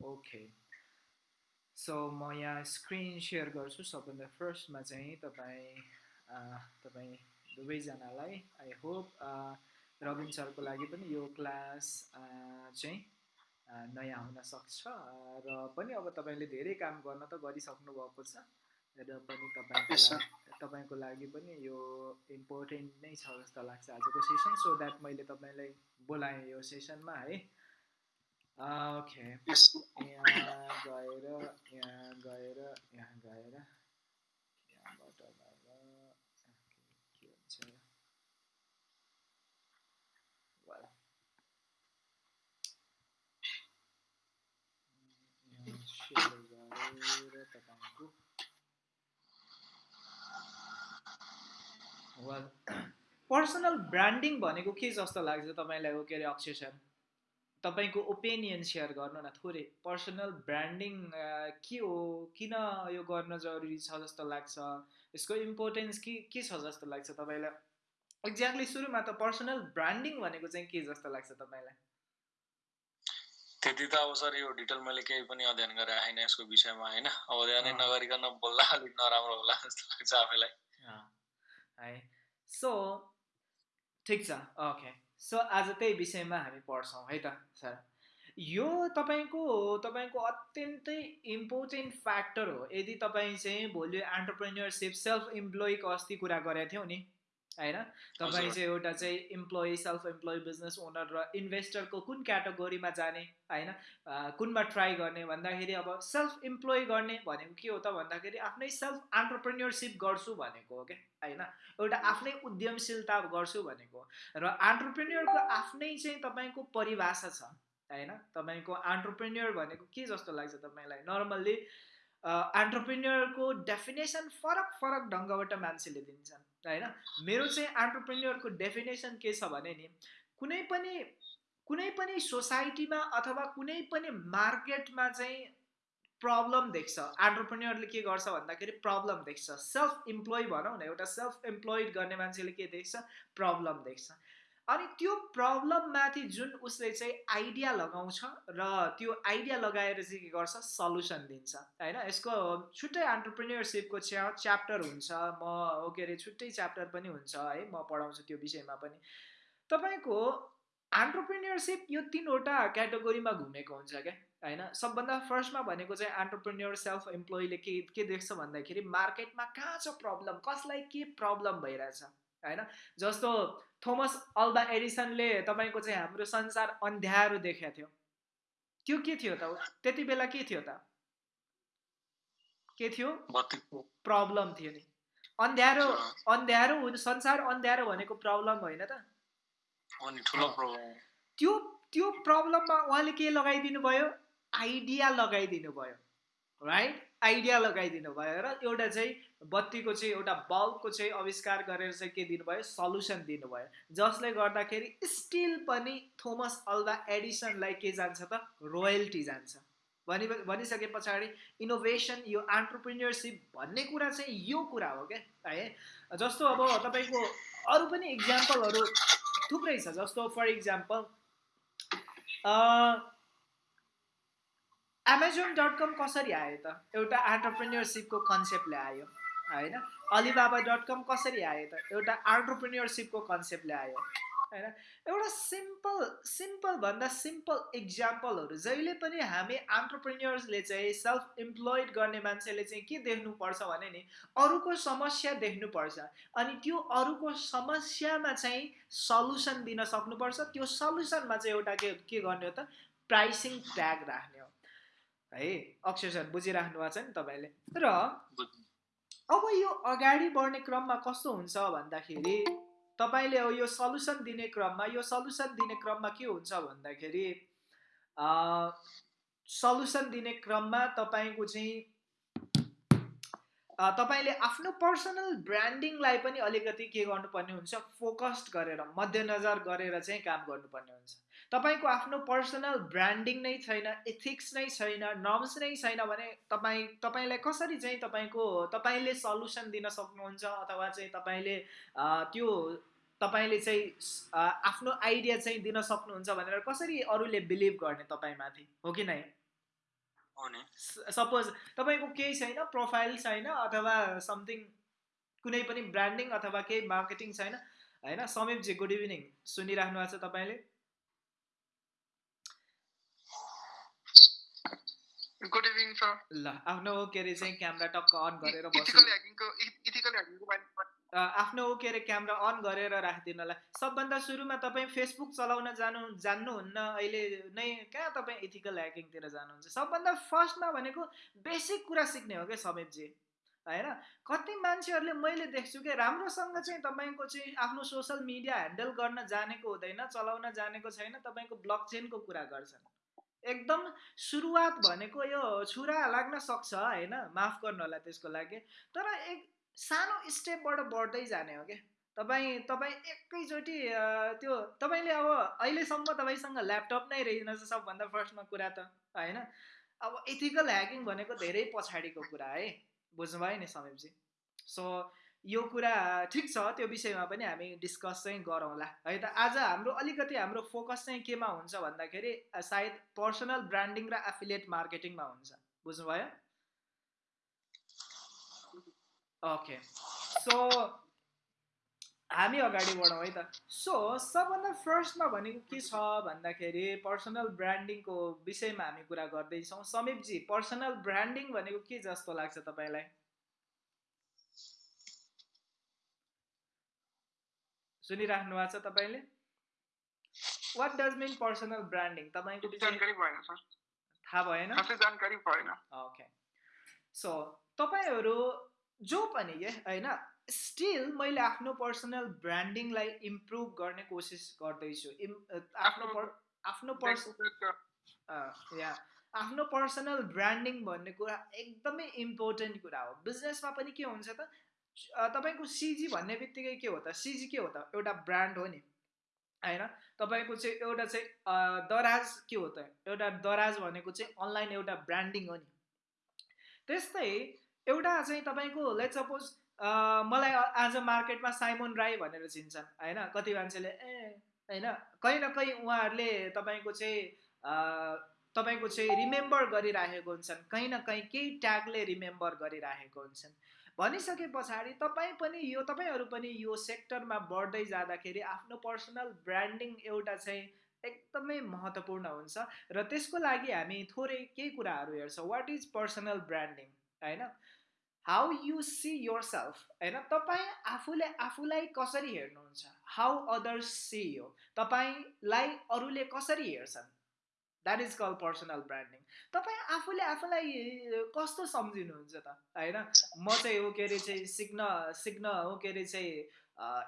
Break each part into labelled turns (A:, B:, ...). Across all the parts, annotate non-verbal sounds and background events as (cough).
A: Okay so म यहाँ screen share गर्छु सबभन्दा फर्स्टमा चाहिँ तपाईँ तपाईँ दुवैजनालाई आई होप रविन सरको लागि पनि यो क्लास चाहिँ नयाँ हुनसक्छ र पनि अब तपाईँले धेरै काम गर्न त गरिसक्नु भएको छ र पनि तपाईँको तपाईँको लागि पनि यो इम्पोर्टेन्ट नै छ जस्तो लाग्छ आजको सेसन सो द्याट मैले तपाईँलाई बोलाएँ यो सेसनमा है ओके यहाँ गएर यहाँ गएर यहाँ गएर यहाँबाट गएर के हुन्छ गरेर तपाईँको पर्सनल ब्रान्डिङ भनेको के जस्तो लाग्छ तपाईँलाई हो? के अरे अक्सेसन तपाईँको ओपिनियन सेयर गर्नु न थोरै पर्सनल ब्रान्डिङ के हो? किन यो गर्न जरुरी छ जस्तो लाग्छ? यसको इम्पोर्टेन्स के के छ जस्तो लाग्छ तपाईँलाई? एक्ज्याक्टली सुरुमा त पर्सनल ब्रान्डिङ भनेको चाहिँ के जस्तो लाग्छ तपाईँलाई?
B: त्यति त अब सर यो डिटेल मैले केही पनि अध्ययन गरेर आएन यसको विषयमा होइन? अध्ययनै नगरिकन बोल्दा अलिक नराम्रो होला जस्तो लाग्छ आफैलाई।
A: है। सो ठिक छ ओके सो आज त्यही विषयमा हामी पढ्छौँ है त सर। यो तपाईँको तपाईँको अत्यन्तै इम्पोर्टेन्ट फ्याक्टर हो। यदि तपाईँ चाहिँ भोलि एन्टरप्रेन्यरसिप सेल्फ इम्प्लोइको अस्ति कुरा गरेको थियौँ नि। होइन? तपाईँ चाहिँ एउटा चाहिँ employee self employee business owner र इन्भेस्टरको कुन क्याटेगोरीमा जाने होइन? कुनमा ट्राई गर्ने भन्दाखेरि अब सेल्फ इम्प्लोइ गर्ने भनेको के हो त भन्दाखेरि आफ्नै सेल्फ एन्टरप्रेन्यरसिप गर्छु भनेको हो क्या? होइन? एउटा आफ्नै उद्यमशीलता गर्छु भनेको र एन्टरप्रेन्यरको आफ्नै चाहिँ तपाईँको परिभाषा छ होइन? तपाईँको एन्टरप्रेन्यर भनेको के जस्तो लाग्छ तपाईँलाई? नर्मल्ली एन्टरप्रेन्यरको डेफिनेसन फरक फरक ढङ्गबाट मान्छेले दिन्छन् होइन? मेरो चाहिँ एन्टरप्रेन्यरको डेफिनेसन के छ भने नि कुनै पनि कुनै पनि सोसाइटीमा अथवा कुनै पनि मार्केटमा चाहिँ प्रब्लम देख्छ। एन्टरप्रेन्यरले के गर्छ भन्दाखेरि प्रब्लम देख्छ। सेल्फ इम्प्लोइ भनौँ न एउटा सेल्फ इम्प्लोइड गर्ने मान्छेले के देख्छ? प्रब्लम देख्छ। अनि त्यो प्रब्लममाथि जुन उसले चाहिँ आइडिया लगाउँछ र त्यो आइडिया लगाएर चाहिँ के गर्छ? सल्युसन दिन्छ होइन? यसको छुट्टै एन्टरप्रिन्यरसिपको च्या च्याप्टर हुन्छ। म के अरे छुट्टै च्याप्टर पनि हुन्छ है? म पढाउँछु त्यो विषयमा पनि। तपाईँको एन्टरप्रिन्यरसिप यो तिनवटा क्याटेगोरीमा घुमेको हुन्छ क्या होइन? सबभन्दा फर्स्टमा भनेको चाहिँ एन्टरप्रेन्यर सेल्फ इम्प्लोइले के के देख्छ भन्दाखेरि मार्केटमा कहाँ छ प्रब्लम कसलाई के प्रब्लम भइरहेछ? होइन? जस्तो थोमस अल्बा एडिसनले तपाईँको चाहिँ हाम्रो संसार अन्ध्यारो देखाएको थियो। त्यो के थियो त? त्यति बेला के थियो त? के थियो? प्रब्लम थियो नि। अन्ध्यारो अन्ध्यारो संसार अन्ध्यारो भनेको प्रब्लम होइन त। त्यो त्यो प्रब्लममा उहाँले के लगाइदिनु भयो आइडिया लगाइदिनु भयो राइट आइडिया लगाइदिनु भयो र एउटा चाहिँ बत्तीको चाहिँ एउटा बल्बको चाहिँ आविष्कार गरेर चाहिँ के दिनुभयो? सल्युसन दिनुभयो। जसले गर्दाखेरि स्टिल पनि थोमस अल्भा एडिसनलाई के जान्छ त? रोयल्टी जान्छ। भनि भनिसके पछाडि इनोभेसन यो एन्टरप्रिन्यरसिप भन्ने कुरा चाहिँ यो कुरा हो क्या? है? जस्तो अब तपाईँको अरू पनि इक्जाम्पलहरू थुप्रै छ। जस्तो for example Amazon dot com कसरी आयो त? एउटा एन्टरप्रेन्यरसिपको कन्सेप्टले आयो होइन? अलिबाबा डट कम कसरी आयो त? एउटा एन्टरप्रेन्यरसिपको कन्सेप्टले आयो होइन? एउटा सिम्पल सिम्पल भन्दा सिम्पल इक्जाम्पलहरू जहिले पनि हामी एन्टरप्रेन्यर्सले चाहिँ सेल्फ इम्प्लोइड गर्ने मान्छेले चाहिँ के देख्नुपर्छ भने नि अरूको समस्या देख्नुपर्छ। अनि त्यो अरूको समस्यामा चाहिँ सल्युसन दिन सक्नुपर्छ। त्यो सल्युसनमा चाहिँ एउटा के के गर्ने हो त? प्राइसिङ ट्याग राख्ने है अक्षर बुझिराख्नु भएको छ नि तपाईँले र अब यो अगाडि बढ्ने क्रममा कस्तो हुन्छ भन्दाखेरि तपाईँले यो सल्युसन दिने क्रममा यो सल्युसन दिने क्रममा के हुन्छ भन्दाखेरि सल्युसन दिने क्रममा तपाईँको चाहिँ तपाईँले आफ्नो पर्सनल ब्रान्डिङलाई पनि अलिकति के गर्नुपर्ने हुन्छ फोकस्ड गरेर मध्यनजर गरेर चाहिँ काम गर्नुपर्ने हुन्छ। तपाईँको आफ्नो पर्सनल ब्रान्डिङ नै छैन एथिक्स नै छैन नर्म्स नै छैन भने तपाईँ तपाईँलाई कसरी चाहिँ तपाईँको तपाईँले सल्युसन दिन सक्नुहुन्छ अथवा चाहिँ तपाईँले त्यो तपाईँले चाहिँ आफ्नो आइडिया चाहिँ दिन सक्नुहुन्छ भनेर कसरी अरूले बिलिभ गर्ने तपाईँमाथि हो कि नै? सपोज तपाईँको केही छैन प्रोफाइल छैन अथवा समथिङ कुनै पनि ब्रान्डिङ अथवा केही मार्केटिङ छैन होइन? समीपजी गुड इभिनिङ सुनिराख्नु भएको छ तपाईँले?
C: गुड इभिनिङ सर
A: ल आफ्नो के अरे चाहिँ क्यामेरा टक्क अन गरेर आफ्नो के अरे क्यामेरा अन गरेर राखिदिनुलाई। सबभन्दा सुरुमा तपाईँ फेसबुक चलाउन जानु जान्नुहुन्न। अहिले नै कहाँ तपाईँ इथिकल ह्याकिङतिर जानुहुन्छ? सबभन्दा फर्स्टमा भनेको बेसिक कुरा सिक्ने हो क्या समीपजी। होइन? कति मान्छेहरूले मैले देख्छु कि राम्रोसँग चाहिँ तपाईँको चाहिँ आफ्नो सोसल मिडिया ह्यान्डल गर्न जानेको हुँदैन चलाउन जानेको छैन तपाईँको ब्लक चेनको कुरा गर्छन्। एकदम सुरुवात भनेको यो छुरा लाग्न सक्छ होइन? माफ गर्नु होला त्यसको लागि। तर एक सानो स्टेपबाट बढ्दै जाने हो क्या। तपाईँ तपाईँ एकैचोटि त्यो तपाईँले अब अहिलेसम्म तपाईँसँग ल्यापटप नै रहेनछ सबभन्दा फर्स्टमा कुरा त होइन? अब इथिकल ह्याकिङ भनेको धेरै पछाडिको कुरा है बुझ्नुभयो नि समीपजी? सो यो कुरा ठिक छ त्यो विषयमा पनि हामी डिस्कस चाहिँ गरौँला। है त आज हाम्रो अलिकति हाम्रो फोकस चाहिँ केमा हुन्छ भन्दाखेरि सायद पर्सनल ब्रान्डिङ र एफिलिएट मार्केटिङमा हुन्छ। बुझ्नुभयो? ओके सो हामी अगाडि बढौँ है त। सो सबभन्दा फर्स्टमा भनेको के छ भन्दाखेरि पर्सनल ब्रान्डिङको विषयमा हामी कुरा गर्दैछौँ। समीपजी पर्सनल ब्रान्डिङ भनेको के जस्तो लाग्छ तपाईँलाई? सुनिराख्नु भएको छ तपाईँले? What does mean personal branding तपाईँको
C: जानकारी भएन सर।
A: थाहा भएन?
C: जानकारी भएन।
A: ओके सो तपाईँहरू जो पनि के होइन स्टिल मैले आफ्नो पर्सनल ब्रान्डिङलाई इम्प्रुभ गर्ने कोसिस गर्दैछु। आफ्नो आफ्नो पर्स या आफ्नो पर्सनल ब्रान्डिङ भन्ने कुरा एकदमै इम्पोर्टेन्ट कुरा हो। बिजनेसमा पनि के हुन्छ त तपाईँको सिजी भन्ने बित्तिकै के हो त? सिजी के हो त? एउटा ब्रान्ड हो नि होइन? तपाईँको चाहिँ एउटा चाहिँ दराज के हो त? एउटा दराज भनेको चाहिँ अनलाइन एउटा ब्रान्डिङ हो नि। त्यस्तै एउटा चाहिँ तपाईँको लेट सपोज मलाई आज मार्केटमा साइमोन राई भनेर चिन्छन् होइन? कति मान्छेले ए होइन? कहीँ न कहीँ उहाँहरूले तपाईँको चाहिँ तपाईँको चाहिँ रिमेम्बर गरिराखेको हुन्छन्। कहीँ न कहीँ केही ट्यागले रिमेम्बर गरिराखेको हुन्छन्। भनिसके पछाडि तपाईँ पनि यो तपाईँहरू पनि यो सेक्टरमा बढ्दै जाँदाखेरि आफ्नो पर्सनल ब्रान्डिङ एउटा चाहिँ एकदमै महत्त्वपूर्ण हुन्छ र त्यसको लागि हामी थोरै केही कुराहरू हेर्छौँ। वाट इज पर्सनल ब्रान्डिङ होइन? How you see your self होइन? तपाईँ आफूले आफूलाई कसरी हेर्नुहुन्छ? हाउ अदर्स सी यो तपाईँलाई अरूले कसरी हेर्छन्? That is call personal branding तपाईँ आफूले आफूलाई कस्तो सम्झिनुहुन्छ त? होइन? म चाहिँ हो के अरे चाहिँ सिक्न सिक्न हो के अरे चाहिँ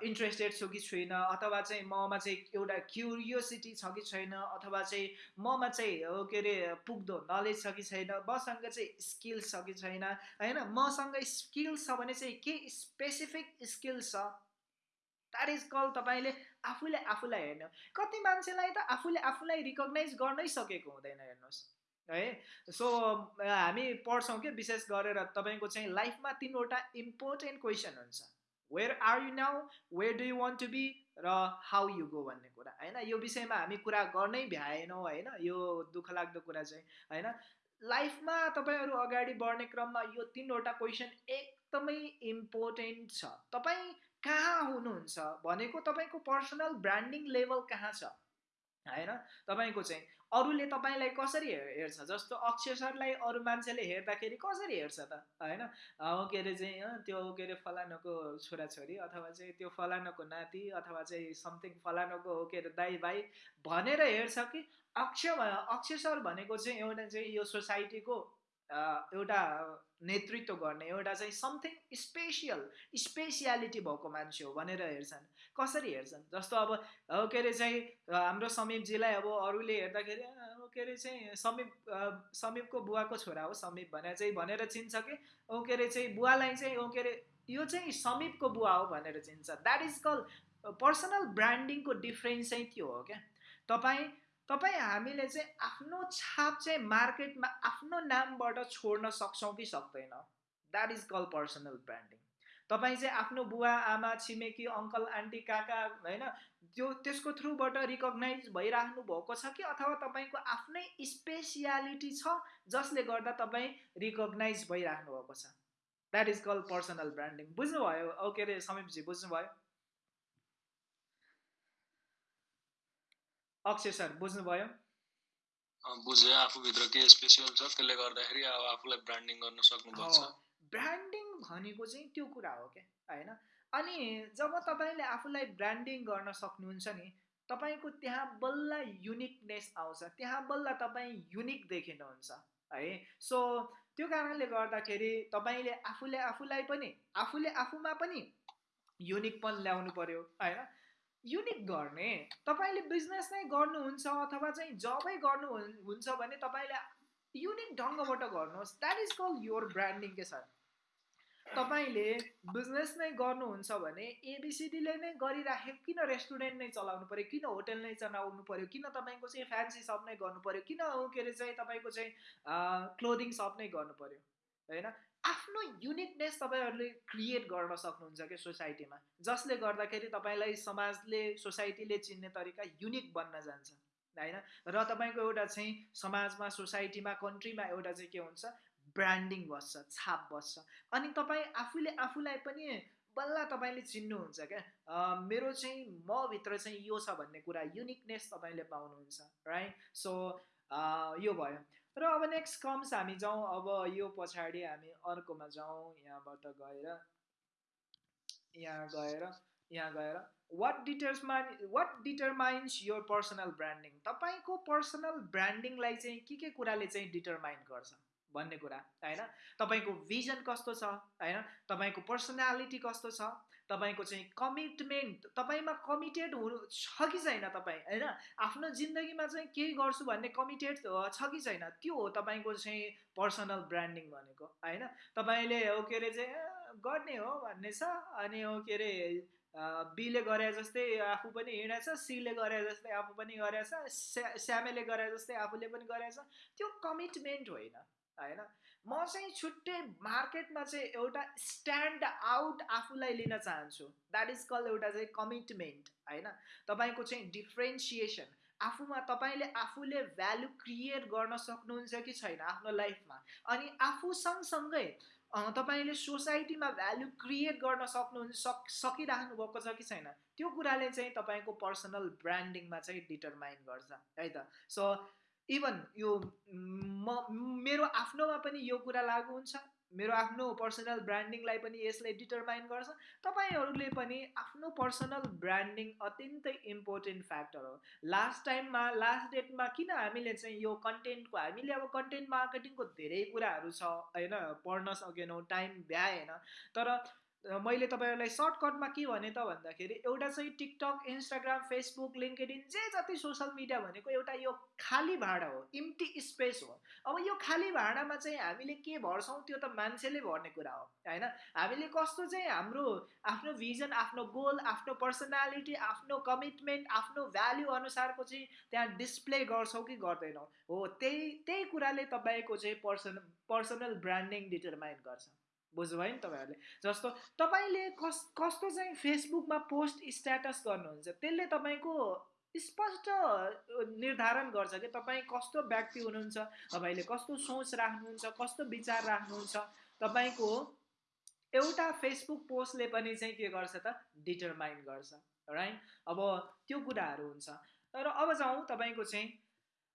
A: इन्ट्रेस्टेड छु कि छुइनँ अथवा चाहिँ ममा चाहिँ एउटा क्युरियोसिटी छ कि छैन अथवा चाहिँ ममा चाहिँ हो के अरे पुग्दो नलेज छ कि छैन मसँग चाहिँ स्किल्स छ कि छैन होइन? मसँग स्किल्स छ भने चाहिँ के स्पेसिफिक स्किल्स छ? द्याट इज कल तपाईँले आफूले आफूलाई हेर्नु। कति मान्छेलाई त आफूले आफूलाई रिकगनाइज गर्नै सकेको हुँदैन हेर्नुहोस् है? सो हामी पढ्छौँ कि विशेष गरेर तपाईँको चाहिँ लाइफमा तिनवटा इम्पोर्टेन्ट क्वेसन हुन्छ। Where are you now where do you want to be र हाउ यु गो भन्ने कुरा होइन? यो विषयमा हामी कुरा गर्नै भ्याएनौँ होइन? यो दुःख लाग्दो कुरा चाहिँ होइन? लाइफमा तपाईँहरू अगाडि बढ्ने क्रममा यो तिनवटा क्वेसन एकदमै इम्पोर्टेन्ट छ। तपाईँ कहाँ हुनुहुन्छ भनेको तपाईँको पर्सनल ब्रान्डिङ लेभल कहाँ छ? होइन? तपाईँको चाहिँ अरूले तपाईँलाई कसरी हेर्छ? जस्तो अक्षय सरलाई अरू मान्छेले हेर्दाखेरि कसरी हेर्छ त? होइन? के अरे चाहिँ त्यो के अरे फलानुको छोराछोरी अथवा चाहिँ त्यो फलानुको नाति अथवा चाहिँ समथिङ फलानुको के अरे दाई भाइ भनेर हेर्छ कि अक्षय अक्षय सर भनेको चाहिँ एउटा चाहिँ यो सोसाइटीको एउटा नेतृत्व गर्ने एउटा चाहिँ समथिङ स्पेसियल स्पेसियालिटी भएको मान्छे हो भनेर हेर्छन्। कसरी हेर्छन्? जस्तो अब के अरे चाहिँ हाम्रो समीपजीलाई अब अरूले हेर्दाखेरि के अरे चाहिँ समीप समीपको बुवाको छोरा हो समीप भनेर चाहिँ भनेर चिन्छ कि औ के अरे चाहिँ बुवालाई चाहिँ के अरे यो चाहिँ समीपको बुवा हो भनेर चिन्छ। द्याट इज कल पर्सनल ब्रान्डिङको डिफ्रेन्स चाहिँ त्यो हो क्या। तपाईँ तपाईँ हामीले चाहिँ आफ्नो छाप चाहिँ मार्केटमा आफ्नो नामबाट छोड्न सक्छौँ कि सक्दैन? That is call personal branding तपाईँ चाहिँ आफ्नो बुवा आमा छिमेकी अङ्कल आन्टी काका होइन त्यो त्यसको थ्रुबाट रिकगनाइज भइराख्नु भएको छ कि अथवा तपाईँको आफ्नै स्पेसियालिटी छ जसले गर्दा तपाईँ रिकगनाइज भइराख्नु भएको छ? That is call personal branding बुझ्नुभयो? के अरे समीपजी बुझ्नुभयो? अक्षय सर बुझ्नुभयो
B: बुझेँ आफूभित्र के स्पेसियल छ त्यसले गर्दाखेरि अब आफूलाई ब्रान्डिङ गर्न सक्नुपर्छ
A: ब्रान्डिङ भनेको चाहिँ त्यो कुरा हो क्या होइन अनि जब तपाईँले आफूलाई ब्रान्डिङ गर्न सक्नुहुन्छ नि तपाईँको त्यहाँ बल्ल युनिकनेस आउँछ त्यहाँ बल्ल तपाईँ युनिक देखिनुहुन्छ है सो त्यो कारणले गर्दाखेरि तपाईँले आफूले आफूलाई पनि आफूले आफूमा पनि युनिकपन ल्याउनु पर्यो होइन युनिक गर्ने तपाईँले बिजनेस नै गर्नुहुन्छ अथवा चाहिँ जबै गर्नु हुन्छ भने तपाईँले युनिक ढङ्गबाट गर्नुहोस्। That is call your branding के सर तपाईँले बिजनेस नै गर्नुहुन्छ भने एबिसिडीले नै गरिराखेको किन रेस्टुरेन्ट नै चलाउनु पऱ्यो किन होटेल नै चलाउनु पऱ्यो किन तपाईँको चाहिँ फ्यान्सी सप नै गर्नु पऱ्यो किन के अरे चाहिँ तपाईँको चाहिँ क्लोदिङ सप नै गर्नु पऱ्यो होइन? आफ्नो युनिकनेस तपाईँहरूले क्रिएट गर्न सक्नुहुन्छ क्या सोसाइटीमा जसले गर्दाखेरि तपाईँलाई समाजले सोसाइटीले चिन्ने तरिका युनिक बन्न जान्छ होइन? र तपाईँको एउटा चाहिँ समाजमा सोसाइटीमा कन्ट्रीमा एउटा चाहिँ के हुन्छ? ब्रान्डिङ बस्छ छाप बस्छ। अनि तपाईँ आफूले आफूलाई पनि बल्ल तपाईँले चिन्नुहुन्छ क्या। मेरो चाहिँ मभित्र चाहिँ यो छ भन्ने कुरा युनिकनेस तपाईँले पाउनुहुन्छ राइट सो यो भयो। र अब नेक्स्ट कम्स हामी जाउँ अब यो पछाडि हामी अर्कोमा जाउँ यहाँबाट गएर यहाँ गएर यहाँ गएर। What determine what determines your personal branding तपाईँको पर्सनल ब्रान्डिङलाई चाहिँ के के कुराले चाहिँ डिटरमाइन गर्छ भन्ने कुरा होइन? तपाईँको भिजन कस्तो छ होइन? तपाईँको पर्सनालिटी कस्तो छ? तपाईँको चाहिँ कमिटमेन्ट तपाईँमा कमिटेड हुनु छ कि छैन तपाईँ होइन? आफ्नो जिन्दगीमा चाहिँ केही गर्छु भन्ने कमिटेड छ कि छैन त्यो हो तपाईँको चाहिँ पर्सनल ब्रान्डिङ भनेको होइन? तपाईँले हो के अरे चाहिँ गर्ने हो भन्ने छ अनि हो के अरे बीले गरे जस्तै आफू पनि हिँडेछ सीले गरे जस्तै आफू पनि गरेछ श्यामेले गरे जस्तै आफूले पनि गरेछ त्यो कमिटमेन्ट होइन होइन? म चाहिँ छुट्टै मार्केटमा चाहिँ एउटा स्ट्यान्ड आउट आफूलाई लिन चाहन्छु। द्याट इज कल एउटा चाहिँ कमिटमेन्ट होइन? तपाईँको चाहिँ डिफ्रेन्सिएसन आफूमा तपाईँले आफूले भ्यालु क्रिएट गर्न सक्नुहुन्छ कि छैन आफ्नो लाइफमा अनि आफू सँगसँगै तपाईँले सोसाइटीमा भ्यालु क्रिएट गर्न सक्नुहुन्छ सक सकिराख्नु भएको छ कि छैन? त्यो कुराले चाहिँ तपाईँको पर्सनल ब्रान्डिङमा चाहिँ डिटरमाइन गर्छ है त? सो इभन यो मेरो आफ्नोमा पनि यो कुरा लागु हुन्छ। मेरो आफ्नो पर्सनल ब्रान्डिङलाई पनि यसले डिटरमाइन गर्छ। तपाईँहरूले पनि आफ्नो पर्सनल ब्रान्डिङ अत्यन्तै इम्पोर्टेन्ट फ्याक्टर हो। लास्ट टाइममा लास्ट डेटमा किन हामीले चाहिँ यो कन्टेन्टको हामीले अब कन्टेन्ट मार्केटिङको धेरै कुराहरू छ होइन? पढ्न सकेनौँ टाइम भ्याएन। तर मैले तपाईँहरूलाई सर्टकटमा के भने त भन्दाखेरि एउटा चाहिँ टिकटक इन्स्टाग्राम फेसबुक लिङ्केडिन जे जति सोसियल मिडिया भनेको एउटा यो खाली भाँडा हो इम्टी स्पेस हो। अब यो खाली भाँडामा चाहिँ हामीले के भर्छौँ त्यो त मान्छेले भर्ने कुरा हो होइन? हामीले कस्तो चाहिँ हाम्रो आफ्नो भिजन आफ्नो गोल आफ्नो पर्सनालिटी आफ्नो कमिटमेन्ट आफ्नो भ्याल्यु अनुसारको चाहिँ त्यहाँ डिस्प्ले गर्छौँ कि गर्दैनौँ? हो त्यही त्यही कुराले तपाईँको चाहिँ पर्सन पर्सनल ब्रान्डिङ डिटरमाइन गर्छ। बुझ्नुभयो नि तपाईँहरूले? जस्तो तपाईँले कस कस्तो चाहिँ फेसबुकमा पोस्ट स्ट्याटस गर्नुहुन्छ त्यसले तपाईँको स्पष्ट निर्धारण गर्छ कि तपाईँ कस्तो व्यक्ति हुनुहुन्छ तपाईँले कस्तो सोच राख्नुहुन्छ कस्तो विचार राख्नुहुन्छ तपाईँको एउटा फेसबुक पोस्टले पनि चाहिँ के गर्छ त? डिटरमाइन गर्छ राइट? अब त्यो कुराहरू हुन्छ। तर अब जाउँ तपाईँको चाहिँ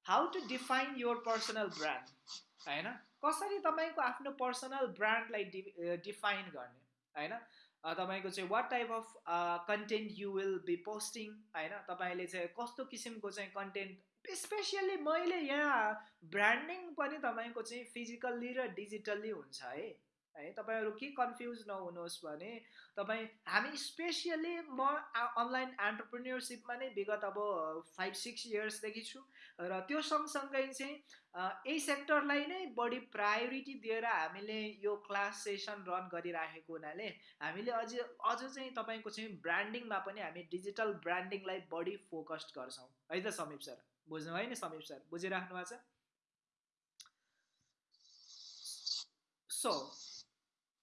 A: how to define your personal brand होइन? कसरी तपाईँको आफ्नो पर्सनल ब्रान्डलाई डि डिफाइन गर्ने होइन? तपाईँको चाहिँ what type of content you will be posting होइन? तपाईँले चाहिँ कस्तो किसिमको चाहिँ कन्टेन्ट स्पेसियल्ली मैले यहाँ ब्रान्डिङ पनि तपाईँको चाहिँ फिजिकल्ली र डिजिटल्ली हुन्छ है। है? तपाईँहरू के कन्फ्युज नहुनुहोस् भने तपाईँ हामी स्पेसियली म अनलाइन एन्टरप्रिन्यरसिपमा नै विगत अब फाइभ सिक्स इयर्सदेखि छु र त्यो सँगसँगै चाहिँ यही सेक्टरलाई नै बढी प्रायोरिटी दिएर हामीले यो क्लास सेसन रन गरिराखेको हुनाले हामीले अझ अझ चाहिँ तपाईँको चाहिँ ब्रान्डिङमा पनि हामी डिजिटल ब्रान्डिङलाई बढी फोकस्ड गर्छौँ। है त समीप सर? बुझ्नु भयो नि समीप सर? बुझिराख्नु भएको छ? सो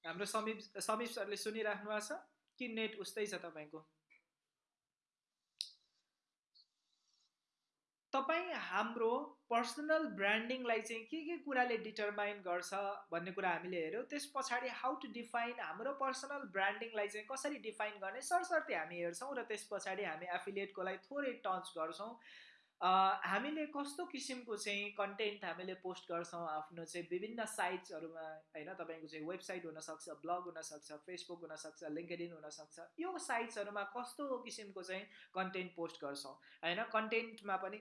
A: हाम्रो समीप समीप सरले सुनिराख्नु भएको छ कि नेट उस्तै छ तपाईँको? तपाईँ हाम्रो पर्सनल ब्रान्डिङलाई चाहिँ के के कुराले डिटरमाइन गर्छ भन्ने कुरा हामीले हेऱ्यौँ। त्यस पछाडि हाउ टु डिफाइन हाम्रो पर्सनल ब्रान्डिङलाई चाहिँ कसरी डिफाइन गर्ने? सरसर्ती हामी हेर्छौँ र त्यस पछाडि हामी एफिलिएटकोलाई थोरै टच गर्छौँ। हामीले कस्तो किसिमको चाहिँ कन्टेन्ट हामीले पोस्ट गर्छौँ आफ्नो चाहिँ विभिन्न साइट्सहरूमा होइन? तपाईँको चाहिँ वेबसाइट हुनसक्छ ब्लग हुनसक्छ फेसबुक हुनसक्छ लिङ्कडिन हुनसक्छ। यो साइट्सहरूमा कस्तो किसिमको चाहिँ कन्टेन्ट पोस्ट गर्छौँ होइन? कन्टेन्टमा पनि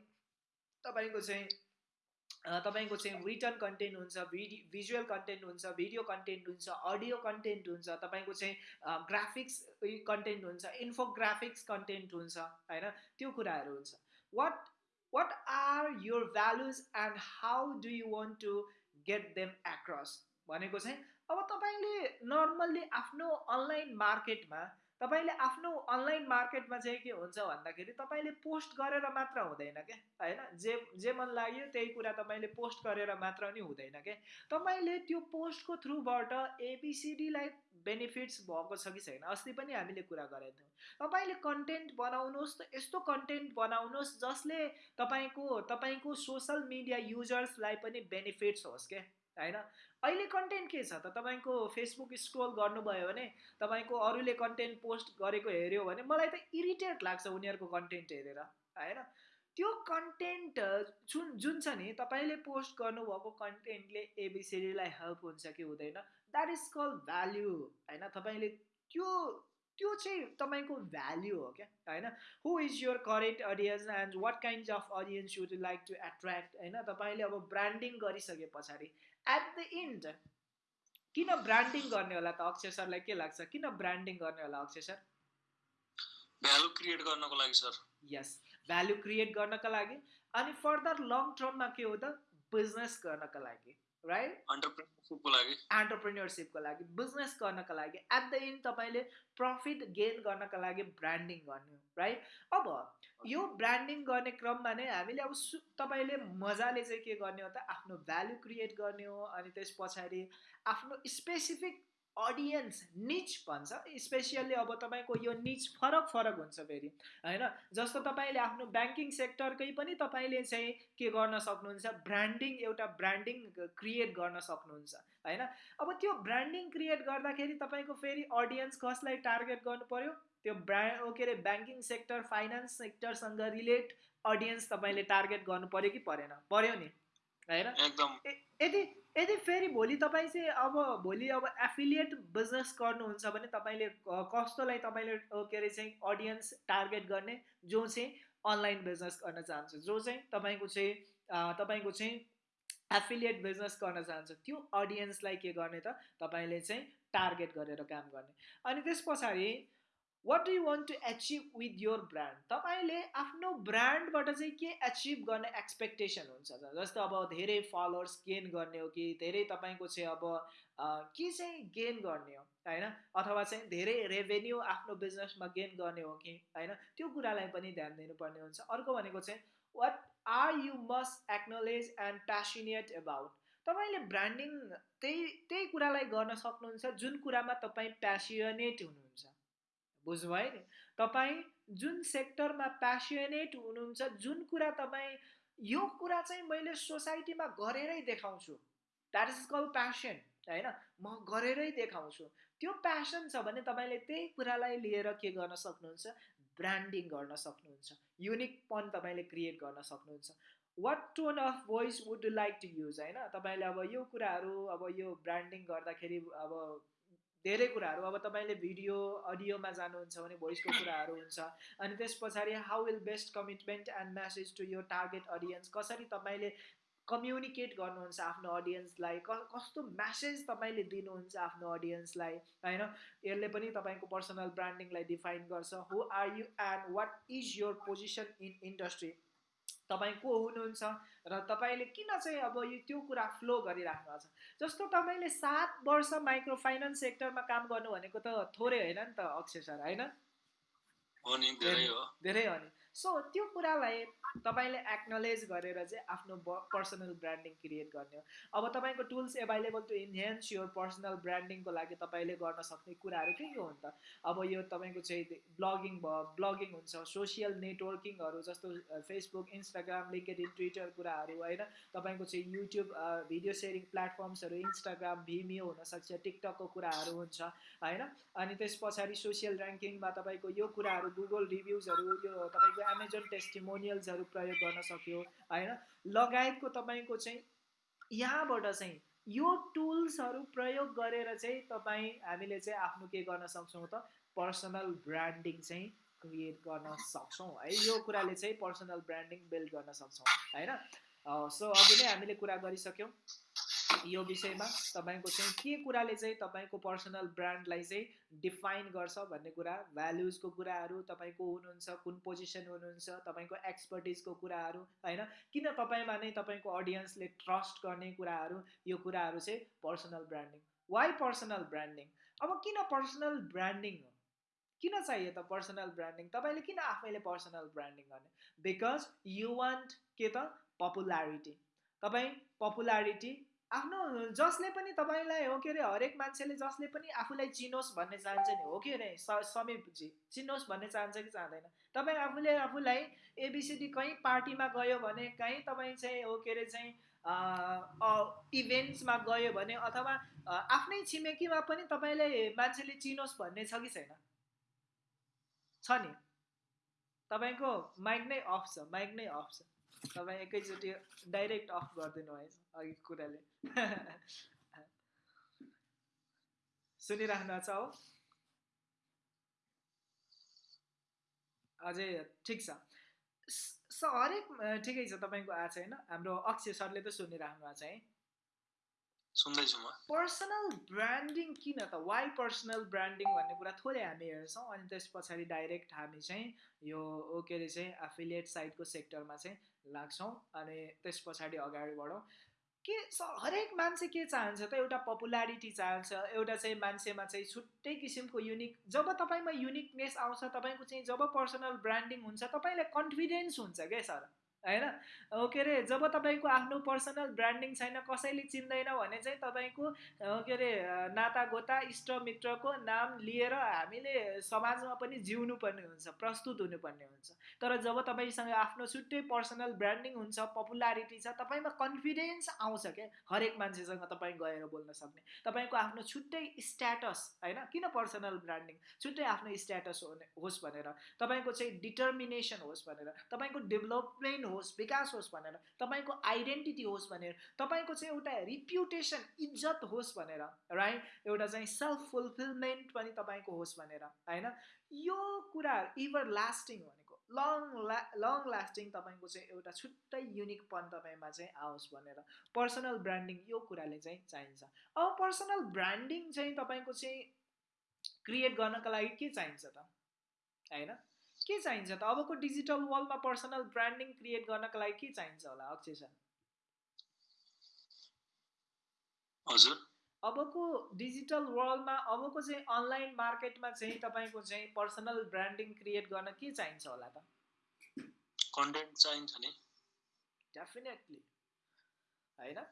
A: तपाईँको चाहिँ तपाईँको चाहिँ रिटर्न कन्टेन्ट हुन्छ भिडि भिजुअल कन्टेन्ट हुन्छ भिडियो कन्टेन्ट हुन्छ अडियो कन्टेन्ट हुन्छ तपाईँको चाहिँ ग्राफिक्स कन्टेन्ट हुन्छ इन्फोग्राफिक्स कन्टेन्ट हुन्छ होइन? त्यो कुराहरू हुन्छ। What what are your values and how do you want to get them across भनेको चाहिँ अब तपाईँले नर्मल्ली आफ्नो अनलाइन मार्केटमा तपाईँले आफ्नो अनलाइन मार्केटमा चाहिँ के हुन्छ भन्दाखेरि तपाईँले पोस्ट गरेर मात्र हुँदैन क्या होइन? जे जे मन लाग्यो त्यही कुरा तपाईँले पोस्ट गरेर मात्र नि हुँदैन क्या तपाईँले त्यो पोस्टको थ्रुबाट एबिसिडीलाई बेनिफिट्स भएको छ कि छैन अस्ति पनि हामीले कुरा गरेका थियौँ। तपाईँले कन्टेन्ट बनाउनुहोस् त यस्तो कन्टेन्ट बनाउनुहोस् जसले तपाईँको तपाईँको सोसल मिडिया युजर्सलाई पनि बेनिफिट्स होस् क्या होइन? अहिले कन्टेन्ट के छ त? तपाईँको फेसबुक स्क्रोल गर्नुभयो भने तपाईँको अरूले कन्टेन्ट पोस्ट गरेको हेऱ्यो भने मलाई त इरिटेट लाग्छ उनीहरूको कन्टेन्ट हेरेर होइन? त्यो कन्टेन्ट जुन जुन छ नि तपाईँले पोस्ट गर्नुभएको कन्टेन्टले एबिसिडीलाई हेल्प हुन्छ कि हुँदैन? द्याट इज कल भ्याल्यु होइन? तपाईँले त्यो त्यो चाहिँ तपाईँको भ्याल्यु हो क्या होइन? Who is your current audience and what kind of audience you'd like to attract होइन? तपाईँले अब ब्रान्डिङ गरिसके पछाडि एट द इन्ड किन ब्रान्डिङ गर्ने होला त? अक्षय सरलाई के लाग्छ? किन ब्रान्डिङ गर्ने होला अक्षय सर?
B: भ्यालु क्रिएट गर्नको लागि सर।
A: यस भ्याल्यु क्रिएट गर्नका लागि अनि फर्दर लङ टर्ममा के हो त? बिजनेस गर्नका लागि। राइट
B: अन्टरप्रेनरसिपको लागि।
A: एन्टरप्रेन्योरसिपको लागि बिजनेस गर्नका लागि एट द इन्ड तपाईँले प्रफिट गेन गर्नका लागि ब्रान्डिङ गर्ने राइट अब यो ब्रान्डिङ गर्ने क्रममा नै हामीले अब सु तपाईँले मजाले चाहिँ के गर्ने हो त आफ्नो भ्याल्यु क्रिएट गर्ने हो अनि त्यस पछाडि आफ्नो स्पेसिफिक अडियन्स निच भन्छ। स्पेसियल्ली अब तपाईँको यो निच फरक फरक हुन्छ फेरि होइन? जस्तो तपाईँले आफ्नो ब्याङ्किङ सेक्टरकै पनि तपाईँले चाहिँ के गर्न सक्नुहुन्छ? ब्रान्डिङ एउटा ब्रान्डिङ क्रिएट गर्न सक्नुहुन्छ होइन? अब त्यो ब्रान्डिङ क्रिएट गर्दाखेरि तपाईँको फेरि अडियन्स कसलाई टार्गेट गर्नु पर्यो त्यो ब्रा के अरे ब्याङ्किङ सेक्टर फाइनेन्स सेक्टरसँग रिलेट अडियन्स तपाईँले टार्गेट गर्नु पर्यो कि परेन? पर्यो नि होइन? यदि यदि फेरि भोलि तपाईँ चाहिँ अब भोलि अब एफिलिएट बिजनेस गर्नुहुन्छ भने तपाईँले कस्तोलाई तपाईँले के अरे चाहिँ अडियन्स टार्गेट गर्ने जो चाहिँ अनलाइन बिजनेस गर्न चाहन्छ जो चाहिँ तपाईँको चाहिँ तपाईँको चाहिँ एफिलिएट बिजनेस गर्न चाहन्छ त्यो अडियन्सलाई के गर्ने त तपाईँले चाहिँ टार्गेट गरेर काम गर्ने। अनि त्यस पछाडि what do you want to achieve with your brand तपाईँले आफ्नो ब्रान्डबाट चाहिँ के एचिभ गर्ने एक्सपेक्टेसन हुन्छ जस्तो अब धेरै फलोवर्स गेन गर्ने हो कि धेरै तपाईँको चाहिँ अब के चाहिँ गेन गर्ने हो? होइन? अथवा चाहिँ धेरै रेभेन्यू आफ्नो बिजनेसमा गेन गर्ने हो कि? होइन? त्यो कुरालाई पनि ध्यान दिनुपर्ने हुन्छ। अर्को भनेको चाहिँ what are you must acknowledge and passionate about तपाईँले ब्रान्डिङ त्यही त्यही कुरालाई गर्न सक्नुहुन्छ जुन कुरामा तपाईँ प्यासिनेट हुनुहुन्छ। बुझ्नुभयो नि? तपाईँ जुन सेक्टरमा प्यासिनेट हुनुहुन्छ जुन कुरा तपाईँ यो कुरा चाहिँ मैले सोसाइटीमा गरेरै देखाउँछु। द्याट इज कल प्यासन होइन? म गरेरै देखाउँछु। त्यो प्यासन छ भने तपाईँले त्यही कुरालाई लिएर के गर्न सक्नुहुन्छ? ब्रान्डिङ गर्न सक्नुहुन्छ। युनिकपन तपाईँले क्रिएट गर्न सक्नुहुन्छ। What tone of voice would like to use होइन? तपाईँले अब यो कुराहरू अब यो ब्रान्डिङ गर्दाखेरि अब धेरै कुराहरू। अब तपाईँले भिडियो अडियोमा जानुहुन्छ भने भोइसको कुराहरू हुन्छ। अनि त्यस पछाडि how will best commitment and message to यो टार्गेट अडियन्स कसरी तपाईँले कम्युनिकेट गर्नुहुन्छ आफ्नो अडियन्सलाई क कस्तो म्यासेज तपाईँले दिनुहुन्छ आफ्नो अडियन्सलाई होइन? यसले पनि तपाईँको पर्सनल ब्रान्डिङलाई डिफाइन गर्छ। Who are you and what is your position in industry तपाईँ को हुनुहुन्छ र तपाईँले किन चाहिँ अब यो त्यो कुरा फ्लो गरिराख्नु भएको छ? जस्तो तपाईँले सात वर्ष माइक्रो फाइनेन्स सेक्टरमा काम गर्नु भनेको त थोरै होइन नि त अक्षय सर होइन?
B: धेरै हो
A: नि। सो त्यो कुरालाई तपाईँले एक्नोलेज गरेर चाहिँ आफ्नो पर्सनल ब्रान्डिङ क्रिएट गर्ने हो। अब तपाईँको tools available to enhance your personal ब्रान्डिङको लागि तपाईँले गर्न सक्ने कुराहरू के के हो त? अब यो तपाईँको चाहिँ ब्लगिङ भयो ब्लगिङ हुन्छ सोसियल नेटवर्किङहरू जस्तो Facebook Instagram LinkedIn Twitter कुराहरू होइन। तपाईँको चाहिँ युट्युब भिडियो सेयरिङ प्लेटफर्म्सहरू इन्स्टाग्राम भिमियो हुनसक्छ टिकटकको कुराहरू हुन्छ होइन। अनि त्यस पछाडि सोसियल ऱ्याङ्किङमा तपाईँको यो कुराहरू गुगल रिभ्युजहरू यो तपाईँको एमाजोन टेस्टिमोनियल्सहरू प्रयोग गर्न सक्यो होइन? लगायतको तपाईँको चाहिँ यहाँबाट चाहिँ यो टुल्सहरू प्रयोग गरेर चाहिँ तपाईँ हामीले चाहिँ आफ्नो के गर्न सक्छौँ त? पर्सनल ब्रान्डिङ चाहिँ क्रिएट गर्न सक्छौँ है? यो कुराले चाहिँ पर्सनल ब्रान्डिङ बिल्ड गर्न सक्छौँ होइन? सो अघि नै हामीले कुरा गरिसक्यौँ। यो विषयमा तपाईँको चाहिँ के कुराले चाहिँ तपाईँको पर्सनल ब्रान्डलाई चाहिँ डिफाइन गर्छ भन्ने कुरा भ्याल्युजको कुराहरू तपाईँको हुनुहुन्छ कुन पोजिसन हुनुहुन्छ तपाईँको एक्सपर्टिजको कुराहरू होइन? किन तपाईँमा नै तपाईँको अडियन्सले ट्रस्ट गर्ने कुराहरू यो कुराहरू चाहिँ personal branding why personal branding अब किन पर्सनल ब्रान्डिङ हो? किन चाहियो त पर्सनल ब्रान्डिङ तपाईँले किन आफैले पर्सनल ब्रान्डिङ गर्ने? बिकज यु वान्ट के त? पपुलारिटी तपाईँ पपुलारिटी आफ्नो जसले पनि तपाईँलाई हो के अरे हरेक मान्छेले जसले पनि आफूलाई चिनोस् भन्ने चाहन्छ नि हो कि अरे समीपजी चिनोस् भन्ने चाहन्छ कि चाहँदैन। तपाईँ आफूले आफूलाई एबिसिडी कहीँ पार्टीमा गयो भने कहीँ तपाईँ चाहिँ हो के अरे चाहिँ इभेन्ट्समा गयो भने अथवा आफ्नै छिमेकीमा पनि तपाईँले मान्छेले चिनोस् भन्ने छ कि छैन? छ नि। तपाईँको माइक नै अफ छ माइक नै अफ छ। तपाईँ एकैचोटि डाइरेक्ट अफ गरिदिनु भएछ अघि कुराले। सुनिराख्नु छ हो अझै ठिक छ। हरेक ठिकै छ तपाईँको आएको छ होइन? हाम्रो अक्षय सरले त सुनिराख्नु भएको छ है?
B: सुन्दैछु म।
A: पर्सनल ब्रान्डिङ किन त? वाइ पर्सनल ब्रान्डिङ भन्ने कुरा थोरै हामी हेर्छौँ अनि त्यस पछाडि डाइरेक्ट हामी चाहिँ यो के अरे चाहिँ एफिलिएट साइटको सेक्टरमा चाहिँ लाग्छौँ अनि त्यस पछाडि अगाडि बढौँ। के हरेक मान्छे के चाहन्छ त? एउटा पपुलारिटी चाहन्छ एउटा चाहिँ मान्छेमा चाहिँ छुट्टै किसिमको युनिक जब तपाईँमा युनिकनेस आउँछ तपाईँको चाहिँ जब पर्सनल ब्रान्डिङ हुन्छ तपाईँलाई कन्फिडेन्स हुन्छ क्या सर? होइन के अरे जब तपाईँको आफ्नो पर्सनल ब्रान्डिङ छैन कसैले चिन्दैन भने चाहिँ तपाईँको के अरे नाता गोता इष्टमित्रको नाम लिएर हामीले समाजमा पनि जिउनु पर्ने हुन्छ प्रस्तुत हुनुपर्ने हुन्छ। तर जब तपाईँसँग आफ्नो छुट्टै पर्सनल ब्रान्डिङ हुन्छ पपुलारिटी छ तपाईँमा कन्फिडेन्स आउँछ क्या हरेक मान्छेसँग तपाईँ गएर बोल्न सक्ने। तपाईँको आफ्नो छुट्टै स्ट्याटस होइन किन पर्सनल ब्रान्डिङ? छुट्टै आफ्नो स्ट्याटस होस् भनेर। तपाईँको चाहिँ डिटर्मिनेसन होस् भनेर। तपाईँको डेभलपमेन्ट होस् विकास होस् भनेर तपाईँको आइडेन्टिटी होस् भनेर तपाईँको चाहिँ एउटा रिप्युटेसन इज्जत होस् भनेर राइट एउटा चाहिँ सेल्फ फुलफिलमेन्ट पनि तपाईँको होस् भनेर होइन? यो कुरा इभर लास्टिङ भनेको लङ ला लङ लास्टिङ तपाईँको चाहिँ एउटा छुट्टै युनिकपन तपाईँमा चाहिँ आओस् भनेर पर्सनल ब्रान्डिङ यो कुराले चाहिँ चाहिन्छ। अब पर्सनल ब्रान्डिङ चाहिँ तपाईँको चाहिँ क्रिएट गर्नको लागि के चाहिन्छ त? होइन? के चाहिन्छ त? अबको डिजिटल वर्ल्डमा पर्सनल ब्रान्डिङ क्रिएट गर्नको लागि के चाहिन्छ होला अक्षय सर?
B: हजुर।
A: अबको डिजिटल वर्ल्डमा अबको चाहिँ अनलाइन मार्केटमा चाहिँ तपाईँको चाहिँ पर्सनल ब्रान्डिङ क्रिएट गर्न के चाहिन्छ होला त?
B: कन्टेन्ट चाहिन्छ नि।
A: डेफिनेटली होइन?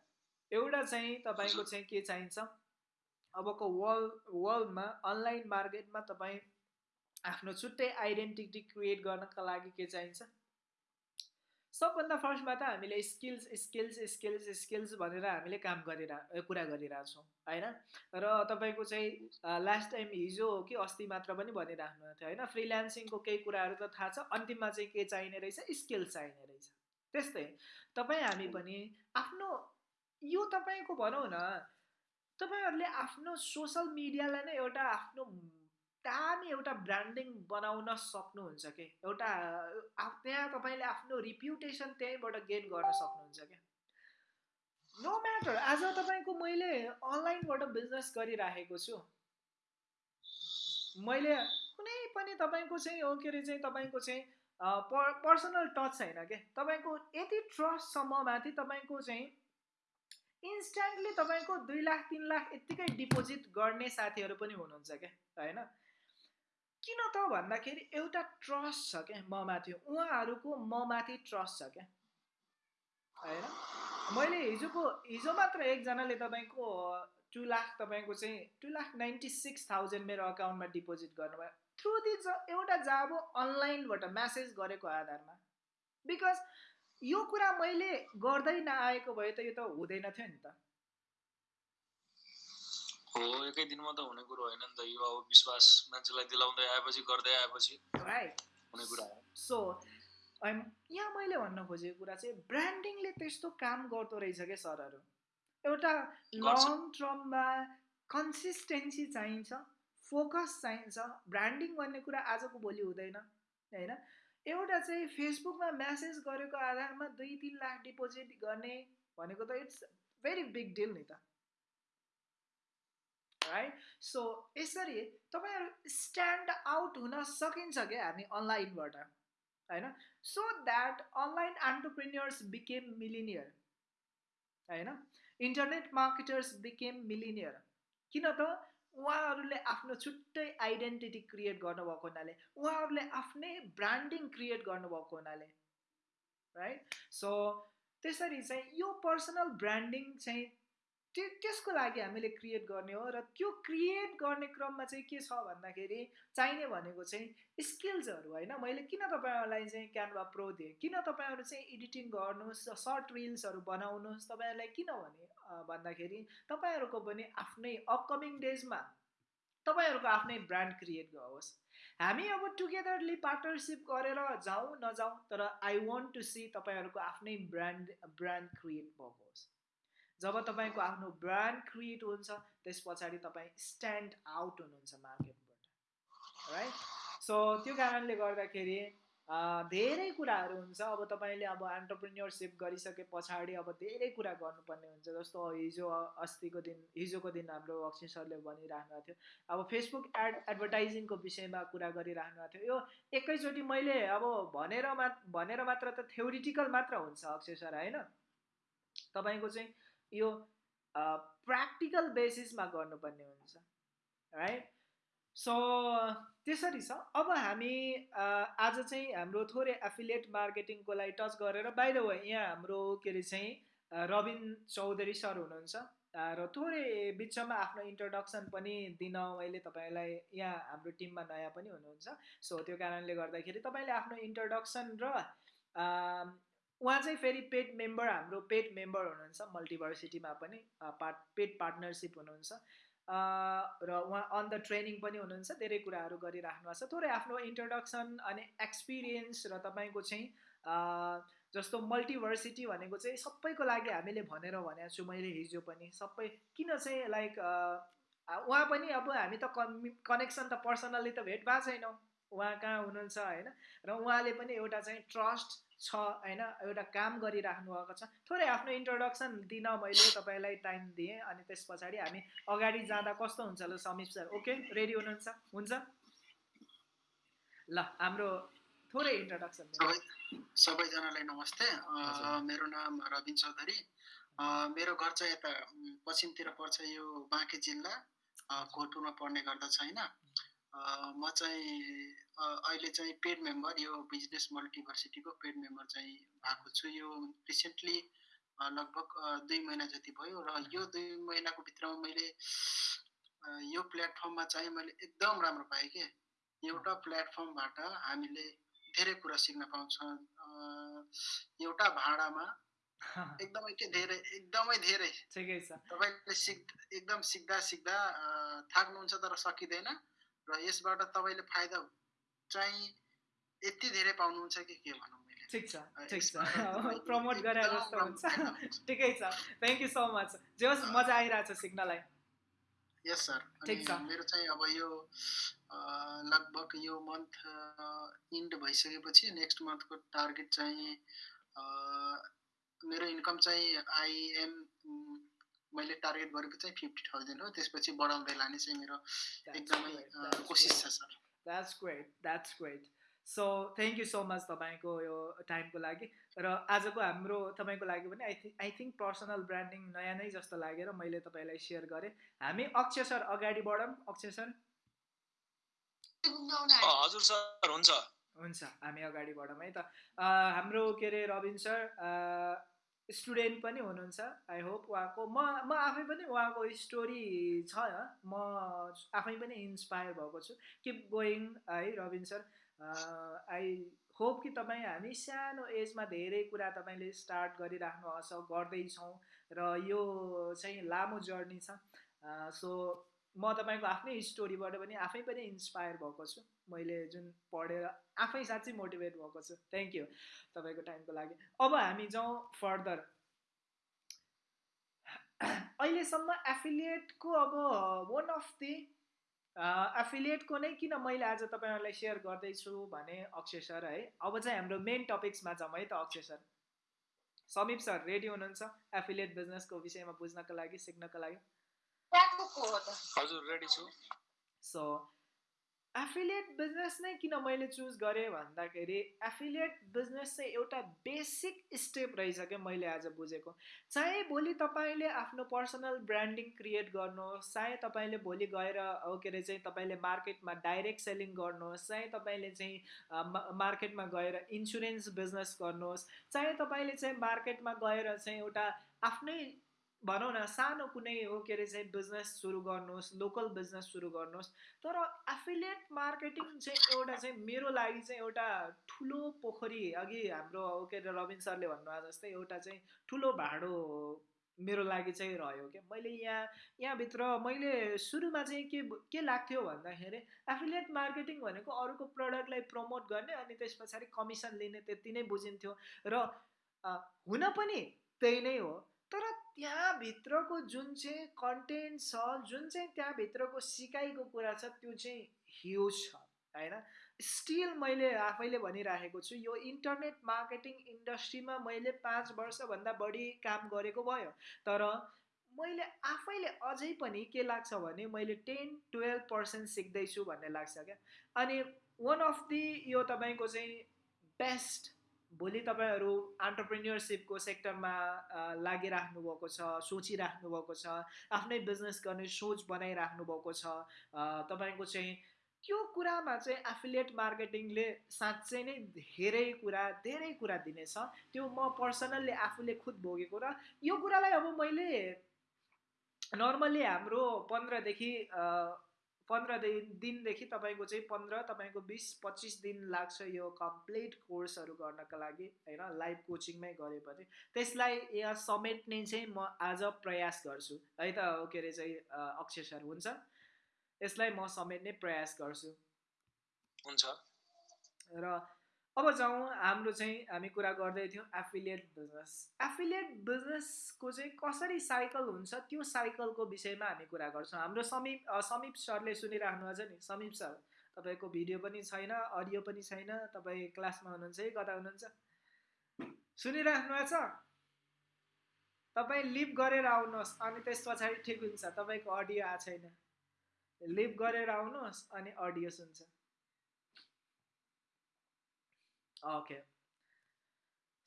A: एउटा चाहिँ तपाईँको चाहिँ के चाहिन्छ? अबको वर्ल्ड वर्ल्डमा अनलाइन मार्केटमा तपाईँ आफ्नो छुट्टै आइडेन्टिटी क्रिएट गर्नका लागि के चाहिन्छ? सबभन्दा फर्स्टमा त हामीले स्किल्स स्किल्स स्किल्स स्किल्स भनेर हामीले काम गरिरह कुरा गरिरहेछौँ होइन? र तपाईँको चाहिँ लास्ट टाइम हिजो हो कि अस्ति मात्र पनि भनिराख्नु थियो होइन? फ्रिल्यान्सिङको केही कुराहरू त थाहा छ अन्तिममा चाहिँ के चाहिने रहेछ? स्किल्स चाहिने रहेछ। त्यस्तै तपाईँ हामी पनि आफ्नो यो तपाईँको भनौँ न तपाईँहरूले आफ्नो सोसल मिडियालाई नै एउटा आफ्नो दामी एउटा ब्रान्डिङ बनाउन सक्नुहुन्छ कि? एउटा त्यहाँ तपाईँले आफ्नो रिप्युटेसन त्यहीँबाट गेन गर्न सक्नुहुन्छ क्या? नो म्याटर आज तपाईँको मैले अनलाइनबाट बिजनेस गरिराखेको छु। मैले कुनै पनि तपाईँको चाहिँ के अरे चाहिँ तपाईँको चाहिँ पर्सनल टच छैन क्या तपाईँको यति ट्रस्टसम्म माथि तपाईँको चाहिँ इन्स्ट्यान्टली तपाईँको दुई लाख तिन लाख यत्तिकै डिपोजिट गर्ने साथीहरू पनि हुनुहुन्छ क्या होइन? किन त भन्दाखेरि एउटा ट्रस्ट छ क्या म माथि उहाँहरूको म ट्रस्ट छ क्या। होइन? मैले हिजोको हिजो मात्र एकजनाले तपाईँको टु लाख तपाईँको चाहिँ two lakh ninety six thousand मेरो अकाउन्टमा डिपोजिट गर्नुभयो। थ्रु दि एउटा जाब अनलाइनबाट म्यासेज गरेको आधारमा। बिकज यो कुरा मैले गर्दै नआएको भए त यो त हुँदैन थियो नि त।
B: हो एकै दिनमा त हुने कुरो होइन नि त। यो अब विश्वास मान्छेलाई दिलाउँदै आएपछि गर्दै आएपछि हुने कुरा हो।
A: सो यहाँ मैले भन्न खोजेको कुरा चाहिँ ब्रान्डिङले त्यस्तो काम गर्दो रहेछ क्या सरहरू? एउटा लङ टर्ममा कन्सिस्टेन्सी चाहिन्छ फोकस चाहिन्छ। ब्रान्डिङ भन्ने कुरा आजको भोलि हुँदैन होइन? एउटा चाहिँ फेसबुकमा म्यासेज गरेको आधारमा दुई तिन लाख डिपोजिट गर्ने भनेको त इट्स भेरी बिग डिल नि त। राइट सो यसरी तपाईँहरू स्ट्यान्ड आउट हुन सकिन्छ क्या हामी अनलाइनबाट होइन? So that online entrepreneurs became millionaire होइन? इन्टरनेट मार्केटर्स बिकेम मिलिनियर किन त? उहाँहरूले आफ्नो छुट्टै आइडेन्टिटी क्रिएट गर्नुभएको हुनाले उहाँहरूले आफ्नै ब्रान्डिङ क्रिएट गर्नुभएको हुनाले राइट सो त्यसरी चाहिँ यो पर्सनल ब्रान्डिङ चाहिँ त्यो त्यसको लागि हामीले क्रिएट गर्ने हो र त्यो क्रिएट गर्ने क्रममा चाहिँ के छ भन्दाखेरि चाहिने भनेको चाहिँ स्किल्सहरू होइन। मैले किन तपाईँहरूलाई चाहिँ क्यानभा प्रो दिएँ? किन तपाईँहरू चाहिँ एडिटिङ गर्नुहोस् सर्ट रिल्सहरू बनाउनुहोस्? तपाईँहरूलाई किन भने भन्दाखेरि तपाईँहरूको पनि आफ्नै अपकमिङ डेजमा तपाईँहरूको आफ्नै ब्रान्ड क्रिएट गरोस् हामी अब टुगेदरली पार्टनरसिप गरेर जाउँ नजाउँ तर आई वन्ट टु सी तपाईँहरूको आफ्नै ब्रान्ड ब्रान्ड क्रिएट भएको होस् जब तपाईँको आफ्नो ब्रान्ड क्रिएट हुन्छ त्यस पछाडि तपाईँ स्ट्यान्ड आउट हुनुहुन्छ मार्केटबाट राइट सो त्यो कारणले गर्दाखेरि धेरै कुराहरू हुन्छ। अब तपाईँले अब एन्टरप्रिन्यरसिप गरिसके पछाडि अब धेरै कुरा गर्नुपर्ने हुन्छ। जस्तो हिजो अस्तिको दिन हिजोको दिन हाम्रो अक्षय सरले भनिराख्नु भएको थियो। अब फेसबुक एड एडभर्टाइजिङको विषयमा कुरा गरिराख्नु भएको थियो। यो एकैचोटि मैले अब भनेर मा भनेर मात्र त थ्योरिटिकल मात्र हुन्छ अक्षय सर होइन? तपाईँको चाहिँ यो प्र्याक्टिकल बेसिसमा गर्नुपर्ने हुन्छ राइट सो त्यसरी छ। अब हामी आज चाहिँ हाम्रो थोरै एफिलिएट मार्केटिङको लागि टच गरेर बाहिर वे यहाँ हाम्रो के अरे चाहिँ रबिन चौधरी सर हुनुहुन्छ। र थोरै बिचमा आफ्नो इन्ट्रोडक्सन पनि दिन मैले तपाईँलाई यहाँ हाम्रो टिममा नयाँ पनि हुनुहुन्छ। सो त्यो कारणले गर्दाखेरि तपाईँले आफ्नो इन्ट्रोडक्सन र उहाँ चाहिँ फेरि पेड मेम्बर हाम्रो पेड मेम्बर हुनुहुन्छ मल्टिभर्सिटीमा पनि पार्ट पेड पार्टनरसिप हुनुहुन्छ। र उहाँ अन द ट्रेनिङ पनि हुनुहुन्छ धेरै कुराहरू गरिराख्नु भएको छ। थोरै आफ्नो इन्ट्रोडक्सन अनि एक्सपिरियन्स र तपाईँको चाहिँ जस्तो मल्टिभर्सिटी भनेको चाहिँ सबैको लागि हामीले भनेर भनेको छु मैले हिजो पनि। सबै किन चाहिँ लाइक उहाँ पनि अब हामी त कनेक्सन त पर्सनल्ली त भेट भएको छैनौँ। उहाँ कहाँ हुनुहुन्छ होइन? र उहाँले पनि एउटा चाहिँ ट्रस्ट छ होइन? एउटा काम गरिराख्नु भएको छ। थोरै आफ्नो इन्ट्रोडक्सन दिन मैले तपाईँलाई टाइम दिएँ अनि त्यस पछाडि हामी अगाडि जाँदा कस्तो हुन्छ ल समीप सर? ओके रेडी हुनुहुन्छ? हुन्छ? ल हाम्रो थोरै इन्ट्रोडक्सन
D: सबै सबैजनालाई नमस्ते। मेरो नाम रविन चौधरी। मेरो घर चाहिँ यता पश्चिमतिर पर्छ यो बाँके जिल्ला। कोटुरमा पर्ने गर्दछ होइन? म चाहिँ अहिले चाहिँ पेड मेम्बर यो बिजनेस मल्टिभर्सिटीको पेड मेम्बर चाहिँ भएको छु। यो रिसेन्टली लगभग दुई महिना जति भयो र यो दुई महिनाको भित्रमा मैले यो प्लेटफर्ममा चाहिँ मैले एकदम राम्रो पाएँ कि। एउटा प्लेटफर्मबाट हामीले धेरै कुरा सिक्न पाउँछौँ एउटा भाँडामा (laughs) एकदमै के धेरै एकदमै धेरै तपाईँले सिक् एकदम सिक्दा सिक्दा थाक्नुहुन्छ तर सकिँदैन। र यसबाट तपाईँले फाइदा चाहिँ यति धेरै पाउनुहुन्छ कि के भनौँ
A: ठिक छ ठिक छ। प्रमोट गरे जस्तो हुन्छ। ठिकै छ। थ्याङ्क यू सो मच जे होस् मजा आइरहेछ सिक्नलाई।
D: यस सर ठिक छ। मेरो चाहिँ अब यो लगभग यो मन्थ इन्ड भइसकेपछि नेक्स्ट मन्थको टार्गेट चाहिँ मेरो इन्कम चाहिँ आइएम मैले टार्गेट गरेको चाहिँ फिफ्टी थाउजन्ड हो। त्यसपछि बढाउँदै लाने चाहिँ मेरो एकदमै कोसिस छ sir.
A: That's great that's great so thank you so much तपाईँको यो टाइमको लागि र आजको हाम्रो तपाईँको लागि पनि I think I think personal branding नयाँ नै जस्तो लागेर मैले तपाईँलाई सेयर गरेँ। हामी अक्षय सर अगाडि बढौँ। अक्षय सर?
B: अँ, हजुर सर हुन्छ।
A: हुन्छ हामी अगाडि बढौँ है त। अ, हाम्रो के अरे रविन सर स्टुडेन्ट पनि हुनुहुन्छ। आई होप उहाँको म म आफै पनि उहाँको स्टोरी छ म आफै पनि इन्सपायर भएको छु। किप गोइङ है रविन सर। आई होप कि तपाईँ हामी सानो एजमा धेरै कुरा तपाईँले स्टार्ट गरिराख्नु भएको छ गर्दैछौँ। र यो चाहिँ लामो जर्नी छ। सो म तपाईँको आफ्नै स्टोरीबाट पनि आफै पनि इन्सपायर भएको छु। मैले जुन पढेर आफै साँच्चै मोटिभेट भएको छु। थ्याङ्क यू तपाईँको टाइमको लागि। अब हामी जाउँ फर्दर। अहिलेसम्म एफिलिएटको अब वान अफ दि एफिलिएटको नै किन मैले आज तपाईँहरूलाई सेयर गर्दैछु भने अक्षय सर है अब चाहिँ हाम्रो मेन टपिक्समा जाउँ है त Akshay sir. Sameep sir ready हुनुहुन्छ एफिलिएट बिजनेसको विषयमा बुझ्नको लागि सिक्नको लागि?
B: हजुर रेडी छु।
A: सो एफिलिएट बिजनेस नै किन मैले चुज गरेँ भन्दाखेरि एफिलिएट बिजनेस चाहिँ एउटा बेसिक स्टेप रहेछ क्या मैले आज बुझेको। चाहे भोलि तपाईँले आफ्नो पर्सनल ब्रान्डिङ क्रिएट गर्नुहोस् चाहे तपाईँले भोलि गएर के अरे चाहिँ तपाईँले मार्केटमा डाइरेक्ट सेलिङ गर्नुहोस् चाहे तपाईँले चाहिँ मार्केटमा गएर इन्सुरेन्स बिजनेस गर्नुहोस् चाहे तपाईँले चाहिँ मार्केटमा गएर चाहिँ एउटा आफ्नै भनौँ न सानो कुनै हो के अरे चाहिँ बिजनेस सुरु गर्नुहोस् लोकल बिजनेस सुरु गर्नुहोस् तर एफिलिएट मार्केटिङ चाहिँ एउटा चाहिँ मेरो लागि चाहिँ एउटा ठुलो पोखरी अघि हाम्रो के अरे रविन सरले भन्नुभयो जस्तै एउटा चाहिँ ठुलो भाँडो मेरो लागि चाहिँ रह्यो क्या मैले यहाँ यहाँभित्र मैले सुरुमा चाहिँ के के लाग्थ्यो भन्दाखेरि एफिलिएट मार्केटिङ भनेको अरूको प्रडक्टलाई प्रमोट गर्ने अनि त्यस पछाडि कमिसन लिने त्यति नै बुझिन्थ्यो र हुन पनि त्यही नै हो तर त्यहाँभित्रको जुन चाहिँ कन्टेन्ट छ जुन चाहिँ त्यहाँभित्रको सिकाइको कुरा छ त्यो चाहिँ ह्युज छ होइन? स्टिल मैले आफैले भनिराखेको छु यो इन्टरनेट मार्केटिङ इन्डस्ट्रीमा मैले पाँच वर्षभन्दा बढी काम गरेको भयो। तर मैले आफैले अझै पनि के लाग्छ भने मैले टेन टुवेल्भ पर्सेन्ट सिक्दैछु भन्ने लाग्छ क्या। अनि वान अफ दि यो तपाईँको चाहिँ बेस्ट भोलि तपाईँहरू अन्टरप्रेन्यरसिपको सेक्टरमा लागिराख्नु भएको छ सोचिराख्नु भएको छ आफ्नै बिजनेस गर्ने सोच बनाइराख्नु भएको छ तपाईँको चाहिँ त्यो कुरामा चाहिँ एफिलिएट मार्केटिङले साँच्चै नै धेरै कुरा धेरै कुरा दिनेछ। त्यो म पर्सनल्ली आफूले खुद भोगेको र यो कुरालाई अब मैले नर्मल्ली हाम्रो पन्ध्रदेखि पन्ध्र दिनदेखि तपाईँको चाहिँ पन्ध्र तपाईँको बिस पच्चिस दिन लाग्छ यो कम्प्लिट कोर्सहरू गर्नको लागि होइन? लाइभ कोचिङमै गरे पनि। त्यसलाई यहाँ समेट्ने चाहिँ म आज प्रयास गर्छु। है त के अरे चाहिँ अक्षय सर हुन्छ। यसलाई म समेट्ने प्रयास गर्छु।
B: हुन्छ।
A: र अब जाउँ हाम्रो चाहिँ हामी कुरा गर्दै थियौँ एफिलिएट बिजनेस एफिलिएट बिजनेसको चाहिँ कसरी साइकल हुन्छ त्यो साइकलको विषयमा हामी कुरा गर्छौँ। हाम्रो समीप समीप सरले सुनिराख्नु छ नि समीप सर तपाईँको भिडियो पनि छैन अडियो पनि छैन तपाईँ क्लासमा हुनुहुन्छ है कता हुनुहुन्छ। सुनिराख्नु भएको छ? तपाईँ लिभ गरेर आउनुहोस् अनि त्यस पछाडि ठिक हुन्छ तपाईँको अडियो आएको छैन। लिभ गरेर आउनुहोस् अनि अडियो सुन्छ। ओके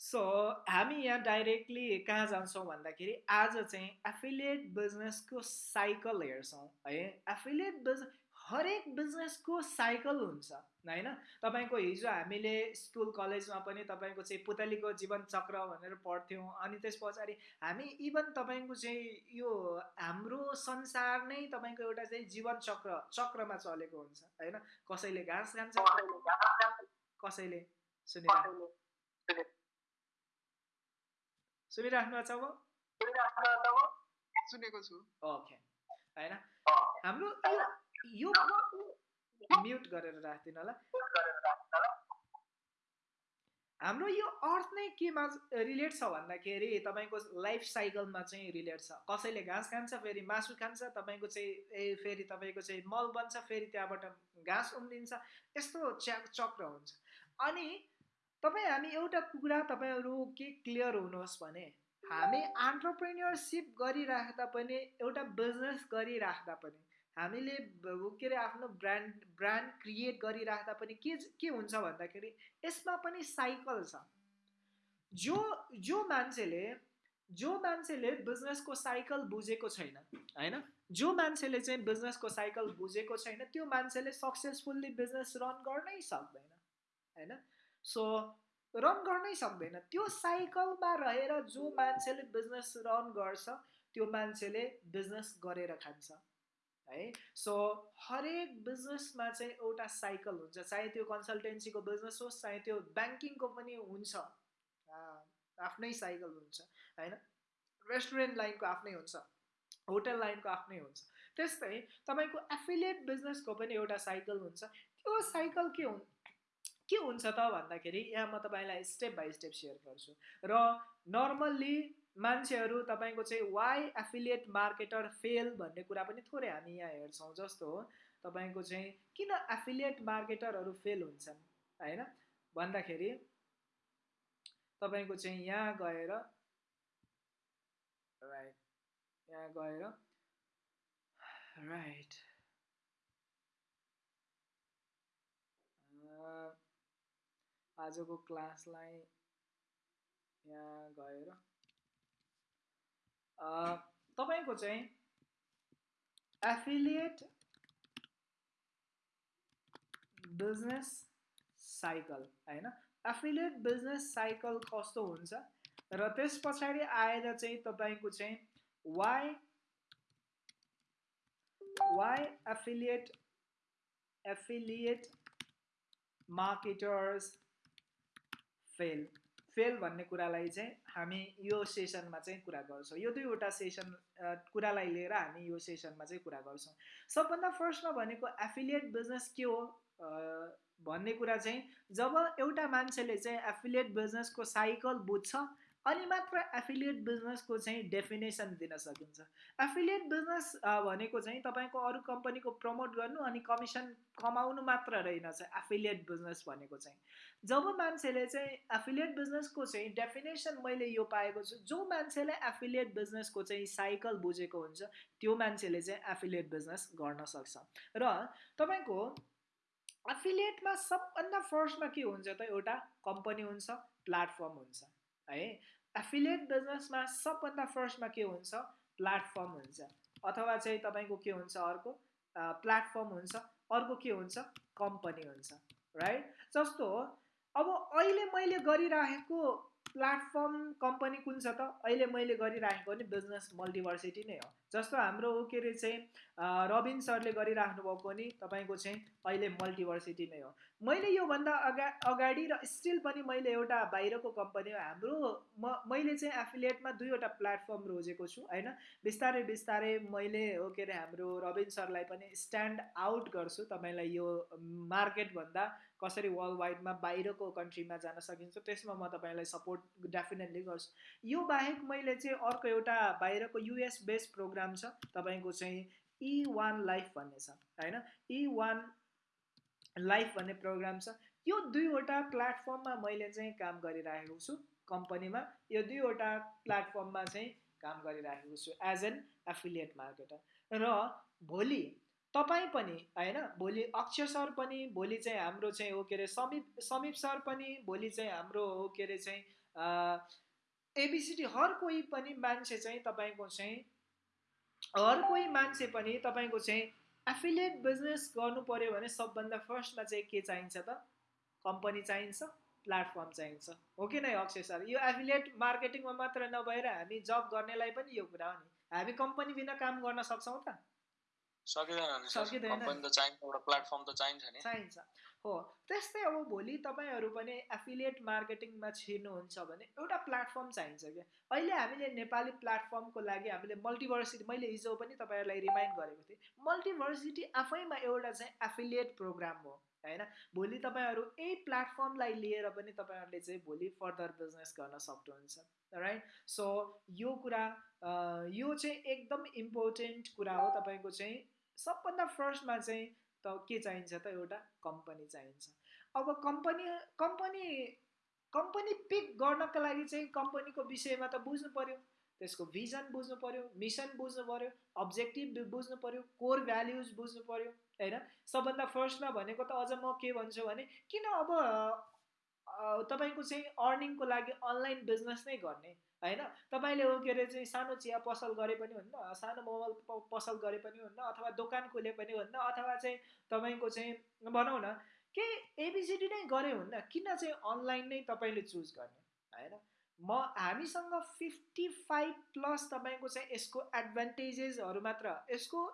A: सो हामी यहाँ डाइरेक्टली कहाँ जान्छौँ भन्दाखेरि आज चाहिँ एफिलिएट बिजनेसको साइकल हेर्छौँ है? एफिलिएट बिजनेस हरेक बिजनेसको साइकल हुन्छ होइन? तपाईँको हिजो हामीले स्कुल कलेजमा पनि तपाईँको चाहिँ पुतलीको जीवन चक्र भनेर पढ्थ्यौँ अनि त्यस पछाडि हामी इभन तपाईँको चाहिँ यो हाम्रो संसार नै तपाईँको एउटा चाहिँ जीवन चक्र चक्रमा चलेको हुन्छ होइन? कसैले घाँस खान्छ कसैले सुनिराख्नु सुनिराख्नु छ अब
C: सुनेको छु
A: ओके होइन हाम्रो यो म्युट गरेर राखिदिनु होला हाम्रो यो अर्थ नै केमा रिलेट छ भन्दाखेरि तपाईँको लाइफ साइकलमा चाहिँ रिलेट छ कसैले घाँस खान्छ फेरि मासु खान्छ तपाईँको चाहिँ ए फेरि तपाईँको चाहिँ मल बन्छ फेरि त्यहाँबाट घाँस उम्रिन्छ यस्तो च्या चक्र हुन्छ अनि तपाईँ हामी एउटा कुरा तपाईँहरू के क्लियर हुनुहोस् भने हामी अन्टरप्रेन्यरसिप गरिराख्दा पनि एउटा बिजनेस गरिराख्दा पनि हामीले के अरे आफ्नो ब्रान्ड ब्रान्ड क्रिएट गरिराख्दा पनि के के हुन्छ भन्दाखेरि यसमा पनि साइकल छ। जो जो मान्छेले जो मान्छेले बिजनेसको साइकल बुझेको छैन होइन? जो मान्छेले चाहिँ बिजनेसको साइकल बुझेको छैन त्यो मान्छेले सक्सेसफुल्ली बिजनेस रन गर्नै सक्दैन होइन? सो रन गर्नै सक्दैन। त्यो साइकलमा रहेर जो मान्छेले बिजनेस रन गर्छ त्यो मान्छेले बिजनेस गरेर खान्छ है? सो हरेक बिजनेसमा चाहिँ एउटा साइकल हुन्छ। चाहे त्यो कन्सल्टेन्सीको बिजनेस होस् चाहे त्यो ब्याङ्किङको पनि हुन्छ। आफ्नै साइकल हुन्छ होइन? रेस्टुरेन्ट लाइनको आफ्नै हुन्छ होटल लाइनको आफ्नै हुन्छ। त्यस्तै तपाईँको एफिलिएट बिजनेसको पनि एउटा साइकल हुन्छ। त्यो साइकल के हुन्? के हुन्छ त भन्दाखेरि यहाँ म तपाईँलाई स्टेप बाई स्टेप सेयर गर्छु। र नर्मल्ली मान्छेहरू तपाईँको चाहिँ वाइ एफिलिएट मार्केटर फेल भन्ने कुरा पनि थोरै हामी यहाँ हेर्छौँ जस्तो हो। तपाईँको चाहिँ किन एफिलिएट मार्केटरहरू फेल हुन्छन् होइन? भन्दाखेरि तपाईँको चाहिँ यहाँ गएर राइट यहाँ गएर राइट आजको क्लासलाई यहाँ गएर। तपाईँको चाहिँ एफिलिएट बिजनेस साइकल होइन? एफिलिएट बिजनेस साइकल कस्तो हुन्छ? र त्यस पछाडि आएर चाहिँ तपाईँको चाहिँ why why affiliate affiliate marketers fail fail भन्ने कुरालाई चाहिँ हामी यो सेसनमा चाहिँ कुरा गर्छौँ। यो दुईवटा सेसन कुरालाई लिएर हामी यो सेसनमा चाहिँ कुरा गर्छौँ। सबभन्दा फर्स्टमा भनेको एफिलिएट बिजनेस के हो? भन्ने कुरा चाहिँ जब एउटा मान्छेले चाहिँ एफिलिएट बिजनेसको साइकल बुझ्छ अनि मात्र एफिलिएट बिजनेसको चाहिँ डेफिनेसन दिन सकिन्छ। एफिलिएट बिजनेस भनेको चाहिँ तपाईँको अरू कम्पनीको प्रमोट गर्नु अनि कमिसन कमाउनु मात्र रहेनछ एफिलिएट बिजनेस भनेको चाहिँ। जब मान्छेले चाहिँ एफिलिएट बिजनेसको चाहिँ डेफिनेसन मैले यो पाएको छु जो मान्छेले एफिलिएट बिजनेसको चाहिँ साइकल बुझेको हुन्छ त्यो मान्छेले चाहिँ एफिलिएट बिजनेस गर्न सक्छ। र तपाईँको एफिलिएटमा सबभन्दा फर्स्टमा के हुन्छ त? एउटा कम्पनी हुन्छ प्लेटफर्म हुन्छ है? एफिलिएट बिजनेसमा सबभन्दा फर्स्टमा के हुन्छ? प्लेटफर्म हुन्छ। अथवा चाहिँ तपाईँको के हुन्छ अर्को? प्लेटफर्म हुन्छ। अर्को के हुन्छ? कम्पनी हुन्छ। राइट जस्तो अब अहिले मैले गरिराखेको प्लेटफर्म कम्पनी कुन छ त? अहिले मैले गरिराखेको नि बिजनेस मल्टिभर्सिटी नै हो। जस्तो हाम्रो के अरे चाहिँ रबिन सरले गरिराख्नु भएको नि तपाईँको चाहिँ अहिले मल्टिभर्सिटी नै हो। मैले योभन्दा अगा अगाडि र स्टिल पनि मैले एउटा बाहिरको कम्पनी हो। हाम्रो म मैले चाहिँ एफिलिएटमा दुईवटा प्लेटफर्म रोजेको छु होइन? बिस्तारै बिस्तारै मैले हो के अरे हाम्रो रबिन सरलाई पनि स्ट्यान्ड आउट गर्छु तपाईँलाई यो मार्केटभन्दा। कसरी वर्ल्ड वाइडमा बाहिरको कन्ट्रीमा जान सकिन्छ त्यसमा म तपाईँलाई सपोर्ट डेफिनेटली गर्छु। यो बाहेक मैले चाहिँ अर्को एउटा बाहिरको युएस बेस्ड प्रोग्राम छ तपाईँको चाहिँ इ वान लाइफ भन्ने छ होइन? इ वान लाइफ भन्ने प्रोग्राम छ। यो दुईवटा प्लेटफर्ममा मैले चाहिँ काम गरिराखेको छु कम्पनीमा यो दुईवटा प्लेटफर्ममा चाहिँ काम गरिराखेको छु एज एन एफिलिएट मार्केटर र भोलि तपाईँ पनि होइन? भोलि अक्षय सर पनि भोलि चाहिँ हाम्रो चाहिँ हो के अरे समीप समीप सर पनि भोलि चाहिँ हाम्रो हो के अरे चाहिँ एबिसिडी हर कोही पनि मान्छे चाहिँ तपाईँको चाहिँ हर कोही मान्छे पनि तपाईँको चाहिँ एफिलिएट बिजनेस गर्नु पऱ्यो भने सबभन्दा फर्स्टमा चाहिँ के चाहिन्छ त? कम्पनी चाहिन्छ प्लेटफर्म चाहिन्छ। हो कि नै अक्षय सर? यो एफिलिएट मार्केटिङमा मात्र नभएर हामी जब गर्नेलाई पनि यो कुरा हो नि। हामी कम्पनी बिना काम गर्न सक्छौँ त।
B: सकिँदैन
A: चाहिन्छ हो त्यस्तै अब भोलि तपाईँहरू पनि एफिलिएट मार्केटिङमा छिर्नुहुन्छ भने एउटा प्लेटफर्म चाहिन्छ क्या। अहिले हामीले नेपाली प्लेटफर्मको लागि हामीले मल्टिभर्सिटी मैले हिजो पनि तपाईँहरूलाई रिमाइन्ड गरेको थिएँ। मल्टिभर्सिटी आफैमा एउटा चाहिँ एफिलिएट प्रोग्राम हो होइन? भोलि तपाईँहरू यही प्लेटफर्मलाई लिएर पनि तपाईँहरूले चाहिँ भोलि फर्दर बिजनेस गर्न सक्नुहुन्छ राइट सो यो कुरा यो चाहिँ एकदम इम्पोर्टेन्ट कुरा हो तपाईँको चाहिँ सबभन्दा फर्स्टमा चाहिँ त के चाहिन्छ त एउटा कम्पनी चाहिन्छ। अब कम्पनी कम्पनी कम्पनी पिक गर्नको लागि चाहिँ कम्पनीको विषयमा त बुझ्नु पऱ्यो त्यसको भिजन बुझ्नु पऱ्यो मिसन बुझ्नु पऱ्यो अब्जेक्टिभ बुझ्नु पऱ्यो कोर भ्याल्युज बुझ्नु पऱ्यो होइन? सबभन्दा फर्स्टमा भनेको त अझ म के भन्छु भने किन अब तपाईँको चाहिँ अर्निङको लागि अनलाइन बिजनेस नै गर्ने? होइन? तपाईँले के अरे चाहिँ सानो चिया पसल गरे पनि हुन्न सानो मोबाइल पसल गरे पनि हुन्न अथवा दोकान खोले पनि हुन्न अथवा चाहिँ तपाईँको चाहिँ भनौँ न केही एबिसिडी नै गरे हुन्न किन चाहिँ अनलाइन नै तपाईँले चुज गर्ने होइन? म हामीसँग फिफ्टी फाइभ प्लस तपाईँको चाहिँ यसको एडभान्टेजेसहरू मात्र यसको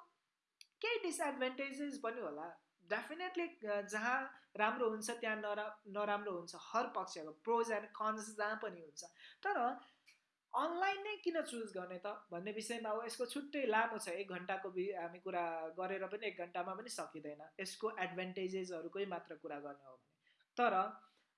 A: केही डिसएडभान्टेजेस पनि होला। डेफिनेटली जहाँ राम्रो हुन्छ त्यहाँ नरा नराम्रो हुन्छ हर पक्षको प्रोज एन्ड कन्स जहाँ पनि हुन्छ। तर अनलाइन नै किन चुज गर्ने त? भन्ने विषयमा अब यसको छुट्टै लामो छ। एक घन्टाको हामी कुरा गरेर पनि एक घन्टामा पनि सकिँदैन। यसको एडभान्टेजेसहरूकै मात्र कुरा गर्ने हो भने। तर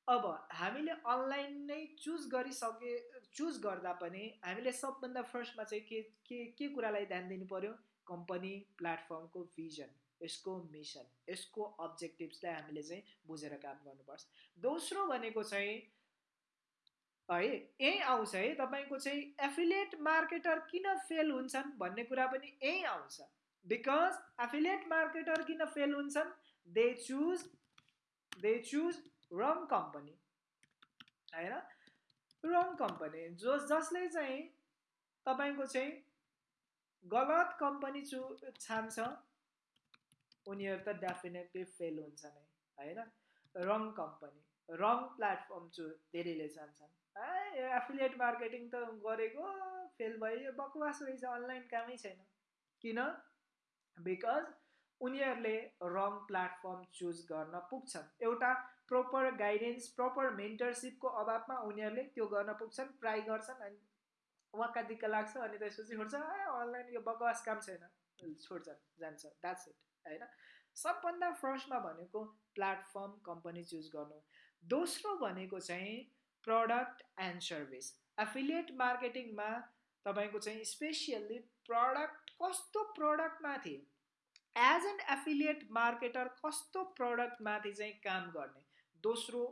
A: अब हामीले अनलाइन नै चुज गरिसके चुज गर्दा पनि हामीले सबभन्दा फर्स्टमा चाहिँ के के के कुरालाई ध्यान दिनु पऱ्यो कम्पनी प्लेटफर्मको भिजन यसको मिसन यसको अब्जेक्टिभ्सलाई हामीले चाहिँ बुझेर काम गर्नुपर्छ। दोस्रो भनेको चाहिँ है? यही आउँछ है तपाईँको चाहिँ एफिलिएट मार्केटर किन फेल हुन्छन् भन्ने कुरा पनि यही आउँछ। बिकज एफिलिएट मार्केटर किन फेल हुन्छन्? They choose they choose wrong company होइन? रङ कम्पनी जो जसले चाहिँ तपाईँको चाहिँ गलत कम्पनी चु छान्छ उनीहरू त डेफिनेटली फेल हुन्छ नै होइन? रङ कम्पनी रङ प्लेटफर्म चु धेरैले चाहन्छन् ए एफिलिएट मार्केटिङ त गरेको फेल भयो बकवास रहेछ अनलाइन कामै छैन। किन? बिकज उनीहरूले रङ प्लेटफर्म चुज गर्न पुग्छन्। एउटा प्रोपर गाइडेन्स प्रोपर मेन्टरसिपको अभावमा उनीहरूले त्यो गर्न पुग्छन् ट्राई गर्छन् अनि वाक्का दिक्क लाग्छ अनि त्यसपछि छोड्छ। ए अनलाइन यो बकवास काम छैन। छोड्छन् जान्छ। द्याट्स इट होइन? सबभन्दा फर्स्टमा भनेको प्लेटफर्म कम्पनी चुज गर्नु। दोस्रो भनेको चाहिँ प्रडक्ट एन्ड सर्भिस एफिलिएट मार्केटिङमा तपाईँको चाहिँ स्पेसियल्ली प्रडक्ट कस्तो प्रडक्टमाथि एज एन एफिलिएट मार्केटर कस्तो प्रडक्टमाथि चाहिँ काम गर्ने? दोस्रो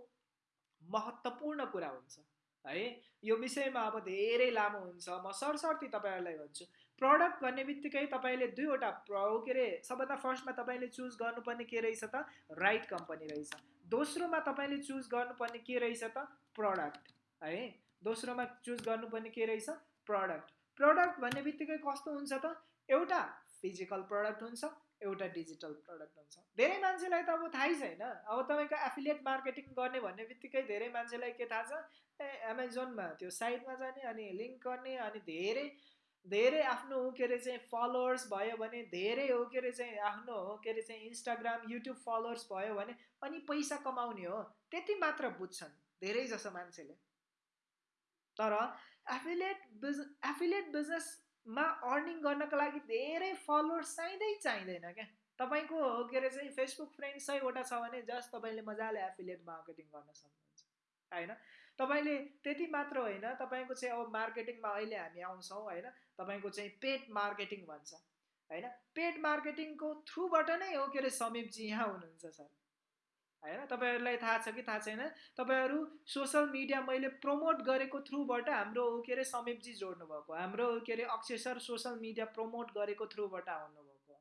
A: महत्त्वपूर्ण कुरा हुन्छ है? यो विषयमा अब धेरै लामो हुन्छ। म सरसर्ती तपाईँहरूलाई भन्छु प्रडक्ट भन्ने बित्तिकै तपाईँले दुईवटा प्र के अरे सबभन्दा फर्स्टमा तपाईँले चुज गर्नुपर्ने के रहेछ त? राइट कम्पनी रहेछ। दोस्रोमा तपाईँले चुज गर्नुपर्ने के रहेछ त? प्रडक्ट है? दोस्रोमा चुज गर्नुपर्ने के रहेछ? प्रडक्ट प्रडक्ट भन्ने बित्तिकै कस्तो हुन्छ त? एउटा फिजिकल प्रडक्ट हुन्छ एउटा डिजिटल प्रडक्ट हुन्छ। धेरै मान्छेलाई त अब थाहै छैन। अब तपाईँको एफिलिएट मार्केटिङ गर्ने भन्ने बित्तिकै धेरै मान्छेलाई के थाहा छ? ए एमाजोनमा त्यो साइटमा जाने अनि लिङ्क गर्ने अनि धेरै धेरै आफ्नो के अरे चाहिँ फलोवर्स भयो भने धेरै हो के अरे चाहिँ आफ्नो हो के अरे चाहिँ इन्स्टाग्राम युट्युब फलोवर्स भयो भने अनि पैसा कमाउने हो। त्यति मात्र बुझ्छन्। धेरै जसो मान्छेले। तर एफिलिएट बिज एफिलिएट बिजनेसमा अर्निङ गर्नको लागि धेरै फलोवर्स चाहिँदै चाहिँदैन क्या। तपाईँको के अरे चाहिँ फेसबुक फ्रेन्ड सयवटा छ भने जस्ट तपाईँले मजाले एफिलिएट मार्केटिङ गर्न सक्नुहुन्छ। होइन? तपाईँले त्यति मात्र होइन तपाईँको चाहिँ अब मार्केटिङमा अहिले हामी आउँछौँ होइन? तपाईँको चाहिँ पेड मार्केटिङ भन्छ। होइन? पेड मार्केटिङको थ्रुबाट नै हो के अरे समीपजी यहाँ हुनुहुन्छ सर। होइन? तपाईँहरूलाई थाहा छ कि थाहा छैन? तपाईँहरू सोसल मिडिया मैले प्रमोट गरेको थ्रुबाट हाम्रो के अरे समीपजी जोड्नु भएको हाम्रो के अरे Akshay sir social media promote गरेको थ्रुबाट आउनुभएको।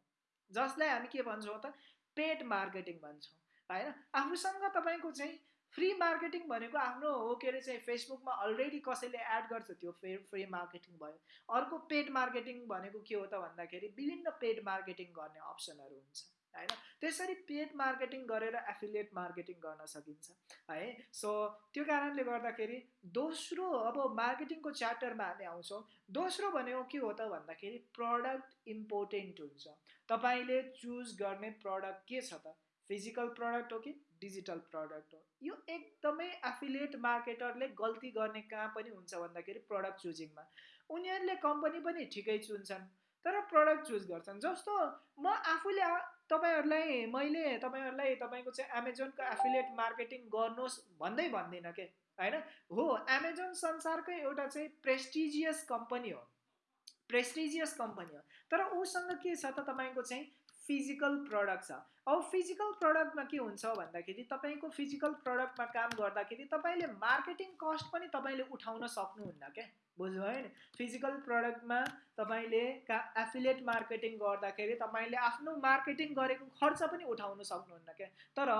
A: जसलाई हामी के भन्छौँ त पेड मार्केटिङ भन्छौँ होइन? आफूसँग तपाईँको चाहिँ फ्री मार्केटिङ भनेको आफ्नो हो के अरे चाहिँ फेसबुकमा अलरेडी कसैले एड गर्छ त्यो फे फ्री मार्केटिङ भयो। अर्को पेड मार्केटिङ भनेको के हो त भन्दाखेरि विभिन्न पेड मार्केटिङ गर्ने अप्सनहरू हुन्छ। होइन? त्यसरी पेड मार्केटिङ गरेर एफिलिएट मार्केटिङ गर्न सकिन्छ है? सो त्यो कारणले गर्दाखेरि दोस्रो अब मार्केटिङको च्याप्टरमा हामी आउँछौँ। दोस्रो भनेको के हो त भन्दाखेरि प्रडक्ट इम्पोर्टेन्ट हुन्छ। तपाईँले चुज गर्ने प्रडक्ट के छ त? फिजिकल प्रडक्ट हो कि डिजिटल प्रडक्ट हो? यो एकदमै एफिलिएट मार्केटरले गल्ती गर्ने कहाँ पनि हुन्छ भन्दाखेरि प्रडक्ट चुजिङमा उनीहरूले कम्पनी पनि ठिकै चुन्छन् तर प्रडक्ट चुज गर्छन्। जस्तो म आफूले तपाईँहरूलाई मैले तपाईँहरूलाई तपाईँको चाहिँ एमाजोनको एफिलिएट मार्केटिङ गर्नुहोस् भन्दै भन्दिनँ के? होइन? हो एमाजोन संसारकै एउटा चाहिँ प्रेस्टिजियस कम्पनी हो। प्रेस्टिजियस कम्पनी हो। तर उसँग के छ त तपाईँको चाहिँ फिजिकल प्रडक्ट छ। अब फिजिकल प्रडक्टमा के हुन्छ भन्दाखेरि तपाईँको फिजिकल प्रडक्टमा काम गर्दाखेरि तपाईँले मार्केटिङ कस्ट पनि तपाईँले उठाउन सक्नुहुन्न क्या बुझ्नुभयो नि फिजिकल प्रडक्टमा तपाईँले का एफिलिएट मार्केटिङ गर्दाखेरि तपाईँले आफ्नो मार्केटिङ गरेको खर्च पनि उठाउन सक्नुहुन्न क्या। तर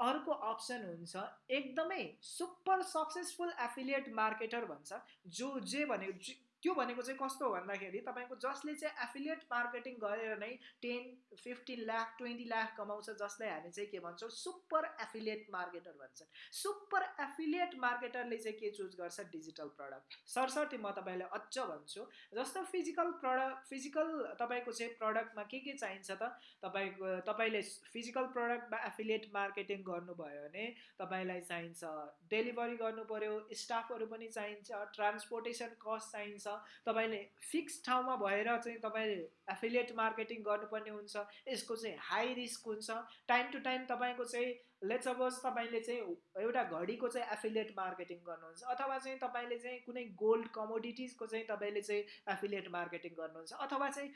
A: अर्को अप्सन हुन्छ एकदमै सुपर सक्सेसफुल एफिलिएट मार्केटर भन्छ जो जे भनेको त्यो भनेको चाहिँ कस्तो भन्दाखेरि तपाईँको जसले चाहिँ एफिलिएट मार्केटिङ गरेर नै ten fifteen lakh twenty lakh कमाउँछ जसलाई हामी चाहिँ के भन्छौँ सुपर एफिलिएट मार्केटर भन्छ। सुपर एफिलिएट मार्केटरले चाहिँ के चुज गर्छ डिजिटल प्रडक्ट सरसर्ती म तपाईँलाई अझ भन्छु जस्तो फिजिकल प्रडक्ट फिजिकल तपाईँको चाहिँ प्रडक्टमा के के चाहिन्छ त? तपाईँको तपाईँले फिजिकल प्रडक्टमा एफिलिएट मार्केटिङ गर्नुभयो भने तपाईँलाई चाहिन्छ डेलिभरी गर्नु पऱ्यो स्टाफहरू पनि चाहिन्छ ट्रान्सपोर्टेसन कस्ट चाहिन्छ तपाईँले फिक्स ठाउँमा भएर चाहिँ तपाईँले एफिलिएट मार्केटिङ गर्नुपर्ने हुन्छ। यसको चाहिँ हाई रिस्क हुन्छ। टाइम टु टाइम तपाईँको चाहिँ लेट सपोज तपाईँले चाहिँ एउटा घडीको चाहिँ एफिलिएट मार्केटिङ गर्नुहुन्छ। अथवा चाहिँ तपाईँले चाहिँ कुनै गोल्ड कमोडिटिजको चाहिँ तपाईँले चाहिँ एफिलिएट मार्केटिङ गर्नुहुन्छ। अथवा चाहिँ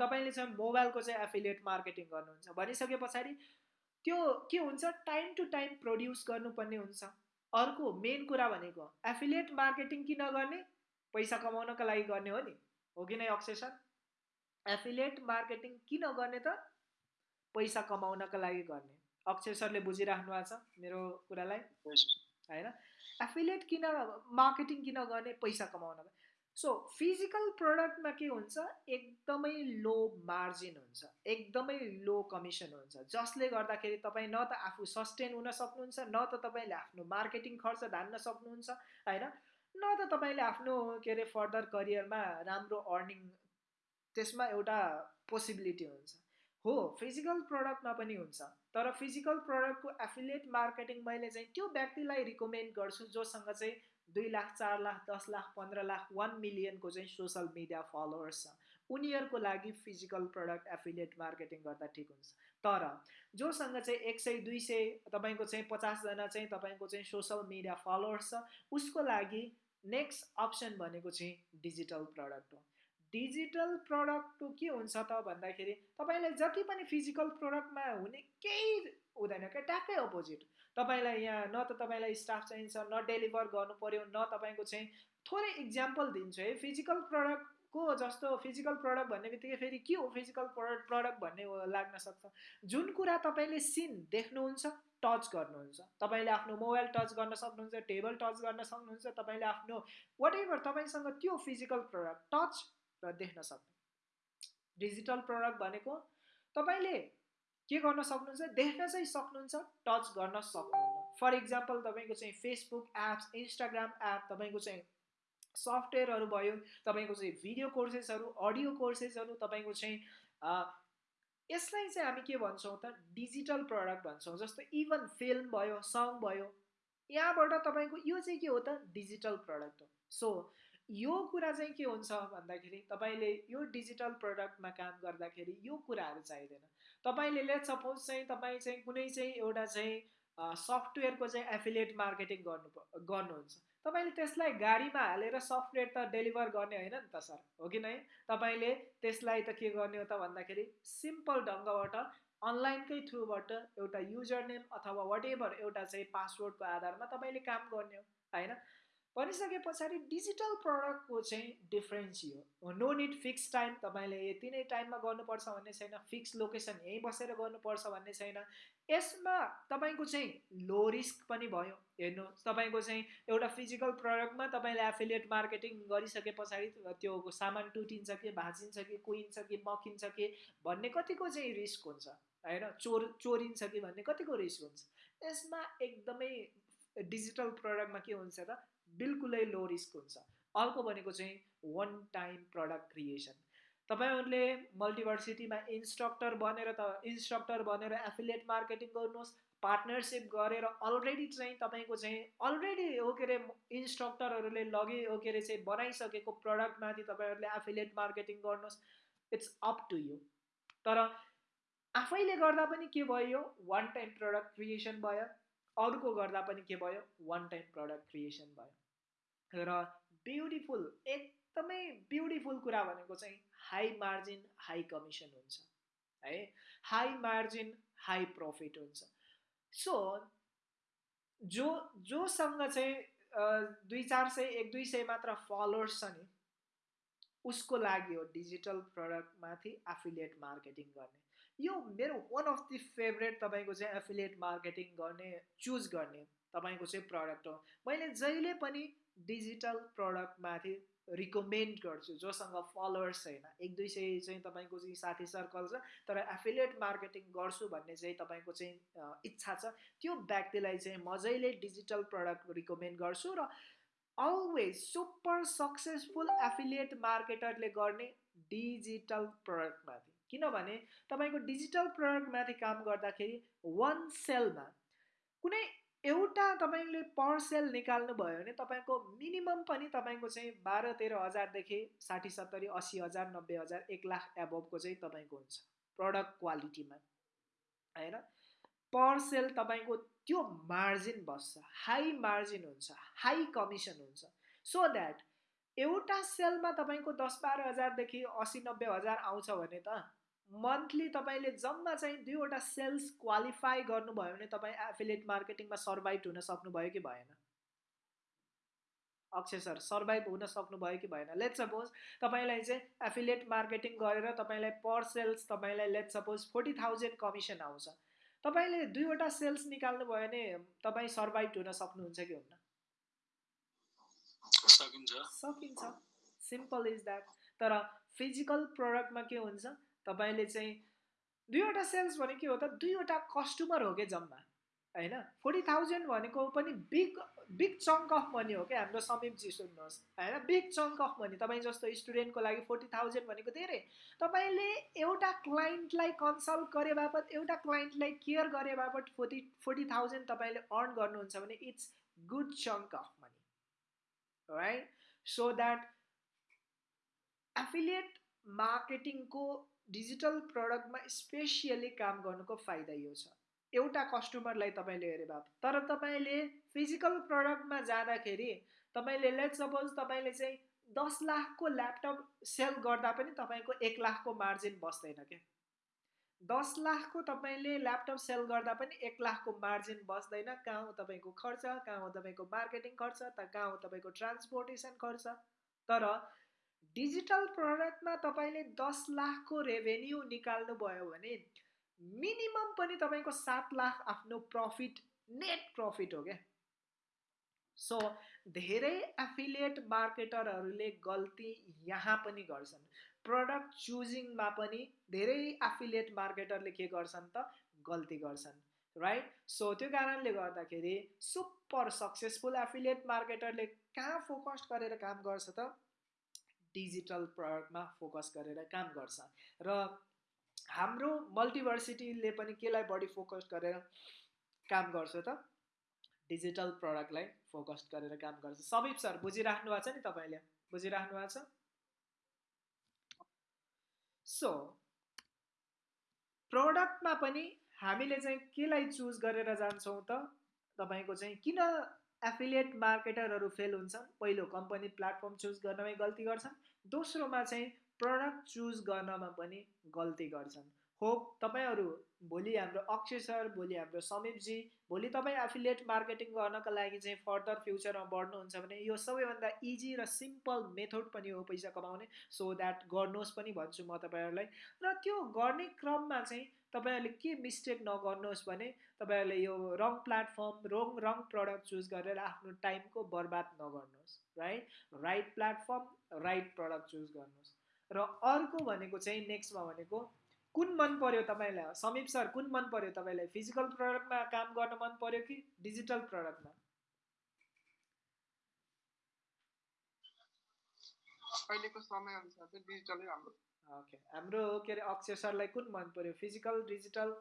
A: तपाईँले चाहिँ मोबाइलको चाहिँ एफिलिएट मार्केटिङ गर्नुहुन्छ। भनिसके पछाडि त्यो के हुन्छ? टाइम टु टाइम प्रड्युस गर्नुपर्ने हुन्छ। अर्को मेन कुरा भनेको एफिलिएट मार्केटिङ किन गर्ने? पैसा कमाउनको लागि गर्ने हो नि? हो कि नै अक्षय सर? एफिलिएट मार्केटिङ किन गर्ने त? पैसा कमाउनको लागि गर्ने। अक्षय सरले बुझिराख्नु भएको छ मेरो कुरालाई। होइन? एफिलिएट किन मार्केटिङ किन गर्ने? पैसा कमाउनको सो फिजिकल प्रडक्टमा के हुन्छ? एकदमै लो मार्जिन हुन्छ। एकदमै लो कमिसन हुन्छ। जसले गर्दाखेरि तपाईँ न त आफू सस्टेन हुन सक्नुहुन्छ न त तपाईँले आफ्नो मार्केटिङ खर्च धान्न सक्नुहुन्छ। होइन? न त तपाईँले आफ्नो के अरे फर्दर करियरमा राम्रो अर्निङ त्यसमा एउटा पोसिबिलिटी हुन्छ। हो फिजिकल प्रडक्टमा पनि हुन्छ। तर फिजिकल प्रडक्टको एफिलिएट मार्केटिङ मैले चाहिँ त्यो व्यक्तिलाई रिकमेन्ड गर्छु जोसँग चाहिँ दुई लाख चार लाख दस लाख पन्ध्र लाख वान मिलियनको चाहिँ सोसल मिडिया फलोवर्स छ। उनीहरूको लागि फिजिकल प्रडक्ट एफिलिएट मार्केटिङ गर्दा ठिक हुन्छ। तर जोसँग चाहिँ एक सय दुई सय तपाईँको चाहिँ पचासजना चाहिँ तपाईँको चाहिँ सोसल मिडिया फलोवर्स छ उसको लागि नेक्स्ट अप्सन भनेको चाहिँ डिजिटल प्रडक्ट हो। डिजिटल प्रडक्ट के हुन्छ त भन्दाखेरि तपाईँलाई जति पनि फिजिकल प्रडक्टमा हुने केही हुँदैन क्या ट्याक्कै अपोजिट तपाईँलाई यहाँ न त तपाईँलाई स्टाफ चाहिन्छ न डेलिभर गर्नु पऱ्यो न तपाईँको चाहिँ थोरै इक्जाम्पल दिन्छु है। फिजिकल प्रडक्टको जस्तो फिजिकल प्रडक्ट भन्ने बित्तिकै फेरि के हो फिजिकल प्रडक्ट प्रडक्ट भन्ने लाग्न सक्छ। जुन कुरा तपाईँले सिन देख्नुहुन्छ टच गर्नुहुन्छ। तपाईँले आफ्नो मोबाइल टच गर्न सक्नुहुन्छ टेबल टच गर्न सक्नुहुन्छ तपाईँले आफ्नो वाट एभर तपाईँसँग त्यो फिजिकल प्रडक्ट टच र देख्न सक्नु। डिजिटल प्रडक्ट भनेको तपाईँले के गर्न सक्नुहुन्छ देख्न चाहिँ सक्नुहुन्छ टच गर्न सक्नुहुन्न फर इक्जाम्पल तपाईँको चाहिँ फेसबुक एप्स इन्स्टाग्राम एप तपाईँको चाहिँ सफ्टवेयरहरू भयो तपाईँको चाहिँ भिडियो कोर्सेसहरू अडियो कोर्सेसहरू तपाईँको चाहिँ यसलाई चाहिँ हामी के भन्छौँ त डिजिटल प्रडक्ट भन्छौँ। जस्तो इभन फिल्म भयो सङ भयो यहाँबाट तपाईँको यो चाहिँ के हो त डिजिटल प्रडक्ट हो। सो यो कुरा चाहिँ के हुन्छ भन्दाखेरि तपाईँले यो डिजिटल प्रडक्टमा काम गर्दाखेरि यो कुराहरू चाहिँदैन। तपाईँले लेट सपोज चाहिँ तपाईँ चाहिँ कुनै चाहिँ एउटा चाहिँ सफ्टवेयरको चाहिँ एफिलिएट मार्केटिङ गर्नु गर्नुहुन्छ। तपाईँले त्यसलाई गाडीमा हालेर सफ्टवेयर त डेलिभर गर्ने होइन नि त सर। हो कि नै? तपाईँले त्यसलाई त के गर्ने हो त भन्दाखेरि सिम्पल ढङ्गबाट अनलाइनकै थ्रुबाट एउटा युजर नेम अथवा वाट एभर एउटा चाहिँ पासवर्डको आधारमा तपाईँले काम गर्ने हो होइन? भनिसके पछाडि डिजिटल प्रडक्टको चाहिँ डिफ्रेन्स यो नो निड फिक्स टाइम तपाईँले यति नै टाइममा गर्नुपर्छ भन्ने छैन। फिक्स लोकेसन यहीँ बसेर गर्नुपर्छ भन्ने छैन। यसमा तपाईँको चाहिँ लो रिस्क पनि भयो। हेर्नुहोस् तपाईँको चाहिँ एउटा फिजिकल प्रडक्टमा तपाईँले एफिलिएट मार्केटिङ गरिसके पछाडि त्यो सामान टुटिन्छ कि भाँचिन्छ कि कुहिन्छ कि मकिन्छ कि भन्ने कतिको चाहिँ रिस्क हुन्छ। होइन? चोर चोरिन्छ कि भन्ने कतिको रिस्क हुन्छ। यसमा एकदमै डिजिटल प्रडक्टमा के हुन्छ त? बिल्कुलै लो रिस्क हुन्छ। अर्को भनेको चाहिँ वान टाइम प्रडक्ट क्रिएसन तपाईँहरूले मल्टिभर्सिटीमा इन्स्ट्रक्टर बनेर त इन्स्ट्रक्टर बनेर एफिलिएट मार्केटिङ गर्नुहोस् पार्टनरसिप गरेर अलरेडी चाहिँ तपाईँको चाहिँ अलरेडी हो के अरे इन्स्ट्रक्टरहरूले लगे हो के अरे चाहिँ बनाइसकेको प्रडक्टमाथि तपाईँहरूले एफिलिएट मार्केटिङ गर्नुहोस् इट्स अप टु यु तर आफैले गर्दा पनि के भयो? वान टाइम प्रडक्ट क्रिएसन भयो। अरूको गर्दा पनि के भयो? वान टाइम प्रडक्ट क्रिएसन भयो। र ब्युटिफुल एकदमै ब्युटिफुल कुरा भनेको चाहिँ हाई मार्जिन हाई कमिसन हुन्छ है? हाई मार्जिन हाई प्रफिट हुन्छ। सो जो जोसँग चाहिँ दुई चार सय एक दुई सय मात्र फलोवर्स छ नि उसको लागि हो डिजिटल प्रडक्टमाथि एफिलिएट मार्केटिङ गर्ने। यो मेरो वान अफ दि फेभरेट तपाईँको चाहिँ एफिलिएट मार्केटिङ गर्ने चुज गर्ने तपाईँको चाहिँ प्रडक्ट हो। मैले जहिले पनि डिजिटल प्रडक्टमाथि रिकमेन्ड गर्छु जोसँग फलोवर्स छैन। एक दुई सय चाहिँ तपाईँको चाहिँ साथी सर्कल छ तर एफिलिएट मार्केटिङ गर्छु भन्ने चाहिँ तपाईँको चाहिँ इच्छा छ। त्यो व्यक्तिलाई चाहिँ म जहिले डिजिटल प्रडक्ट रिकमेन्ड गर्छु र अलवेज सुपर सक्सेसफुल एफिलिएट मार्केटरले गर्ने डिजिटल प्रडक्टमाथि किनभने तपाईँको डिजिटल प्रडक्टमाथि काम गर्दाखेरि वान सेलमा कुनै एउटा तपाईँले पर सेल निकाल्नु भयो भने तपाईँको मिनिमम पनि तपाईँको चाहिँ बाह्र तेह्र हजारदेखि साठी सत्तरी असी हजार नब्बे हजार एक लाख एबोभको चाहिँ तपाईँको हुन्छ प्रडक्ट क्वालिटीमा होइन? पर सेल तपाईँको त्यो मार्जिन बस्छ हाई मार्जिन हुन्छ हाई कमिसन हुन्छ। सो द्याट एउटा सेलमा तपाईँको दस बाह्र हजारदेखि असी नब्बे हजार आउँछ भने त मन्थली तपाईँले जम्मा चाहिँ दुईवटा सेल्स क्वालिफाई गर्नुभयो भने तपाईँ एफिलिएट मार्केटिङमा सर्भाइभ हुन सक्नुभयो कि भएन? अक्षय सर सर्भाइभ हुन सक्नुभयो कि भएन? लेट सपोज तपाईँलाई चाहिँ एफिलिएट मार्केटिङ गरेर तपाईँलाई पर सेल्स तपाईँलाई let suppose forty thousand commission आउँछ। तपाईँले दुईवटा सेल्स निकाल्नु भयो भने तपाईँ सर्भाइभ हुन सक्नुहुन्छ कि हुन्न?
B: सकिन्छ।
A: सकिन्छ। सिम्पल इज द्याट तर फिजिकल प्रडक्टमा के हुन्छ? तपाईँले चाहिँ दुईवटा सेल्स भने के हो त दुईवटा कस्टमर हो कि जम्मा? होइन? फोर्टी थाउजन्ड भनेको पनि big big chunk of money हो क्या हाम्रो समीपजी सुन्नुहोस्। होइन? Big chunk of money. तपाईँ जस्तो स्टुडेन्टको लागि फोर्टी थाउजन्ड भनेको धेरै। तपाईँले एउटा क्लाइन्टलाई कन्सल्ट गरे बापत एउटा क्लाइन्टलाई केयर गरे बापत फोर्टी फोर्टी थाउजन्ड तपाईँले अर्न गर्नुहुन्छ भने it's good chunk of money. Right so that affiliate मार्केटिङको digital प्रडक्टमा स्पेसियली काम गर्नुको फाइदा यो छ। एउटा कस्टमरलाई तपाईँले हेरे भए तर तपाईँले फिजिकल प्रडक्टमा जाँदाखेरि तपाईँले लेट सपोज तपाईँले चाहिँ दस लाखको ल्यापटप सेल गर्दा पनि तपाईँको एक लाखको मार्जिन बस्दैन क्या। दस लाखको तपाईँले ल्यापटप सेल गर्दा पनि एक लाखको मार्जिन बस्दैन। कहाँ हो तपाईँको खर्च कहाँ हो तपाईँको मार्केटिङ खर्च त कहाँ हो तपाईँको ट्रान्सपोर्टेसन खर्च। तर डिजिटल प्रडक्टमा तपाईँले दस लाखको रेभेन्यू निकाल्नु भयो भने मिनिमम पनि तपाईँको सात लाख आफ्नो प्रफिट नेट प्रफिट हो क्या। सो धेरै एफिलिएट मार्केटरहरूले गल्ती यहाँ पनि गर्छन्। प्रडक्ट चुजिङमा पनि धेरै एफिलिएट मार्केटरले के गर्छन् त? गल्ती गर्छन् राइट सो त्यो कारणले गर्दाखेरि सुपर सक्सेसफुल एफिलिएट मार्केटरले कहाँ फोकस गरेर काम गर्छ त? डिजिटल प्रडक्टमा फोकस गरेर काम गर्छ र हाम्रो मल्टिभर्सिटीले पनि केलाई बढी फोकस गरेर काम गर्छ त? डिजिटल प्रडक्टलाई फोकस गरेर काम गर्छ। सबिप सर बुझिराख्नु भएको छ नि तपाईँले? बुझिराख्नु भएको छ? सो प्रडक्टमा पनि हामीले चाहिँ केलाई चुज गरेर जान्छौँ त? तपाईँको चाहिँ किन एफिलिएट मार्केटरहरू फेल हुन्छन् पहिलो कम्पनी प्लेटफर्म चुज गर्नमै गल्ती गर्छन् दोस्रोमा चाहिँ प्रडक्ट चुज गर्नमा पनि गल्ती गर्छन्। होप तपाईँहरू भोलि हाम्रो अक्षय सर भोलि हाम्रो समीपजी भोलि तपाईँ एफिलिएट मार्केटिङ गर्नको लागि चाहिँ फर्दर फ्युचरमा बढ्नुहुन्छ भने यो सबैभन्दा इजी र सिम्पल मेथड पनि हो पैसा कमाउने। सो द्याट गर्नुहोस् पनि भन्छु म तपाईँहरूलाई। र त्यो गर्ने क्रममा चाहिँ तपाईँहरूले के मिस्टेक नगर्नुहोस् भने तपाईँहरूले यो wrong platform wrong wrong product choose गरेर आफ्नो टाइमको बर्बाद नगर्नुहोस् right right platform right product choose गर्नुहोस्। र अर्को भनेको चाहिँ नेक्स्टमा भनेको कुन मन पर्यो तपाईँलाई? समीप सर कुन मन पर्यो तपाईँलाई? फिजिकल प्रडक्टमा काम गर्न मन पर्यो कि डिजिटल प्रडक्टमा
C: अहिलेको समयअनुसार चाहिँ डिजिटलै राम्रो।
A: ओके हाम्रो के अरे अक्षय सरलाई कुन मन पर्यो? फिजिकल डिजिटल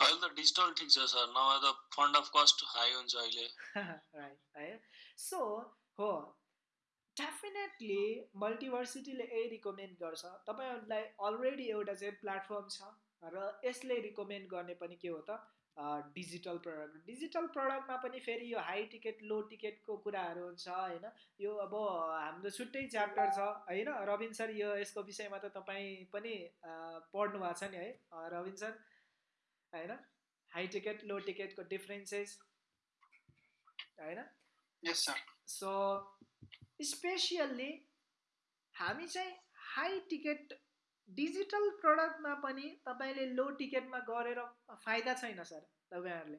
B: अहिले त डिजिटल ठिक छ सर। नभए त फन्ड अफ कस्ट हाई हुन्छ अहिले। (laughs)
A: राइट है। सो हो। डेफिनेटली मल्टिभर्सिटीले यही रिकमेन्ड गर्छ। तपाईँहरूलाई अलरेडी एउटा चाहिँ प्लेटफर्म छ र यसले रिकमेन्ड गर्ने पनि के हो त? Digital product. डिजिटल प्रडक्टमा पनि फेरि यो हाई टिकट लो टिकटको कुराहरू हुन्छ होइन? यो अब हाम्रो छुट्टै च्याप्टर छ होइन? रविन सर यो यसको विषयमा त तपाईँ पनि पढ्नु भएको छ नि है? रविन सर होइन? हाई टिकट लो टिकटको डिफ्रेन्सेस होइन?
D: यस सर
A: सो स्पेसियल्ली हामी चाहिँ हाई टिकट डिजिटल प्रडक्टमा पनि तपाईँले लो टिकटमा गरेर फाइदा छैन सर तपाईँहरूले।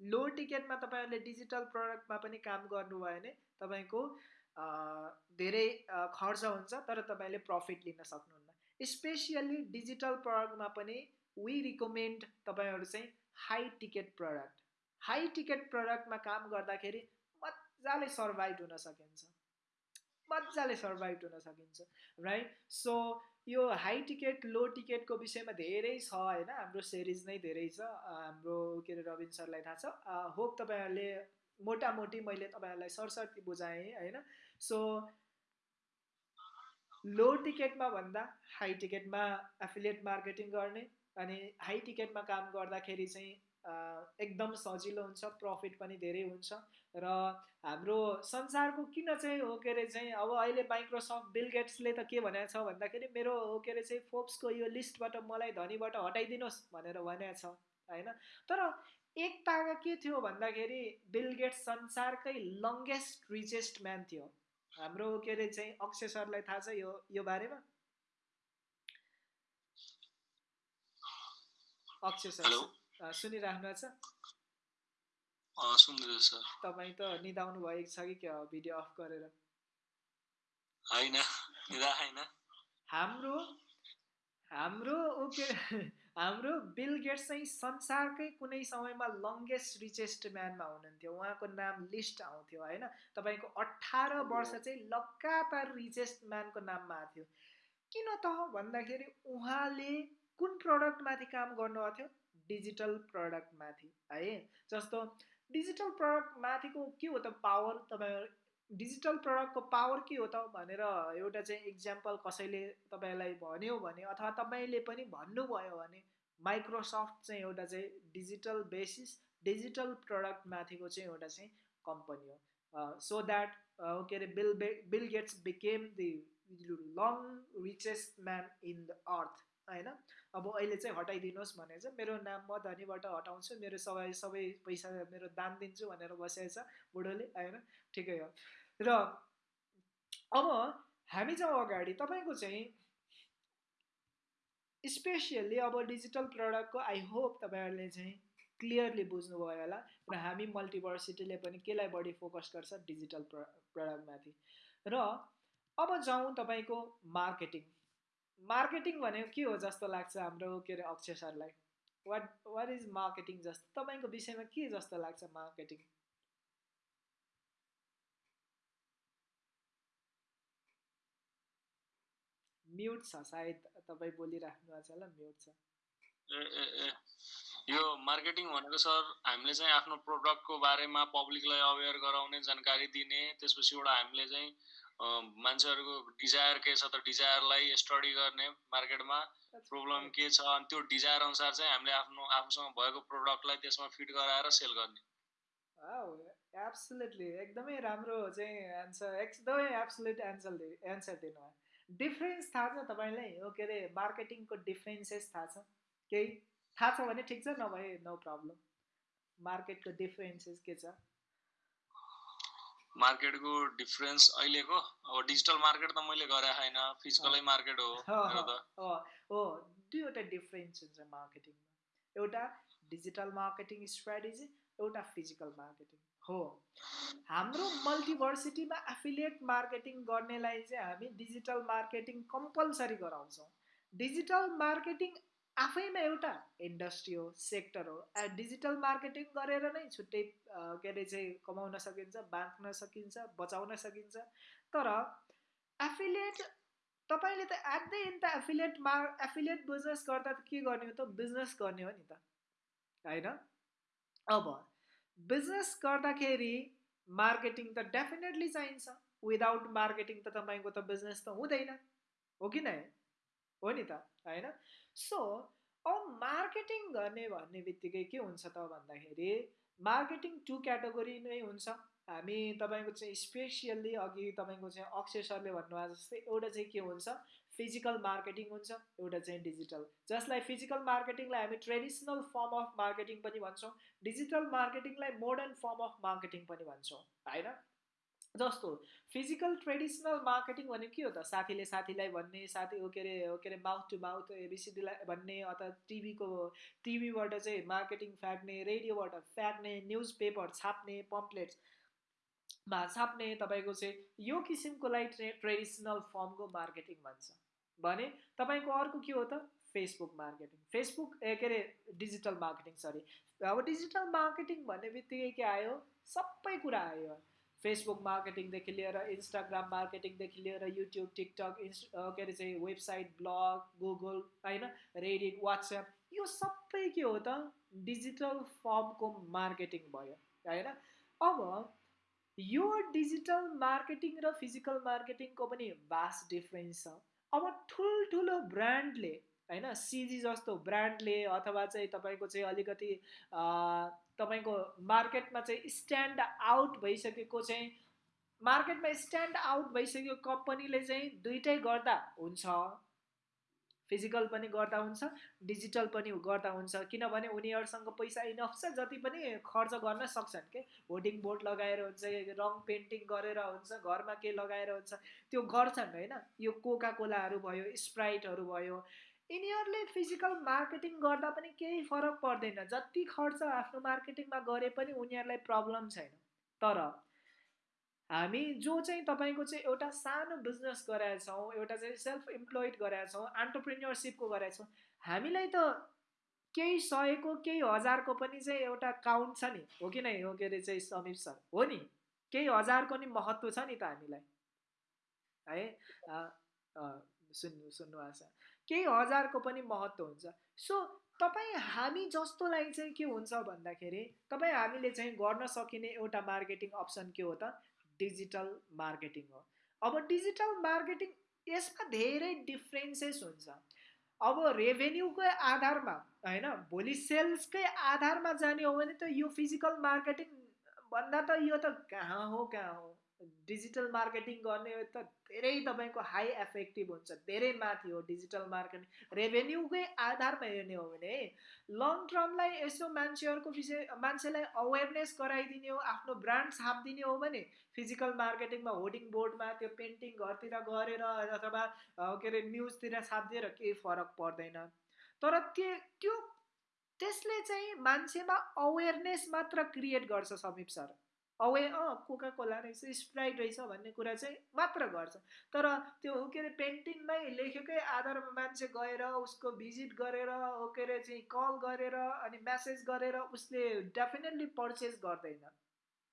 A: लो टिकटमा तपाईँहरूले डिजिटल प्रडक्टमा पनि काम गर्नुभयो भने तपाईँको धेरै खर्च हुन्छ तर तपाईँले प्रफिट लिन सक्नुहुन्न। स्पेसियल्ली डिजिटल प्रडक्टमा पनि वी रिकमेन्ड तपाईँहरू चाहिँ high ticket product high ticket प्रडक्टमा काम गर्दाखेरि मजाले सर्भाइभ हुन सकिन्छ। मजाले सर्भाइभ हुन सकिन्छ राइट सो यो हाई टिकट लो टिकटको विषयमा धेरै छ होइन? हाम्रो सिरिज नै धेरै छ। हाम्रो के अरे रविन सरलाई थाहा छ। होप तपाईँहरूले मोटामोटी मैले तपाईँहरूलाई सरसर्ती बुझाएँ होइन? सो लो टिकटमा भन्दा हाई टिकटमा एफिलिएट मार्केटिङ गर्ने अनि हाई टिकटमा काम गर्दाखेरि चाहिँ एकदम सजिलो हुन्छ प्रफिट पनि धेरै हुन्छ। र हाम्रो संसारको किन चाहिँ हो के अरे चाहिँ अब अहिले माइक्रोसफ्ट बिल गेट्सले त के भनेको छ भन्दाखेरि मेरो हो के अरे चाहिँ फोप्सको यो लिस्टबाट मलाई धनीबाट हटाइदिनुहोस् भनेर भनेको छ होइन? तर एक तागा के थियो भन्दाखेरि बिल गेट्स संसारकै लङ्गेस्ट रिचेस्ट म्यान थियो। हाम्रो के अरे चाहिँ अक्षय सरलाई थाहा छ यो यो बारेमा? अक्षय सर। सुनिराख्नु छ? तपाईँ त निदाउनु भएको छ कि भिडियो अफ गरेर? हाम्रो हाम्रो ओके हाम्रो बिल गेट्स चाहिँ संसारकै कुनै समयमा लङ्गेस्ट रिचेस्ट म्यानमा हुनुहुन्थ्यो। उहाँको नाम लिस्ट आउँथ्यो होइन? तपाईँको अठार वर्ष चाहिँ लगातार रिचेस्ट म्यानको नाममा आएको थियो। किन त भन्दाखेरि उहाँले कुन प्रडक्टमाथि काम गर्नुभएको थियो? डिजिटल प्रडक्टमाथि है? जस्तो डिजिटल प्रडक्ट माथिको के हो त पावर? तपाईँ डिजिटल प्रडक्टको पावर के हो त भनेर एउटा चाहिँ इक्जाम्पल कसैले तपाईँलाई भन्यो भने अथवा तपाईँले पनि भन्नुभयो भने माइक्रोसफ्ट चाहिँ एउटा चाहिँ डिजिटल बेसिस डिजिटल प्रडक्ट माथिको चाहिँ एउटा चाहिँ कम्पनी हो। सो द्याट के अरे बिल बे Bill Gates became the long richest man in the earth होइन? अब अहिले चाहिँ हटाइदिनुहोस् भने चाहिँ मेरो नाम म धनीबाट हटाउँछु मेरो सबै सबै पैसा मेरो दान दिन्छु भनेर बसेको छ बुढोले होइन? ठिकै हो। र अब हामी जाउँ अगाडि तपाईँको चाहिँ स्पेसियल्ली अब डिजिटल प्रडक्टको आई होप तपाईँहरूले चाहिँ क्लियरली बुझ्नुभयो होला र हामी मल्टिभर्सिटीले पनि केलाई बढी फोकस गर्छ डिजिटल प्र प्रडक्टमाथि। र अब जाउँ तपाईँको मार्केटिङ। मार्केटिङ भनेको के हो जस्तो लाग्छ हाम्रो के अरे अक्षय सरलाई? वाट वाट इज मार्केटिङ जस्तो? तपाईँको विषयमा के जस्तो लाग्छ मार्केटिङ म्युट छ सायद तपाईँ बोलिराख्नु भएको छ होला म्युट छ।
B: यो मार्केटिङ भनेको सर हामीले चाहिँ आफ्नो प्रडक्टको बारेमा पब्लिकलाई अवेर गराउने जानकारी दिने त्यसपछि एउटा हामीले चाहिँ मान्छेहरूको डिजायर के छ त डिजायरलाई स्टडी गर्ने मार्केटमा प्रब्लम के छ अनि त्यो डिजायर अनुसार चाहिँ हामीले आफ्नो आफूसँग भएको प्रडक्टलाई त्यसमा फिट गराएर सेल गर्ने।
A: एब्सोल्युटली एकदमै राम्रो चाहिँ एन्सर एकदमै एब्सोल्युट एन्सर एन्सर दिनुभयो। डिफ्रेन्स थाहा छ तपाईँलाई? हो के अरे मार्केटिङको डिफ्रेन्सेस थाहा छ? केही थाहा छ भने ठिक छ नभए नो प्रब्लम मार्केटको डिफ्रेन्सेस के छ?
B: मार्केटको डिफरेन्स अहिलेको? अब डिजिटल मार्केट त मैले गरे छैन फिजिकलै मार्केट
A: हो हो दुईवटा डिफरेन्स हुन्छ मार्केटिङमा एउटा डिजिटल मार्केटिङ स्ट्राटेजी एउटा फिजिकल मार्केटिङ हो। हाम्रो मल्टिभर्सिटीमा एफिलिएट मार्केटिङ गर्नेलाई चाहिँ हामी डिजिटल मार्केटिङ कम्पलसरी गराउँछौँ। डिजिटल मार्केटिङ आफैमा एउटा इन्डस्ट्री हो सेक्टर हो। डिजिटल मार्केटिङ गरेर नै छुट्टै के अरे चाहिँ कमाउन सकिन्छ बाँच्न सकिन्छ बचाउन सकिन्छ। तर एफिलिएट तपाईँले त एट द एन्ड त एफिलिएट मार एफिलिएट बिजनेस गर्दा त के गर्ने हो त बिजनेस गर्ने हो नि त होइन? अब बिजनेस गर्दाखेरि मार्केटिङ त डेफिनेटली चाहिन्छ। विदाउट मार्केटिङ त तपाईँको त बिजनेस त हुँदैन। हो कि नै? हो नि त होइन? सो अब मार्केटिङ गर्ने भन्ने बित्तिकै के हुन्छ त भन्दाखेरि मार्केटिङ टु क्याटेगोरी नै हुन्छ। हामी तपाईँको चाहिँ स्पेसियल्ली अघि तपाईँको चाहिँ अक्षय सरले भन्नुभएको जस्तै एउटा चाहिँ के हुन्छ? फिजिकल मार्केटिङ हुन्छ एउटा चाहिँ डिजिटल जसलाई फिजिकल मार्केटिङलाई हामी ट्रेडिसनल फर्म अफ मार्केटिङ पनि भन्छौँ। डिजिटल मार्केटिङलाई मोडर्न फर्म अफ मार्केटिङ पनि भन्छौँ होइन? जस्तो फिजिकल ट्रेडिसनल मार्केटिङ भनेको के हो त? साथीले साथीलाई भन्ने साथी के अरे के अरे माउथ टु माउथ एबिसिडीलाई भन्ने अथवा टिभीको टिभीबाट चाहिँ मार्केटिङ फ्याँक्ने रेडियोबाट फ्याँक्ने न्युज पेपर छाप्ने पम्पलेट्समा छाप्ने तपाईँको चाहिँ यो किसिमकोलाई ट्रे ट्रेडिसनल फर्मको मार्केटिङ भन्छ। भने तपाईँको अर्को के हो त? फेसबुक मार्केटिङ फेसबुक के अरे डिजिटल मार्केटिङ सरी अब डिजिटल मार्केटिङ भन्ने बित्तिकै के आयो? सबै कुरा आयो। फेसबुक मार्केटिङदेखि लिएर इन्स्टाग्राम मार्केटिङदेखि लिएर युट्युब टिकटक इन्स के अरे चाहिँ वेबसाइट ब्लग गुगल होइन रेडिट वाट्सएप यो सबै के हो त डिजिटल फर्मको मार्केटिङ भयो होइन अब यो डिजिटल मार्केटिङ र फिजिकल मार्केटिङको पनि भास्ट डिफ्रेन्स छ। अब ठुल्ठुलो ब्रान्डले होइन सिजी जस्तो ब्रान्डले अथवा चाहिँ तपाईँको चाहिँ अलिकति तपाईँको मार्केटमा चाहिँ स्ट्यान्ड आउट भइसकेको चाहिँ मार्केटमा स्ट्यान्ड आउट भइसकेको कम्पनीले चाहिँ दुइटै गर्दा हुन्छ। फिजिकल पनि गर्दा हुन्छ डिजिटल पनि गर्दा हुन्छ। किनभने उनीहरूसँग पैसा इनफ छ जति पनि खर्च गर्न सक्छन् के? होर्डिङ बोर्ड लगाएर हुन्छ रङ पेन्टिङ गरेर हुन्छ घरमा के लगाएर हुन्छ त्यो गर्छन् होइन? यो कोका कोलाहरू भयो स्प्राइटहरू भयो यिनीहरूले फिजिकल मार्केटिङ गर्दा पनि केही फरक पर्दैन। जति खर्च आफ्नो मार्केटिङमा गरे पनि उनीहरूलाई प्रब्लम छैन। तर हामी जो चाहिँ तपाईँको चाहिँ एउटा सानो बिजनेस गराएछौँ एउटा चाहिँ सेल्फ इम्प्लोइड गराएछौँ एन्टरप्रिन्यरसिपको गराएछौँ हामीलाई त केही सयको केही हजारको पनि चाहिँ एउटा काउन्ट छ नि। हो कि नै हो के अरे चाहिँ समीप सर? हो नि। केही हजारको नि महत्त्व छ नि त हामीलाई। है? सुन्नु सुन्नु आशा। केही हजारको पनि महत्त्व हुन्छ। सो तपाईँ हामी जस्तोलाई चाहिँ के हुन्छ भन्दाखेरि तपाईँ हामीले चाहिँ गर्न सकिने एउटा मार्केटिङ अप्सन के हो त? डिजिटल मार्केटिङ हो। अब डिजिटल मार्केटिङ यसमा धेरै डिफ्रेन्सेस हुन्छ। अब रेभेन्यूकै आधारमा होइन भोलि सेल्सकै आधारमा जाने हो भने त यो फिजिकल मार्केटिङ भन्दा त यो त कहाँ हो कहाँ हो? डिजिटल मार्केटिङ गर्ने त धेरै तपाईँको हाई एफेक्टिभ हुन्छ धेरै माथि हो डिजिटल मार्केटिङ। रेभेन्यूकै आधारमा हेर्ने हो भने लङ टर्मलाई यसो मान्छेहरूको विषय मान्छेलाई अवेरनेस गराइदिने हो आफ्नो ब्रान्ड छापिदिने हो भने फिजिकल मार्केटिङमा होर्डिङ बोर्डमा त्यो पेन्टिङ घरतिर गरेर अथवा के अरे न्युजतिर छापिदिएर केही फरक पर्दैन। तर त्यो त्यो त्यसले चाहिँ मान्छेमा अवेरनेस मात्र क्रिएट गर्छ समीप सर। अवे अँ कोका कोला रहेछ स्प्राइट रहेछ भन्ने कुरा चाहिँ मात्र गर्छ। तर त्यो के अरे पेन्टिङमै लेखेकै आधारमा मान्छे गएर उसको भिजिट गरेर के अरे चाहिँ कल गरेर अनि म्यासेज गरेर उसले डेफिनेटली पर्चेस गर्दैन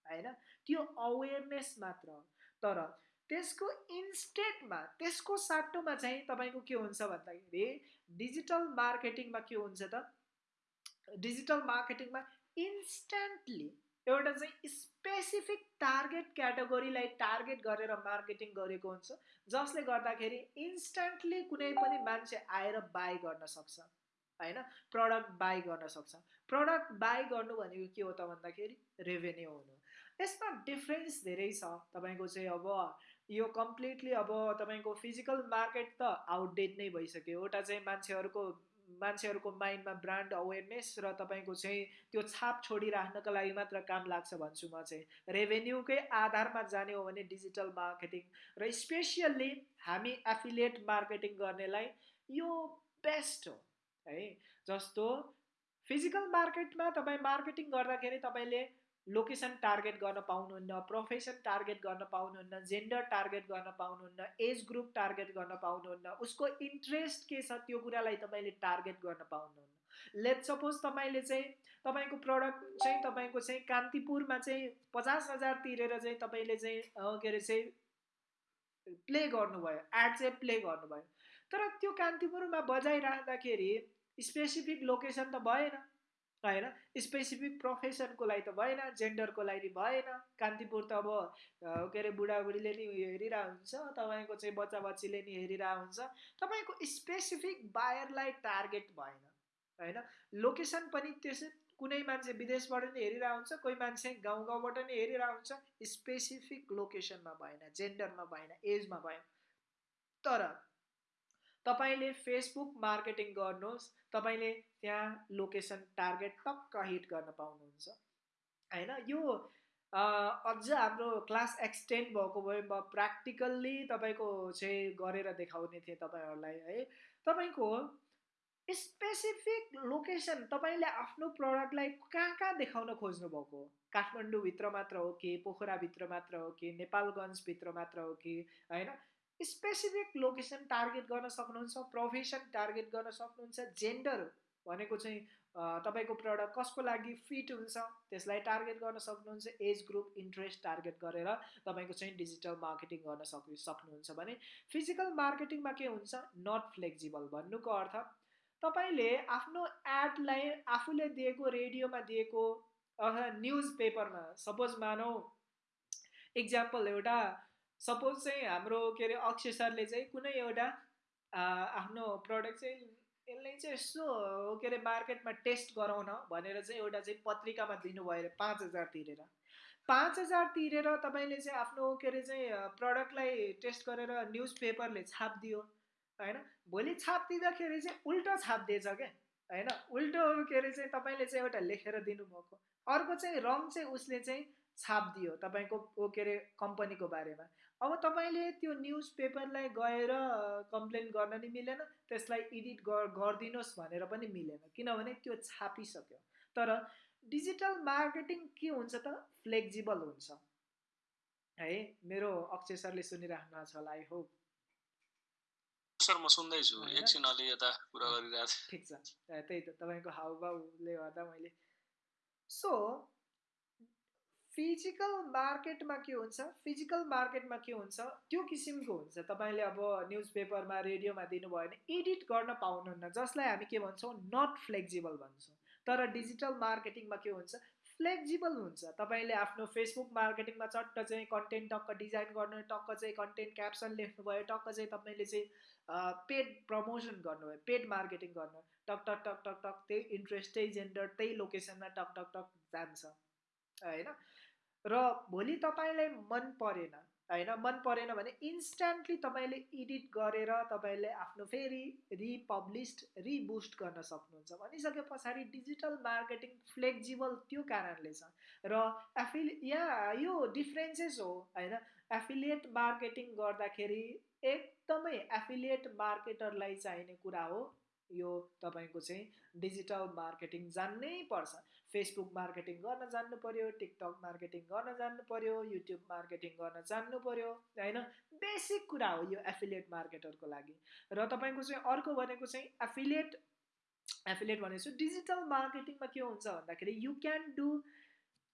A: होइन? त्यो अवेरनेस मात्र तर त्यसको इन्स्टेटमा त्यसको साटोमा चाहिँ तपाईँको के हुन्छ भन्दाखेरि डिजिटल मार्केटिङमा के हुन्छ त? डिजिटल मार्केटिङमा इन्स्ट्यान्टली एउटा चाहिँ स्पेसिफिक टार्गेट क्याटेगोरीलाई टार्गेट गरेर मार्केटिङ गरेको हुन्छ जसले गर्दाखेरि इन्स्ट्यान्टली कुनै पनि मान्छे आएर बाई गर्न सक्छ होइन? प्रडक्ट बाई गर्न सक्छ। प्रडक्ट बाई गर्नु भनेको के हो त भन्दाखेरि रेभेन्यू हुनु। यसमा डिफ्रेन्स धेरै छ। तपाईँको चाहिँ अब यो कम्प्लिटली अब तपाईँको फिजिकल मार्केट त आउटडेट नै भइसक्यो। एउटा चाहिँ मान्छेहरूको मान्छेहरूको माइन्डमा ब्रान्ड अवेरनेस र तपाईँको चाहिँ त्यो छाप छोडिराख्नको लागि मात्र काम लाग्छ भन्छु म चाहिँ। रेभेन्यूकै आधारमा जाने हो भने डिजिटल मार्केटिङ र स्पेसियल्ली हामी एफिलिएट मार्केटिङ गर्नेलाई यो बेस्ट हो है। जस्तो फिजिकल मार्केटमा तपाईँ मार्केटिङ गर्दाखेरि तपाईँले लोकेसन टार्गेट गर्न पाउनुहुन्न प्रोफेसन टार्गेट गर्न पाउनुहुन्न जेन्डर टार्गेट गर्न पाउनुहुन्न एज ग्रुप टार्गेट गर्न पाउनुहुन्न उसको इन्ट्रेस्ट के छ त्यो कुरालाई तपाईँले टार्गेट गर्न पाउनुहुन्न। लेट सपोज तपाईँले चाहिँ तपाईँको प्रडक्ट चाहिँ तपाईँको चाहिँ कान्तिपुरमा चाहिँ पचास हजार तिरेर चाहिँ तपाईँले चाहिँ के अरे चाहिँ प्ले गर्नुभयो एड चाहिँ प्ले गर्नुभयो। तर त्यो कान्तिपुरमा बजाइराख्दाखेरि स्पेसिफिक लोकेसन त भएन। होइन स्पेसिफिक प्रोफेसनको लागि त भएन जेन्डरको लागि भएन। कान्तिपुर त अब के अरे बुढाबुढीले नि हेरिरहेको हुन्छ तपाईँको चाहिँ बच्चा बच्चीले नि हेरिरहेको हुन्छ। तपाईँको स्पेसिफिक बायरलाई टार्गेट भएन होइन? लोकेसन पनि त्यसै कुनै मान्छे विदेशबाट नि हेरिरहेको हुन्छ कोही मान्छे गाउँ गाउँबाट नि हेरिरहेको हुन्छ। स्पेसिफिक लोकेसनमा भएन जेन्डरमा भएन एजमा भएन। तर तपाईँले फेसबुक मार्केटिङ गर्नुहोस् तपाईँले त्यहाँ लोकेसन टार्गेट टक्क हिट गर्न पाउनुहुन्छ। होइन? यो अझ हाम्रो क्लास एक्सटेन्ड भएको भए म प्र्याक्टिकल्ली तपाईँको चाहिँ गरेर देखाउने थिएँ तपाईँहरूलाई है? तपाईँको स्पेसिफिक लोकेसन तपाईँले आफ्नो प्रडक्टलाई कहाँ कहाँ देखाउन खोज्नु भएको काठमाडौँभित्र मात्र हो कि पोखराभित्र मात्र हो कि नेपालगञ्जभित्र मात्र हो कि होइन? स्पेसिफिक लोकेसन टार्गेट गर्न सक्नुहुन्छ प्रोफेसन टार्गेट गर्न सक्नुहुन्छ जेन्डर भनेको चाहिँ तपाईँको प्रडक्ट कसको लागि फिट हुन्छ त्यसलाई टार्गेट गर्न सक्नुहुन्छ एज ग्रुप इन्ट्रेस्ट टार्गेट गरेर तपाईँको चाहिँ डिजिटल मार्केटिङ गर्न सक् सक्नुहुन्छ भने फिजिकल मार्केटिङमा के हुन्छ? नट फ्लेक्जिबल भन्नुको अर्थ तपाईँले आफ्नो एडलाई आफूले दिएको रेडियोमा दिएको अथवा न्युज पेपरमा सपोज मानौ इक्जाम्पल एउटा सपोज चाहिँ हाम्रो के अरे अक्षय सरले चाहिँ कुनै एउटा आफ्नो प्रडक्ट चाहिँ यसलाई चाहिँ यसो के अरे मार्केटमा टेस्ट गराउन भनेर चाहिँ एउटा चाहिँ पत्रिकामा दिनुभयो अरे पाँच हजार तिरेर। पाँच हजार तिरेर तपाईँले चाहिँ आफ्नो के अरे चाहिँ प्रडक्टलाई टेस्ट गरेर न्युज पेपरले छापिदियो होइन? भोलि छापिदिँदाखेरि चाहिँ उल्टो छापिदिएछ क्या होइन? उल्टो के अरे चाहिँ तपाईँले चाहिँ एउटा लेखेर दिनुभएको। अर्को चाहिँ रङ चाहिँ उसले चाहिँ छापिदियो तपाईँको के अरे कम्पनीको बारेमा। अब तपाईँले त्यो न्युज पेपरलाई गएर कम्प्लेन गर्न नि मिलेन त्यसलाई एडिट गरिदिनुहोस् भनेर पनि मिलेन किनभने त्यो छापिसक्यो। तर डिजिटल मार्केटिङ के हुन्छ त? फ्लेक्जिबल हुन्छ। है मेरो अक्षय सरले सुनिराख्नु छ होला आई होप
B: सर म सुन्दैछु। एकछिन अलि यता कुरा गरिरहेको
A: ठिक छ। त्यही त तपाईँको हाउभाउले गर्दा मैले। सो फिजिकल मार्केटमा के हुन्छ? फिजिकल मार्केटमा के हुन्छ? त्यो किसिमको हुन्छ। तपाईँले अब न्युज पेपरमा रेडियोमा दिनुभयो भने एडिट गर्न पाउनुहुन्न जसलाई हामी के भन्छौँ? नट फ्लेक्जिबल भन्छौँ। तर डिजिटल मार्केटिङमा के हुन्छ? फ्लेक्जिबल हुन्छ। तपाईँले आफ्नो फेसबुक मार्केटिङमा चट्ट चाहिँ कन्टेन्ट टक्क डिजाइन गर्नु टक्क चाहिँ कन्टेन्ट क्याप्सन लेख्नुभयो टक्क चाहिँ तपाईँले चाहिँ पेड प्रमोसन गर्नुभयो पेड मार्केटिङ गर्नु। टक टक टक टक टक त्यही इन्ट्रेस्ट त्यही जेन्डर त्यही लोकेसनमा टक टक टक जान्छ। होइन? र भोलि तपाईँलाई मन परेन होइन? मन परेन भने इन्स्ट्यान्टली तपाईँले एडिट गरेर तपाईँले आफ्नो फेरि रिपब्लिस्ड रिबुस्ट गर्न सक्नुहुन्छ। भनिसके पछाडि डिजिटल मार्केटिङ फ्लेक्जिबल त्यो कारणले छ। र एफिल या यो डिफ्रेन्सेस हो होइन? एफिलिएट मार्केटिङ गर्दाखेरि एकदमै एफिलिएट मार्केटरलाई चाहिने कुरा हो। यो तपाईँको चाहिँ डिजिटल मार्केटिङ जान्नै पर्छ। फेसबुक मार्केटिङ गर्न जान्नु पऱ्यो टिकटक मार्केटिङ गर्न जान्नु पऱ्यो युट्युब मार्केटिङ गर्न जान्नु पऱ्यो होइन? बेसिक कुरा हो यो एफिलिएट मार्केटरको लागि। र तपाईँको चाहिँ अर्को भनेको चाहिँ एफिलिएट एफिलिएट भनेको डिजिटल मार्केटिङमा के हुन्छ भन्दाखेरि यु क्यान डु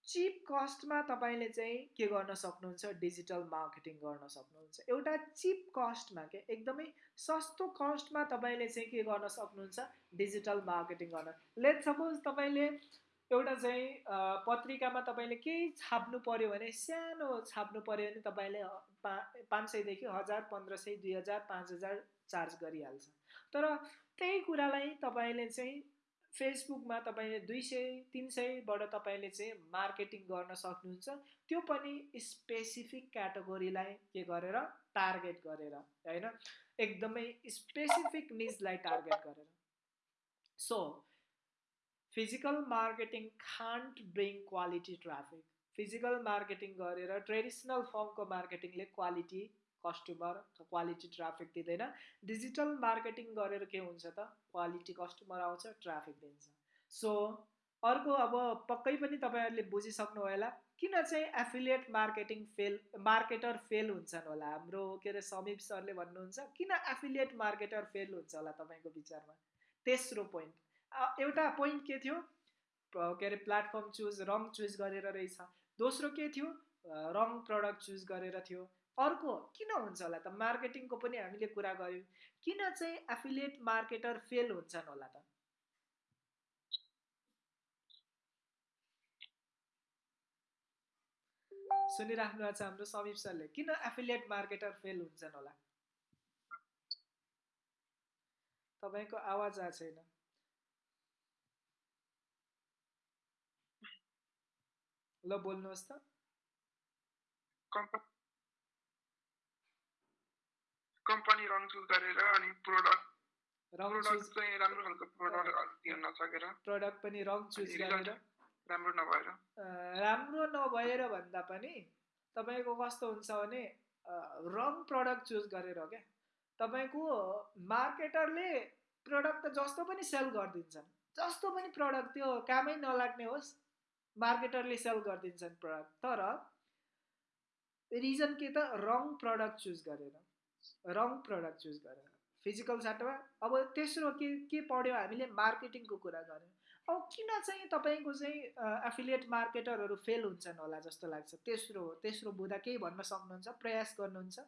A: चिप कस्टमा तपाईँले चाहिँ के गर्न सक्नुहुन्छ? डिजिटल मार्केटिङ गर्न सक्नुहुन्छ। एउटा चिप कस्टमा के? एकदमै सस्तो कस्टमा तपाईँले चाहिँ के गर्न सक्नुहुन्छ? डिजिटल मार्केटिङ गर्न। लेट सपोज तपाईँले एउटा चाहिँ पत्रिकामा तपाईँले केही छाप्नु पऱ्यो भने सानो छाप्नु पऱ्यो भने तपाईँले पा पाँच सयदेखि हजार पन्ध्र सय दुई हजार पाँच हजार चार्ज गरिहाल्छ। तर त्यही कुरालाई तपाईँले चाहिँ फेसबुकमा तपाईँले दुई सय तिन सयबाट तपाईँले चाहिँ मार्केटिङ गर्न सक्नुहुन्छ। त्यो पनि स्पेसिफिक क्याटेगोरीलाई के गरेर टार्गेट गरेर होइन? एकदमै स्पेसिफिक निजलाई टार्गेट गरेर। So physical marketing can't bring quality traffic physical marketing गरेर ट्रेडिसनल फर्मको मार्केटिङले क्वालिटी कस्टमर क्वालिटी ट्राफिक दिँदैन। डिजिटल मार्केटिङ गरेर के हुन्छ त? क्वालिटी कस्टमर आउँछ ट्राफिक दिन्छ। सो अर्को अब पक्कै पनि तपाईँहरूले बुझिसक्नु होला किन चाहिँ affiliate marketing fail marketer fail हुन्छन् होला? हाम्रो के अरे समीप सरले भन्नुहुन्छ किन एफिलिएट मार्केटर फेल हुन्छ होला तपाईँको विचारमा? तेस्रो पोइन्ट एउटा पोइन्ट के थियो? के अरे प्लेटफर्म चुज रङ चुज गरेर रहेछ। दोस्रो के थियो? रङ प्रडक्ट चुज गरेर थियो। अर्को किन हुन्छ होला त? मार्केटिङको पनि हामीले कुरा गऱ्यौँ। किन चाहिँ एफिलिएट मार्केटर फेल हुन्छन् होला त? सुनिराख्नु भएको छ हाम्रो समीप सरले। किन एफिलिएट मार्केटर फेल हुन्छन् होला? तपाईँको आवाज आएको छैन। ल बोल्नुहोस् त।
C: कम्पनी रङ चुज गरेर अनि प्रोडक्ट चुज चाहिँ राम्रो खालको प्रोडक्ट दिन नसकेर
A: प्रोडक्ट पनि रङ चुज गरेर।
C: राम्रो नभएर।
A: राम्रो नभएर भन्दा पनि तपाईँको कस्तो हुन्छ भने रङ प्रडक्ट चुज गरेर क्या। तपाईँको मार्केटरले प्रडक्ट त जस्तो पनि सेल गरिदिन्छन्। जस्तो पनि प्रडक्ट त्यो कामै नलाग्ने होस्। मार्केटरले सेल गरिदिन्छन् प्रडक्ट तर रिजन के त? रङ प्रडक्ट चुज गरेर रङ प्रडक्ट चुज गरेर फिजिकल साटोमा अब तेस्रो के के पढ्यो? हामीले मार्केटिङको कुरा गऱ्यौँ अब किन चाहिँ तपाईँको चाहिँ एफिलिएट मार्केटरहरू फेल हुन्छन् होला जस्तो लाग्छ? तेस्रो तेस्रो बुधा केही भन्न सक्नुहुन्छ? प्रयास गर्नुहुन्छ?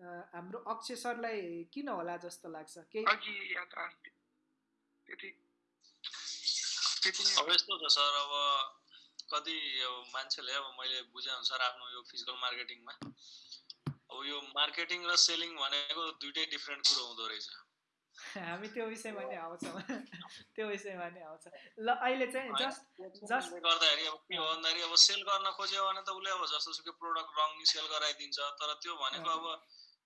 A: हाम्रो अक्षय सरलाई किन होला जस्तो लाग्छ? केही
B: अब यस्तो छ सर अब कति अब मान्छेले अब मैले बुझेअनुसार आफ्नो यो फिजिकल मार्केटिङमा अब यो मार्केटिङ र सेलिङ भनेको दुइटै डिफ्रेन्ट कुरो हुँदो रहेछ।
A: हामी त्यो विषयमा नै आउँछौँ। त्यो विषयमा नै आउँछ। ल अहिले चाहिँ जस्ट जस्ट
B: गर्दाखेरि अब के हो भन्दाखेरि अब सेल गर्न खोज्यो भने त उसले अब जस्तो सुकै प्रोडक्ट रङ सेल गराइदिन्छ तर त्यो भनेको अब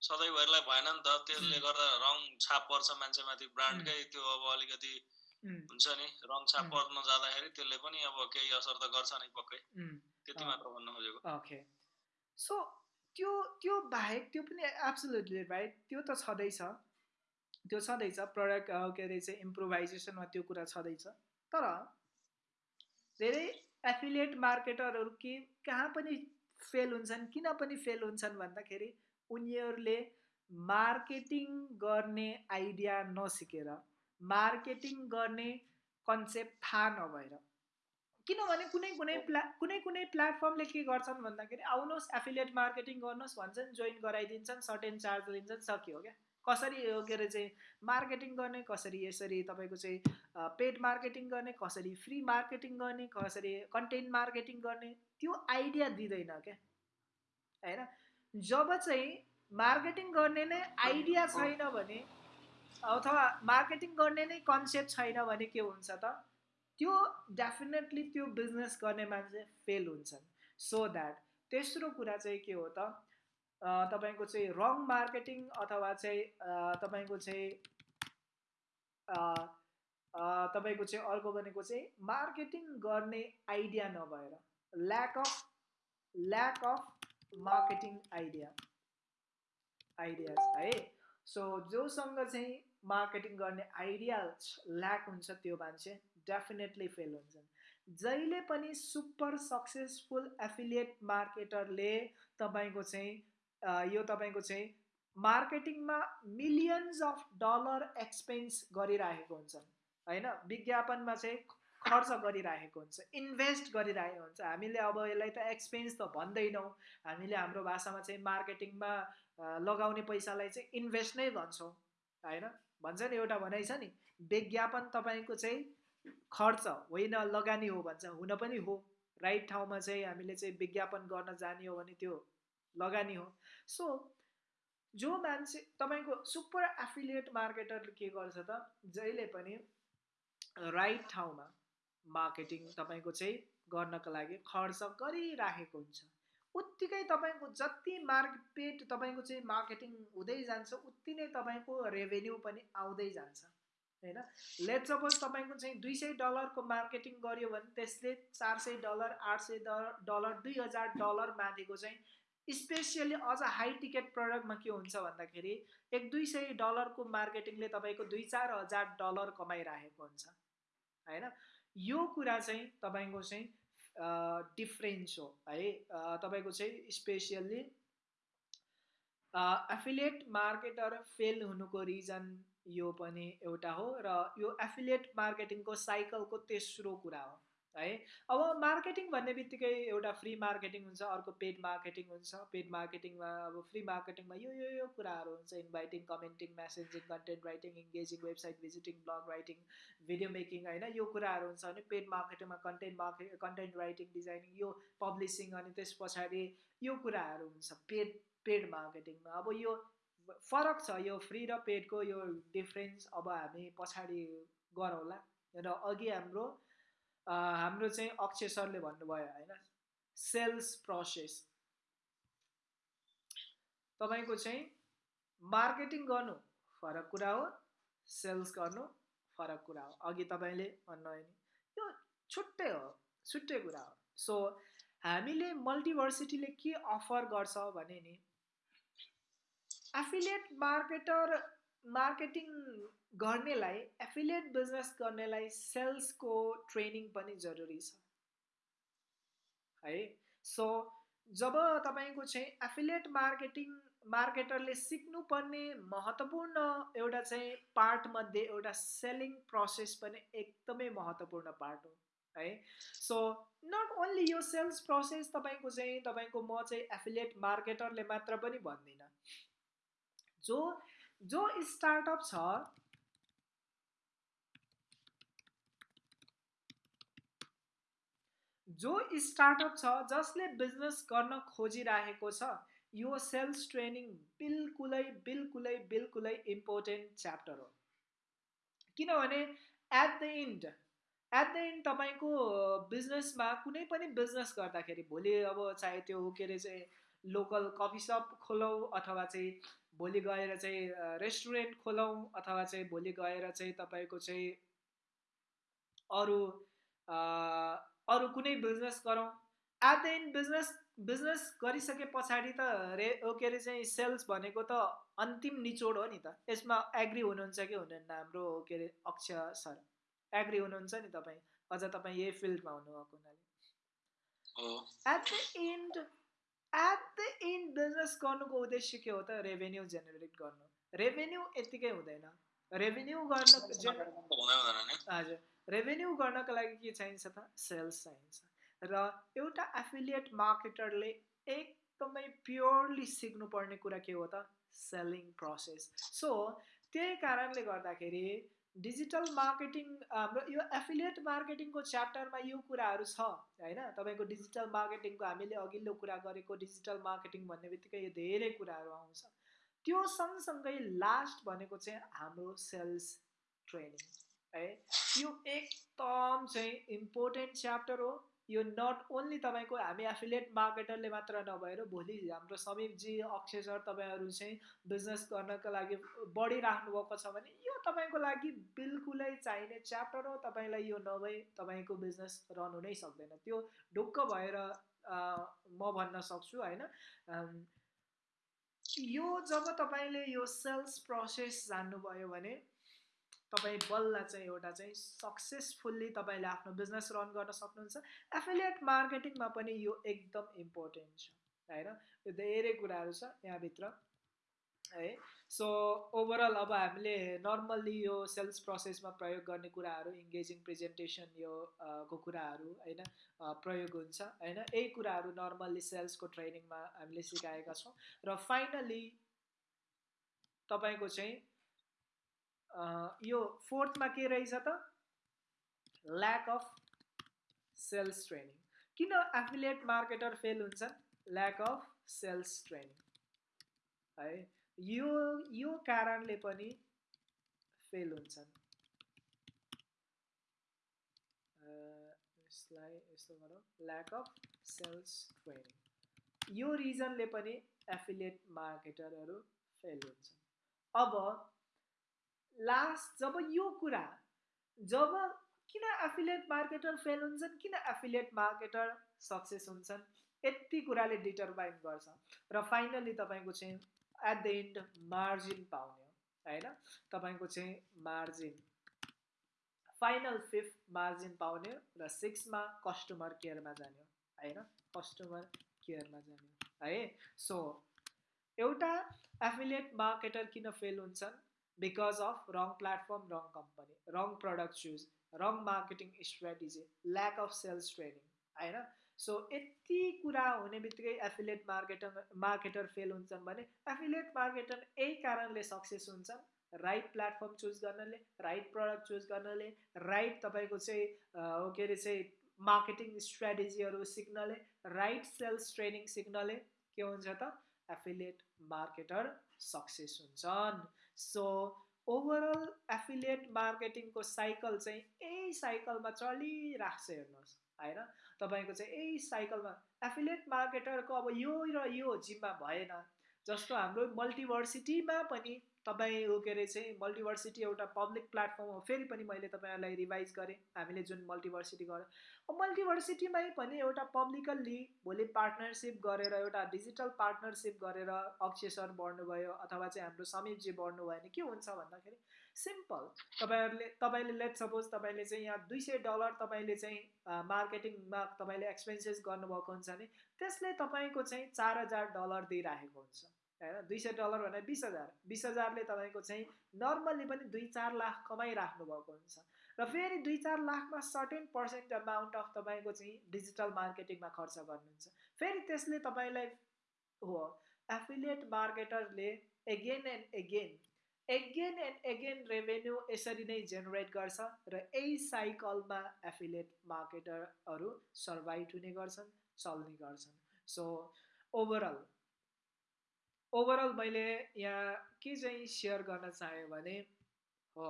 B: सधैँभरिलाई भएन नि त त्यसले गर्दा रङ छाप पर्छ मान्छेमाथि ब्रान्डकै त्यो अब अलिकति हुन्छ नि रङ छाप पर्न जाँदाखेरि त्यसले पनि अब केही असर त गर्छ नै पक्कै। त्यति मात्र भन्न खोजेको।
A: ओके। सो त्यो त्यो बाहेक त्यो पनि एब्सोल्युटली राइट त्यो त छँदैछ त्यो छँदैछ प्रडक्ट के अरे चाहिँ इम्प्रोभाइजेसनमा त्यो कुरा छँदैछ तर धेरै एफिलिएट मार्केटरहरू के कहाँ पनि फेल हुन्छन् किन पनि फेल हुन्छन् भन्दाखेरि उनीहरूले मार्केटिङ गर्ने आइडिया नसिकेर मार्केटिङ गर्ने कन्सेप्ट थाहा नभएर। किनभने कुनै कुनै प्ला कुनै कुनै प्लेटफर्मले के गर्छन् भन्दाखेरि आउनुहोस् एफिलिएट मार्केटिङ गर्नुहोस् भन्छन् जोइन गराइदिन्छन् सर्टेन चार्ज लिन्छन् सकियो क्या। कसरी के अरे चाहिँ मार्केटिङ गर्ने कसरी यसरी तपाईँको चाहिँ पेड मार्केटिङ गर्ने कसरी फ्री मार्केटिङ गर्ने कसरी कन्टेन्ट मार्केटिङ गर्ने त्यो आइडिया दिँदैन क्या। होइन? जब चाहिँ मार्केटिङ गर्ने नै आइडिया छैन भने अथवा मार्केटिङ गर्ने नै कन्सेप्ट छैन भने के हुन्छ त? त्यो डेफिनेटली त्यो बिजनेस गर्ने मान्छे फेल हुन्छन्। सो द्याट तेस्रो कुरा चाहिँ के हो त? तपाईँको चाहिँ रङ मार्केटिङ अथवा चाहिँ तपाईँको चाहिँ तपाईँको चाहिँ अर्को भनेको चाहिँ मार्केटिङ गर्ने आइडिया नभएर lack of lack of marketing idea ideas है? सो जोसँग चाहिँ मार्केटिङ गर्ने आइडिया ल्याक हुन्छ त्यो मान्छे डेफिनेटली फेल हुन्छन्। जहिले पनि सुपर सक्सेसफुल एफिलिएट मार्केटरले तपाईँको चाहिँ यो तपाईँको चाहिँ मार्केटिङमा मिलियन्स अफ डलर एक्सपेन्स गरिरहेको हुन्छन् होइन? विज्ञापनमा चाहिँ खर्च गरिरहेको हुन्छ इन्भेस्ट गरिरहेको हुन्छ। हामीले अब यसलाई त एक्सपेन्स त भन्दैनौँ। हामीले हाम्रो भाषामा चाहिँ मार्केटिङमा लगाउने पैसालाई चाहिँ इन्भेस्ट नै भन्छौँ होइन? भन्छ नि एउटा भनाइ छ नि विज्ञापन तपाईँको चाहिँ खर्च होइन लगानी हो भन्छ हुन पनि हो। राइट ठाउँमा चाहिँ हामीले चाहिँ विज्ञापन गर्न जाने हो भने त्यो लगानी हो। सो जो मान्छे तपाईँको सुपर एफिलिएट मार्केटरले के गर्छ त जहिले पनि राइट ठाउँमा मार्केटिङ तपाईँको चाहिँ गर्नको लागि खर्च गरिराखेको हुन्छ। उत्तिकै तपाईँको जति मार्केट तपाईँको चाहिँ मार्केटिङ हुँदै जान्छ उति नै तपाईँको रेभेन्यू पनि आउँदै जान्छ होइन? लेट सपोज तपाईँको चाहिँ दुई सय डलरको मार्केटिङ गर्यो भने त्यसले चार सय डलर आठ सय डलर दुई हजार डलर माथिको चाहिँ स्पेसियली अझ हाई टिकट प्रडक्टमा के हुन्छ भन्दाखेरि एक दुई सय डलरको मार्केटिङले तपाईँको दुई चार हजार डलर कमाइरहेको हुन्छ होइन? यो कुरा चाहिँ तपाईँको चाहिँ डिफ्रेन्स हो है तपाईँको चाहिँ स्पेसियल्ली एफिलिएट मार्केटर फेल हुनुको रिजन यो पनि एउटा हो र यो एफिलिएट मार्केटिङको साइकलको तेस्रो कुरा हो। है। अब मार्केटिङ भन्ने बित्तिकै एउटा फ्री मार्केटिङ हुन्छ अर्को पेड मार्केटिङ हुन्छ। पेड मार्केटिङमा अब फ्री मार्केटिङमा यो यो यो कुराहरू हुन्छ। Inviting commenting messaging content writing engaging website visiting blog writing video making होइन यो कुराहरू हुन्छ। भने paid मार्केटिङमा content market content writing designing यो पब्लिसिङ अनि त्यस पछाडि यो कुराहरू हुन्छ। पेड पेड मार्केटिङमा अब यो फरक छ। यो फ्री र पेडको यो डिफ्रेन्स अब हामी पछाडि गरौँला। र अघि हाम्रो हाम्रो चाहिँ अक्षय सरले भन्नुभयो होइन? Sales process. तपाईँको चाहिँ मार्केटिङ गर्नु फरक कुरा हो सेल्स गर्नु फरक कुरा हो। अघि तपाईँले भन्नुभयो नि यो छुट्टै हो छुट्टै कुरा हो। सो हामीले मल्टिभर्सिटीले के अफर गर्छ भने नि एफिलिएट मार्केटर मार्केटिङ गर्नेलाई एफिलिएट बिजनेस गर्नेलाई सेल्सको ट्रेनिङ पनि जरुरी छ। है? सो जब तपाईँको चाहिँ एफिलिएट मार्केटिङ मार्केटरले सिक्नुपर्ने महत्त्वपूर्ण एउटा चाहिँ पार्टमध्ये एउटा सेलिङ प्रोसेस पनि एकदमै महत्त्वपूर्ण पार्ट हो है? सो नट ओन्ली यो सेल्स प्रोसेस तपाईँको चाहिँ तपाईँको म चाहिँ एफिलिएट मार्केटरले मात्र पनि भन्दिनँ। जो जो स्टार्टअप छ जो स्टार्टअप छ जसले बिजनेस गर्न खोजिरहेको छ यो सेल्स ट्रेनिङ बिल्कुलै बिल्कुलै बिल्कुलै इम्पोर्टेन्ट च्याप्टर हो। किनभने at the end at the end तपाईँको बिजनेसमा कुनै पनि बिजनेस गर्दाखेरि भोलि अब चाहे त्यो के अरे चाहिँ लोकल कफी सप खोलौँ अथवा चाहिँ भोलि गएर चाहिँ रेस्टुरेन्ट खोलौँ अथवा चाहिँ भोलि गएर चाहिँ तपाईँको चाहिँ अरू अरू कुनै बिजनेस गरौँ। At the end business business गरिसके पछाडि त रे के अरे चाहिँ सेल्स भनेको त अन्तिम निचोड हो नि त। यसमा एग्री हुनुहुन्छ कि हुनुहुन्न हाम्रो के अरे अक्षय सर? एग्री हुनुहुन्छ नि तपाईँ? अझ तपाईँ यही फिल्डमा हुनुभएको हुनाले। At the end at the end business गर्नुको उद्देश्य के हो त रेभेन्यू जेनेरेट गर्नु रेभेन्यू यत्तिकै हुँदैन रेभेन्यू गर्न हजुर रेभेन्यू गर्नको लागि के चाहिन्छ त सेल्स चाहिन्छ र एउटा एफिलिएट मार्केटरले एकदमै प्योरली सिक्नुपर्ने कुरा के हो त सेलिङ प्रोसेस सो त्यही कारणले गर्दाखेरि डिजिटल मार्केटिङ हाम्रो यो एफिलिएट मार्केटिङको च्याप्टरमा यो कुराहरू छ होइन? तपाईँको डिजिटल मार्केटिङको हामीले अघिल्लो कुरा गरेको डिजिटल मार्केटिङ भन्ने बित्तिकै यो धेरै कुराहरू आउँछ। त्यो सँगसँगै लास्ट भनेको चाहिँ हाम्रो सेल्स ट्रेनिङ है? यो एकदम चाहिँ इम्पोर्टेन्ट च्याप्टर हो। यो नट ओन्ली तपाईँको हामी एफिलिएट मार्केटरले मात्र नभएर भोलि हाम्रो समीपजी अक्षय सर तपाईँहरू चाहिँ बिजनेस गर्नको लागि बढिराख्नु भएको छ भने यो तपाईँको लागि बिल्कुलै चाहिने च्याप्टर हो। तपाईँलाई यो नभए तपाईँको बिजनेस रन हुनै सक्दैन। त्यो ढुक्क भएर म भन्न सक्छु होइन? यो जब तपाईँले यो सेल्स प्रोसेस जान्नुभयो भने तपाईँ बल्ल चाहिँ एउटा चाहिँ सक्सेसफुल्ली तपाईँले आफ्नो बिजनेस रन गर्न सक्नुहुन्छ। एफिलिएट मार्केटिङमा पनि यो एकदम इम्पोर्टेन्ट छ होइन? यो धेरै कुराहरू छ यहाँभित्र है? सो ओभरअल अब हामीले नर्मल्ली यो सेल्स प्रोसेसमा प्रयोग गर्ने कुराहरू इङ्गेजिङ प्रेजेन्टेसन यो को कुराहरू होइन? प्रयोग हुन्छ होइन? यही कुराहरू नर्मल्ली सेल्सको ट्रेनिङमा हामीले सिकाएका छौँ। र फाइनली तपाईँको चाहिँ यो फोर्थमा के रहेछ त? ल्याक अफ सेल्स ट्रेनिङ किन एफिलिएट मार्केटर फेल हुन्छन् ल्याक अफ सेल्स ट्रेनिङ है यो यो कारणले पनि फेल हुन्छन्। यसलाई यस्तो गरौँ। ल्याक अफ सेल्स ट्रेनिङ यो रिजनले पनि एफिलिएट मार्केटरहरू फेल हुन्छन्। अब लास्ट जब यो कुरा जब किन एफिलिएट मार्केटर फेल हुन्छन् किन एफिलिएट मार्केटर सक्सेस हुन्छन् यति कुराले डिटरमाइन गर्छ। र फाइनली तपाईँको चाहिँ एट द इन्ड मार्जिन पाउने हो होइन? तपाईँको चाहिँ मार्जिन फाइनल फिफ्थ मार्जिन पाउने र सिक्समा कस्टमर केयरमा जाने होइन? कस्टमर केयरमा जाने हो सो एउटा एफिलिएट मार्केटर किन फेल हुन्छन्? Because of wrong platform wrong company wrong product choose wrong marketing strategy lack of sales training होइन सो यति कुरा हुने बित्तिकै एफिलिएट मार्केटर मार्केटर फेल हुन्छन् भने एफिलिएट मार्केटर यही कारणले सक्सेस हुन्छन्। राइट प्लेटफर्म चुज गर्नाले राइट प्रडक्ट चुज गर्नाले राइट तपाईँको चाहिँ के अरे चाहिँ मार्केटिङ स्ट्राटेजीहरू सिक्नले राइट सेल्स ट्रेनिङ सिक्नले के हुन्छ त? एफिलिएट मार्केटर सक्सेस हुन्छन्। सो ओभरअल एफिलिएट मार्केटिङको साइकल चाहिँ यही साइकलमा चलिरहेको छ हेर्नुहोस् होइन? तपाईँको चाहिँ यही साइकलमा एफिलिएट मार्केटरको अब यो र यो जिम्मा भएन जस्तो हाम्रो मल्टिभर्सिटीमा पनि तपाईँ ऊ के अरे चाहिँ मल्टिभर्सिटी एउटा पब्लिक प्लेटफर्म हो फेरि पनि मैले तपाईँहरूलाई रिभाइज गरेँ। हामीले जुन मल्टिभर्सिटी गरेँ मल्टिभर्सिटीमै पनि एउटा पब्लिकल्ली भोलि पार्टनरसिप गरेर एउटा डिजिटल पार्टनरसिप गरेर अक्षय सर बढ्नुभयो अथवा चाहिँ हाम्रो समीपजी बढ्नुभयो भने के हुन्छ भन्दाखेरि सिम्पल तपाईँहरूले तपाईँले लेट सपोज तपाईँले चाहिँ यहाँ दुई सय डलर तपाईँले चाहिँ मार्केटिङमा तपाईँले एक्सपेन्सेस गर्नुभएको हुन्छ भने त्यसले तपाईँको चाहिँ चार हजार डलर दिइराखेको हुन्छ। होइन दुई सय डलर भने बिस हजार। बिस हजारले तपाईँको चाहिँ नर्मल्ली पनि दुई चार लाख कमाइराख्नु भएको हुन्छ। र फेरि दुई चार लाखमा सर्टेन पर्सेन्ट अमाउन्ट अफ तपाईँको चाहिँ डिजिटल मार्केटिङमा खर्च गर्नुहुन्छ। फेरि त्यसले तपाईँलाई हो affiliate मार्केटरले again and again again and again revenue यसरी नै जेनेरेट गर्छ र यही साइकलमा एफिलिएट मार्केटरहरू सर्भाइभ हुने गर्छन् चल्ने गर्छन्। सो ओभरअल ओभरअल मैले यहाँ के चाहिँ सेयर गर्न चाहेँ भने हो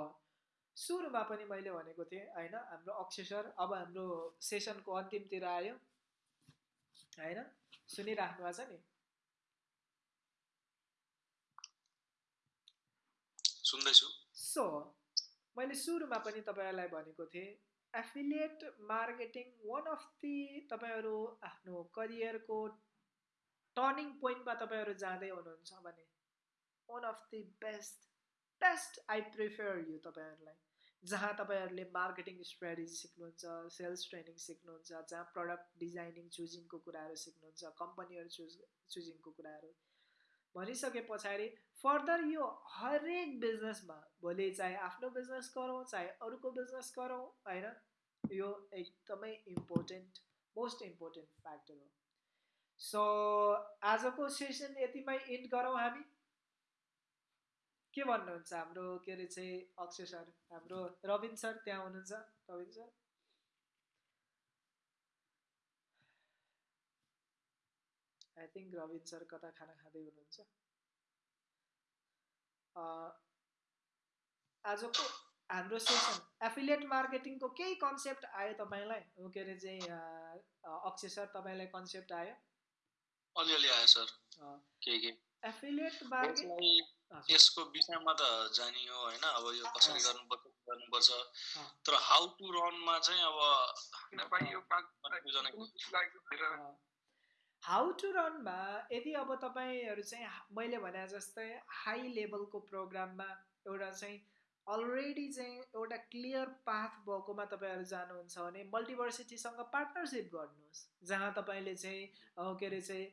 A: सुरुमा पनि मैले भनेको थिएँ होइन हाम्रो अक्षर अब हाम्रो सेसनको अन्तिमतिर आयो। होइन सुनिराख्नु भएको छ नि?
B: सुन्दैछु।
A: सो मैले सुरुमा पनि तपाईँहरूलाई भनेको थिएँ affiliate marketing one of the तपाईँहरू आफ्नो करियरको टर्निङ पोइन्टमा तपाईँहरू जाँदै हुनुहुन्छ भने one of the best best I prefer you तपाईँहरूलाई। जहाँ तपाईँहरूले मार्केटिङ स्ट्राटेजी सिक्नुहुन्छ सेल्स ट्रेनिङ सिक्नुहुन्छ जहाँ प्रडक्ट डिजाइनिङ चुजिङको कुराहरू सिक्नुहुन्छ कम्पनीहरू चुज चुजिङको कुराहरू। भनिसके पछाडि फर्दर यो हरेक बिजनेसमा भोलि चाहे आफ्नो बिजनेस गरौँ चाहे अरूको बिजनेस गरौँ होइन? यो एकदमै इम्पोर्टेन्ट मोस्ट इम्पोर्टेन्ट फ्याक्टर हो। सो आजको सेसन यतिमै इन्ड गरौँ हामी। के भन्नुहुन्छ हाम्रो के अरे चाहिँ अक्षय सर? हाम्रो रविन सर त्यहाँ हुनुहुन्छ। Rabin sir? I think Rabin sir कता खाना खाँदै हुनुहुन्छ? आजको हाम्रो सेसन एफिलिएट मार्केटिङको केही कन्सेप्ट आयो तपाईँलाई? के अरे चाहिँ अक्षय सर तपाईँलाई कन्सेप्ट आयो?
B: अलिअलि आयो सर। के के
A: एफिलिएट मार्केट
B: यसको विषयमा त जानियो होइन? अब यो कसरी गर्नुपर्छ गर्नुपर्छ? तर हाउ टु रनमा चाहिँ
A: अब हाउ टु रनमा यदि अब तपाईँहरू चाहिँ मैले भने जस्तै हाई लेभलको प्रोग्राममा एउटा चाहिँ अलरेडी चाहिँ एउटा क्लियर पाथ भएकोमा तपाईँहरू जानुहुन्छ भने मल्टिभर्सिटीसँग पार्टनरसिप गर्नुहोस्। जहाँ तपाईँले चाहिँ के अरे चाहिँ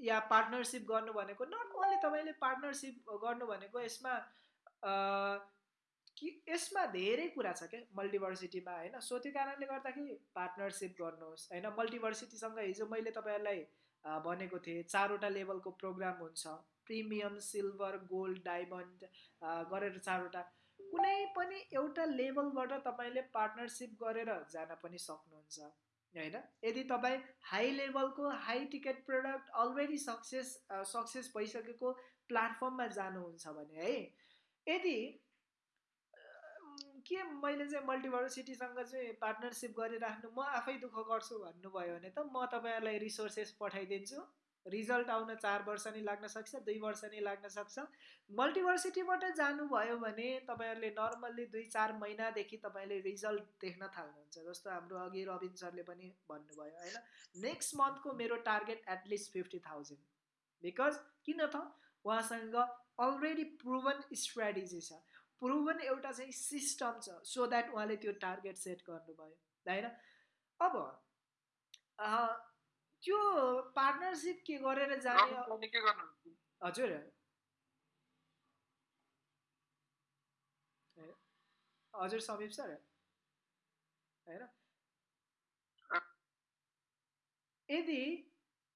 A: या पार्टनरसिप गर्नु भनेको नट ओन्ली तपाईँले पार्टनरसिप गर्नु भनेको यसमा कि यसमा धेरै कुरा छ क्या मल्टिभर्सिटीमा होइन? सो त्यो कारणले गर्दाखेरि पार्टनरसिप गर्नुहोस् होइन? मल्टिभर्सिटीसँग हिजो मैले तपाईँहरूलाई भनेको थिएँ चारवटा लेभलको प्रोग्राम हुन्छ। प्रिमियम सिल्भर गोल्ड डायमन्ड गरेर चारवटा। कुनै पनि एउटा लेभलबाट तपाईँले पार्टनरसिप गरेर जान पनि सक्नुहुन्छ। होइन? यदि तपाईँ हाई लेभलको high ticket product already success success भइसकेको प्लेटफर्ममा जानुहुन्छ भने है यदि के मैले चाहिँ मल्टिभर्सिटीसँग चाहिँ पार्टनरसिप गरिराख्नु म आफै दुःख गर्छु भन्नुभयो भने त म तपाईँहरूलाई रिसोर्सेस पठाइदिन्छु। रिजल्ट आउन चार वर्ष नै लाग्न सक्छ दुई वर्ष नै लाग्न सक्छ। मल्टिभर्सिटीबाट जानुभयो भने तपाईँहरूले नर्मल्ली दुई चार महिनादेखि तपाईँले रिजल्ट देख्न थाल्नुहुन्छ जस्तो हाम्रो अघि रविन सरले पनि भन्नुभयो होइन? नेक्स्ट मन्थको मेरो target at least fifty thousand. Because किन त? उहाँसँग अलरेडी प्रुभन स्ट्राटेजी छ। प्रुभन एउटा चाहिँ सिस्टम छ सो द्याट उहाँले त्यो टार्गेट सेट गर्नुभयो होइन? अब त्यो पार्टनरसिप के गरेर जाने
C: के गर्नु?
A: हजुर। हजुर समीप सर। होइन? यदि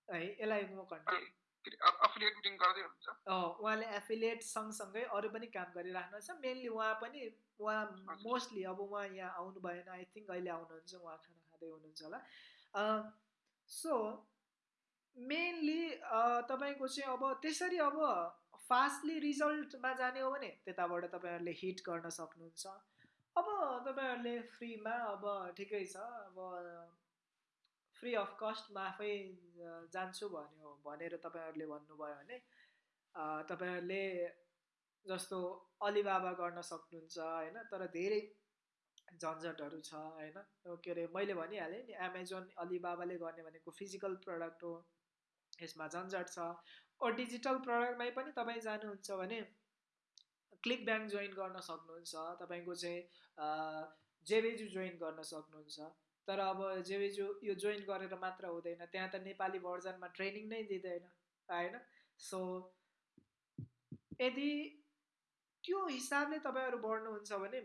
A: है यसलाई म उहाँले एफिलिएट सँगसँगै अरू पनि काम गरिराख्नुहुन्छ मेनली उहाँ पनि उहाँ मोस्टली अब उहाँ यहाँ आउनु भएन। आई थिङ्क अहिले आउनुहुन्छ उहाँ खाना खाँदै हुनुहुन्छ होला। सो मेनली तपाईँको चाहिँ अब त्यसरी अब फास्टली रिजल्टमा जाने हो भने त्यताबाट तपाईँहरूले हिट गर्न सक्नुहुन्छ। अब तपाईँहरूले फ्रीमा अब ठिकै छ अब फ्री अफ कस्टमा आफै जान्छु भन्यो भनेर तपाईँहरूले भन्नुभयो भने तपाईँहरूले जस्तो अलिबाबा गर्न सक्नुहुन्छ होइन? तर धेरै झन्झटहरू छ होइन? के अरे मैले भनिहालेँ नि एमाजोन अलिबाबाले गर्ने भनेको फिजिकल प्रडक्ट हो यसमा झन्झट छ। ओ डिजिटल प्रडक्टमै पनि तपाईँ जानुहुन्छ भने क्लिक ब्याङ्क जोइन गर्न सक्नुहुन्छ तपाईँको चाहिँ जेबेजु जोइन गर्न सक्नुहुन्छ। तर अब जेबेजु यो जोइन गरेर मात्र हुँदैन त्यहाँ त नेपाली भर्जनमा ट्रेनिङ नै दिँदैन होइन? सो यदि त्यो हिसाबले तपाईँहरू बढ्नुहुन्छ भने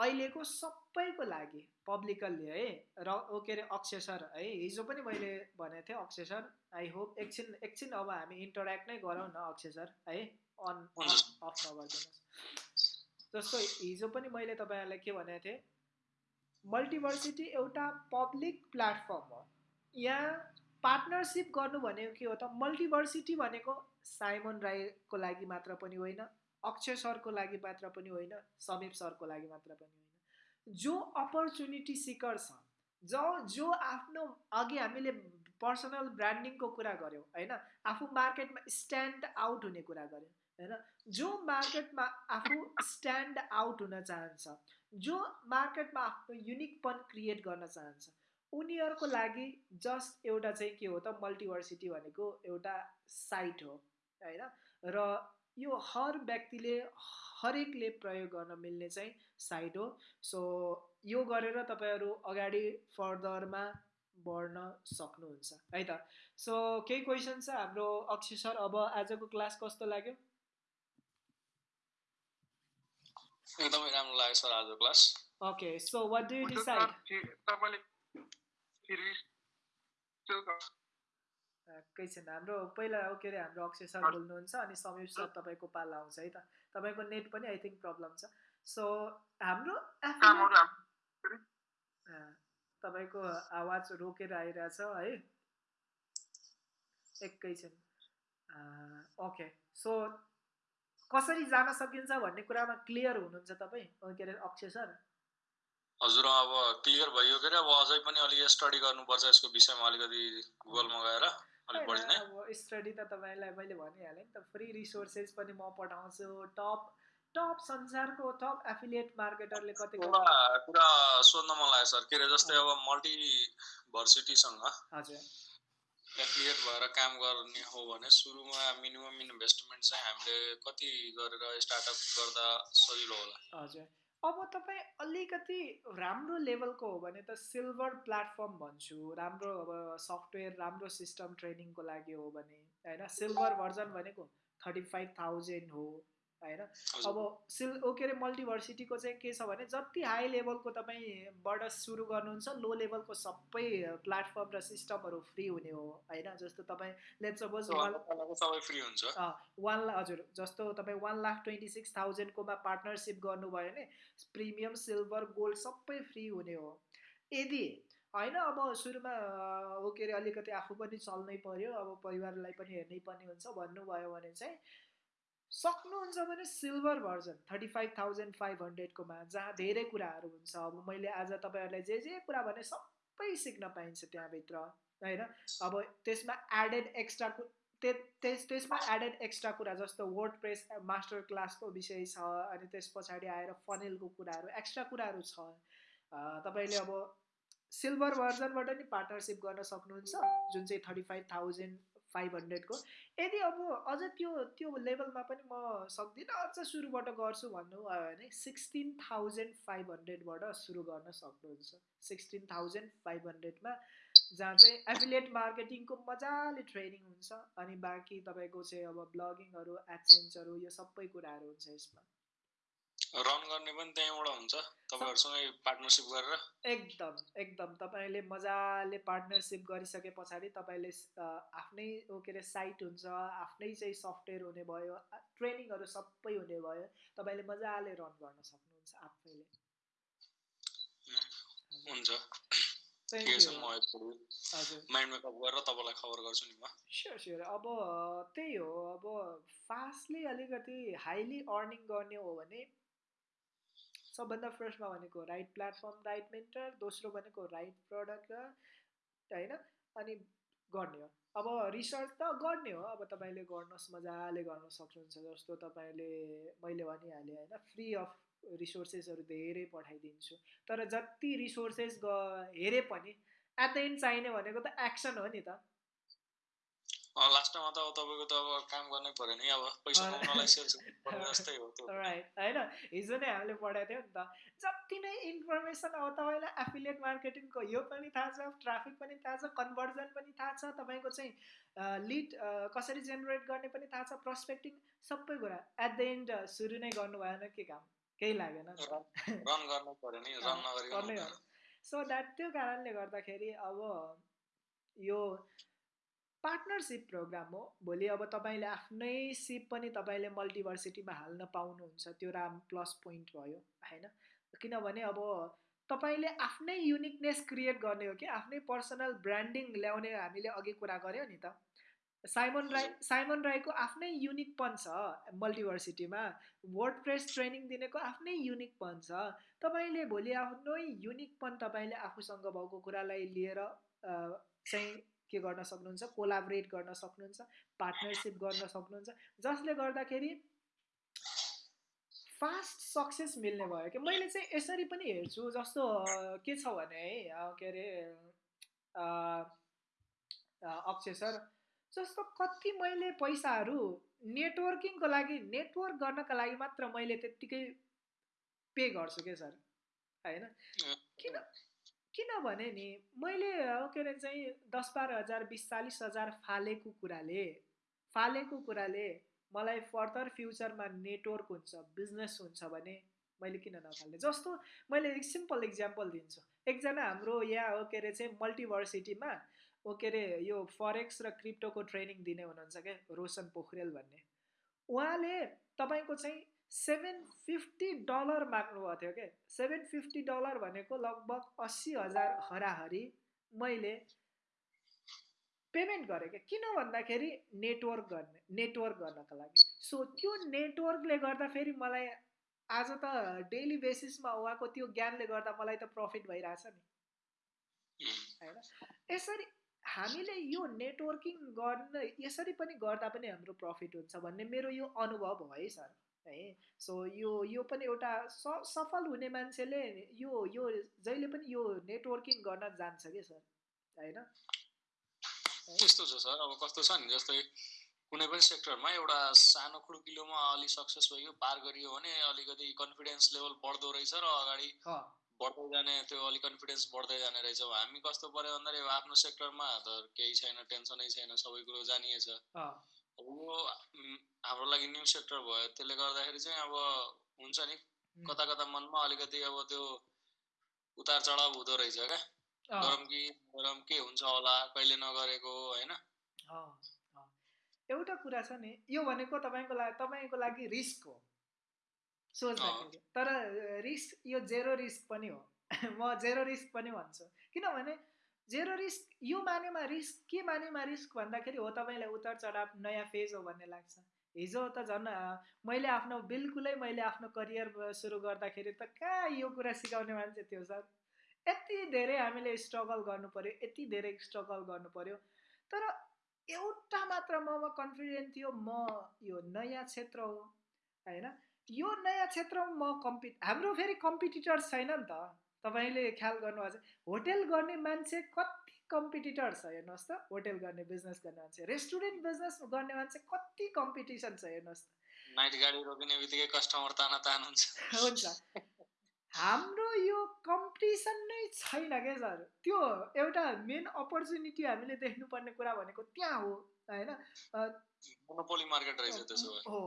A: अहिलेको सबैको लागि पब्लिकल्ली है र के अरे अक्षय सर है हिजो पनि मैले भनेको थिएँ अक्षय सर आई होप एकछिन एकछिन अब हामी इन्टरेक्ट नै गरौँ न अक्षय सर है अन अफ नगरिदिनुहोस्। जस्तो हिजो पनि मैले तपाईँहरूलाई के भनेको थिएँ मल्टिभर्सिटी एउटा पब्लिक प्लेटफर्म हो। यहाँ पार्टनरसिप गर्नु भनेको के हो त मल्टिभर्सिटी भनेको साइमन राईको लागि मात्र पनि होइन अक्षय सरको लागि मात्र पनि होइन समीप सरको लागि मात्र पनि होइन। जो अपर्च्युनिटी सिकर छ जो जो आफ्नो अघि हामीले पर्सनल ब्रान्डिङको कुरा गऱ्यौँ होइन? आफू मार्केटमा स्ट्यान्ड आउट हुने कुरा गऱ्यौँ होइन? जो मार्केटमा आफू स्ट्यान्ड आउट हुन चाहन्छ जो मार्केटमा आफ्नो युनिकपन क्रिएट गर्न चाहन्छ उनीहरूको लागि जस्ट एउटा चाहिँ के हो त मल्टिभर्सिटी भनेको एउटा साइट हो होइन? र यो हर व्यक्तिले हरेकले प्रयोग गर्न मिल्ने चाहिँ साइट हो। सो यो गरेर तपाईँहरू अगाडि फर्दरमा बढ्न सक्नुहुन्छ है त? सो केही क्वेसन छ? हाम्रो अक्षय सर अब आजको क्लास कस्तो लाग्यो?
B: एकदमै राम्रो लाग्यो सर आजको class.
A: Okay so what do you decide
C: तपाईँले
A: केही छैन हाम्रो। पहिला के अरे हाम्रो अक्षय सर बोल्नुहुन्छ अनि समीर सर तपाईँको पाला आउँछ है त? तपाईँको नेट पनि आई थिङ्क प्रब्लम छ। सो हाम्रो तपाईँको आवाज रोकेर आइरहेछ है? एकैछिन ओके सो कसरी जान सकिन्छ भन्ने कुरामा क्लियर हुनुहुन्छ तपाईँ? के अरे अक्षय सर?
B: हजुर अब क्लियर भयो के अरे अब अझै पनि अलिक स्टडी गर्नुपर्छ यसको विषयमा अलिकति गुगलमा गएर
A: अब स्टडी त तपाईँलाई मैले भनिहालेँ नि त फ्री रिसोर्सेस पनि म पठाउँछु टप टप संसारको टप एफिलिएट मार्केटरले कति
B: कुरा सोध्न मन लाग्यो सर के अरे जस्तै अब मल्टी भर्सिटीसँग
A: हजुर।
B: एफिलिएट भएर काम गर्ने हो भने सुरुमा मिनिमम इन्भेस्टमेन्ट चाहिँ हामीले कति गरेर स्टार्टअप गर्दा सजिलो होला?
A: हजुर। अब तपाईँ अलिकति राम्रो लेभलको हो भने त सिल्भर प्लेटफर्म भन्छु। राम्रो अब सफ्टवेयर राम्रो सिस्टम ट्रेनिङको लागि हो भने होइन? सिल्भर भर्जन भनेको थर्टी फाइभ थाउजन्ड हो। होइन अब सिल के अरे मल्टिभर्सिटीको चाहिँ के छ भने जति हाई लेभलको तपाईँबाट सुरु गर्नुहुन्छ लो लेभलको सबै प्लेटफर्म र सिस्टमहरू फ्री हुने हो होइन? जस्तो तपाईँ लेट सपोज
B: फ्री हुन्छ।
A: वान हजुर जस्तो तपाईँ वान लाख ट्वेन्टी सिक्स थाउजन्डकोमा पार्टनरसिप गर्नुभयो भने प्रिमियम सिल्भर गोल्ड सबै फ्री हुने हो। यदि होइन अब सुरुमा हो के अरे अलिकति आफू पनि चल्नै पऱ्यो अब परिवारलाई पनि हेर्नै पर्ने हुन्छ भन्नुभयो भने चाहिँ सक्नुहुन्छ भने silver version thirty five thousand five हन्ड्रेडकोमा जहाँ धेरै कुराहरू हुन्छ। अब मैले आज तपाईँहरूलाई जे जे कुरा भने सबै सिक्न पाइन्छ त्यहाँभित्र होइन? अब त्यसमा एडेड एक्स्ट्रा त्यस त्यसमा एडेड एक्स्ट्रा कुरा जस्तो वर्ड प्रेस मास्टर क्लासको विषय छ अनि त्यस पछाडि आएर फनेलको कुराहरू एक्स्ट्रा कुराहरू छ। तपाईँले अब सिल्भर भर्जनबाट नि पार्टनरसिप गर्न सक्नुहुन्छ जुन चाहिँ थर्टी फाइभ थाउजन्ड फाइभ हन्ड्रेडको। यदि अब अझ त्यो त्यो लेभलमा पनि म सक्दिनँ अझ सुरुबाट गर्छु भन्नुभयो भने सिक्सटिन थाउजन्ड फाइभ हन्ड्रेडबाट सुरु गर्न सक्नुहुन्छ। सिक्सटिन थाउजन्ड फाइभ हन्ड्रेडमा जहाँ चाहिँ एफिलिएट मार्केटिङको मजाले ट्रेनिङ हुन्छ अनि बाँकी तपाईँको चाहिँ अब ब्लगिङहरू एडसेन्सहरू यो सबै कुराहरू हुन्छ यसमा।
B: रन गर्ने पनि त्यहीँबाट हुन्छ तपाईँहरूसँगै पार्टनरसिप गरेर।
A: एकदम एकदम। तपाईँले मजाले पार्टनरसिप गरिसके पछाडि तपाईँले आफ्नै के अरे साइट हुन्छ आफ्नै चाहिँ सफ्टवेयर हुने भयो ट्रेनिङहरू सबै हुने भयो तपाईँले मजाले रन गर्न सक्नुहुन्छ आफैले।
B: हुन्छ।
A: स्योर स्योर अब त्यही हो। अब फास्टली अलिकति हाइली अर्निङ गर्ने हो भने सबभन्दा फर्स्टमा भनेको राइट प्लेटफर्म राइट मेन्टर दोस्रो भनेको राइट प्रडक्ट होइन? अनि गर्ने हो। अब रिसर्च त गर्ने हो। अब तपाईँले गर्नुहोस् मजाले गर्न सक्नुहुन्छ जस्तो तपाईँले मैले भनिहालेँ होइन? फ्री अफ रिसोर्सेसहरू धेरै पठाइदिन्छु। तर जति रिसोर्सेस ग हेरे पनि एट द एन्ड चाहिने भनेको त एक्सन हो नि त।
B: लास्टमा त अब तपाईँको त अब काम गर्नै पऱ्यो नि अब पैसा कमाउनलाई सेल्स जस्तै हो त्यो।
A: राइट होइन? हिजो नै हामीले पढाएको थियौँ नि त। जति नै इन्फर्मेसन अब तपाईँलाई एफिलिएट मार्केटिङको यो पनि थाहा छ ट्राफिक पनि थाहा छ कन्भर्जन पनि थाहा छ तपाईँको चाहिँ लिड कसरी जेनेरेट गर्ने पनि थाहा छ प्रस्पेक्टिङ सबै कुरा एट द एन्ड सुरु नै गर्नु भएन के काम? केही लागेन
B: रन गर्नु पर्यो नि रन नगरिकन
A: सो द्याट त्यो कारणले गर्दाखेरि अब यो पार्टनरसिप प्रोग्राम हो। भोलि अब तपाईँले आफ्नै सिप पनि तपाईँले मल्टिभर्सिटीमा हाल्न पाउनुहुन्छ। त्यो राम प्लस पोइन्ट भयो होइन? किनभने अब तपाईँले आफ्नै युनिकनेस क्रिएट गर्ने हो कि? आफ्नै पर्सनल ब्रान्डिङ ल्याउने हामीले अघि कुरा गऱ्यौँ नि त। साइमन राई साइमन राईको आफ्नै युनिकपन छ मल्टिभर्सिटीमा। वर्ड प्रेस ट्रेनिङ दिनेको आफ्नै युनिकपन छ। तपाईँले भोलि आफ्नै युनिकपन तपाईँले आफूसँग भएको कुरालाई लिएर चाहिँ के गर्न सक्नुहुन्छ कोलाबरेट गर्न सक्नुहुन्छ पार्टनरसिप गर्न सक्नुहुन्छ जसले गर्दाखेरि फास्ट सक्सेस मिल्ने भयो कि? मैले चाहिँ यसरी पनि हेर्छु जस्तो के छ भने है के अरे अक्षय सर जस्तो कति मैले पैसाहरू नेटवर्किङको लागि नेटवर्क गर्नका लागि मात्र मैले त्यत्तिकै पे गर्छु क्या सर? होइन? किन? किनभने नि मैले के अरे चाहिँ दस बाह्र हजार बिस चालिस हजार फालेको कुराले फालेको कुराले मलाई फर्दर फ्युचरमा नेटवर्क हुन्छ बिजनेस हुन्छ भने मैले किन नफाल्ने? जस्तो मैले सिम्पल इक्जाम्पल दिन्छु। एकजना हाम्रो यहाँ हो के अरे चाहिँ मल्टिभर्सिटीमा ओ के अरे यो फरेक्स र क्रिप्टोको ट्रेनिङ दिने हुनुहुन्छ क्या रोशन पोखरेल भन्ने। उहाँले तपाईँको चाहिँ सेभेन फिफ्टी डलर माग्नुभएको थियो क्या सेभेन फिफ्टी डलर भनेको लगभग अस्सी हजार हराहरी मैले पेमेन्ट गरेँ क्या किन भन्दाखेरि नेटवर्क गर्ने नेटवर्क गर्नको लागि। सो त्यो नेटवर्कले गर्दाखेरि मलाई आज त डेली बेसिसमा उहाँको त्यो ज्ञानले गर्दा मलाई त प्रफिट भइरहेछ नि। होइन? यसरी हामीले यो नेटवर्किङ गर्न यसरी पनि गर्दा पनि हाम्रो प्रफिट हुन्छ भन्ने मेरो यो अनुभव हो सर है। सो यो यो पनि एउटा स सफल हुने मान्छेले यो यो जहिले पनि यो नेटवर्किङ गर्न जान्छ कि सर होइन?
B: त्यस्तो छ सर अब कस्तो छ नि जस्तै कुनै पनि सेक्टरमा एउटा सानो खुड्किलोमा अलि सक्सेस भयो पार गरियो भने अलिकति कन्फिडेन्स लेभल बढ्दो रहेछ र अगाडि बढ्दै जाने त्यो अलिक कन्फिडेन्स बढ्दै जाने रहेछ हामी कस्तो पऱ्यो भन्दाखेरि आफ्नो सेक्टरमा त केही छैन टेन्सनै छैन सबै कुरो जानिएछ। यो हाम्रो लागि न्यु सेक्टर भयो त्यसले गर्दाखेरि चाहिँ अब हुन्छ नि कता कता मनमा अलिकति अब त्यो उतार चढाव हुँदो रहेछ क्या। गरम कि गरम के हुन्छ होला कहिले नगरेको होइन?
A: एउटा कुरा छ नि यो भनेको तपाईँको लागि तपाईँको लागि रिस्क हो। सोच्दाखेरि। तर रिस्क यो जेरो रिस्क पनि हो। (laughs) म जेरो रिस्क पनि भन्छु। किनभने जेरो रिस्क यो मानेमा रिस्क के मानेमा रिस्क भन्दाखेरि हो तपाईँलाई उतार चढाव नयाँ फेज हो भन्ने लाग्छ। हिजो त झन् मैले आफ्नो बिल्कुलै मैले आफ्नो करियर सुरु गर्दाखेरि त कहाँ यो कुरा सिकाउने मान्छे थियो सर? यति धेरै हामीले स्ट्रगल गर्नु पऱ्यो यति धेरै स्ट्रगल गर्नु पऱ्यो तर एउटा मात्र ममा कन्फिडेन्ट थियो म यो नयाँ क्षेत्र हो होइन? यो नयाँ क्षेत्रमा म कम्पि हाम्रो फेरि कम्पिटिटर्स छैन नि त। तपाईँले ख्याल गर्नुभएको छ होटेल गर्ने मान्छे कति कम्पिटिटर छ हेर्नुहोस् त। होटेल गर्ने बिजनेस गर्ने मान्छे रेस्टुरेन्ट बिजनेस गर्ने मान्छे कति कम्पिटिसन छ हेर्नुहोस् त।
B: नाइट गाडी रोकिने बित्तिकै कस्टमर ताना तान हुन्छ।
A: हुन्छ। हाम्रो यो कम्पिटिसन नै छैन क्या सर? त्यो एउटा मेन अपर्च्युनिटी हामीले देख्नुपर्ने कुरा भनेको त्यहाँ हो होइन?
B: मोनोपोली मार्केट रहेछ त्यसो
A: हो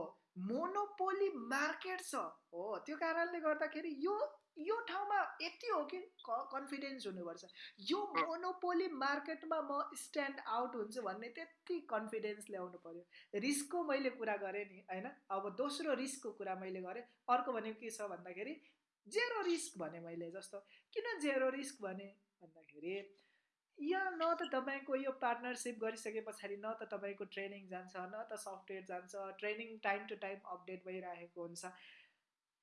A: मोनोपोली मार्केट छ। हो त्यो कारणले गर्दाखेरि यो यो ठाउँमा यति हो कि कन्फिडेन्स हुनुपर्छ। यो मोनोपोली मार्केटमा म स्ट्यान्ड आउट हुन्छु भन्ने त्यति कन्फिडेन्स ल्याउनु पऱ्यो रिस्कको मैले कुरा गरेँ नि होइन? अब दोस्रो रिस्कको कुरा मैले गरेँ। अर्को भनेको के छ भन्दाखेरि जेरो रिस्क भने मैले जस्तो। किन जेरो रिस्क भने भन्दाखेरि यहाँ न त तपाईँको यो पार्टनरसिप गरिसके पछाडि न त तपाईँको ट्रेनिङ जान्छ न त सफ्टवेयर जान्छ training time to time update भइरहेको हुन्छ।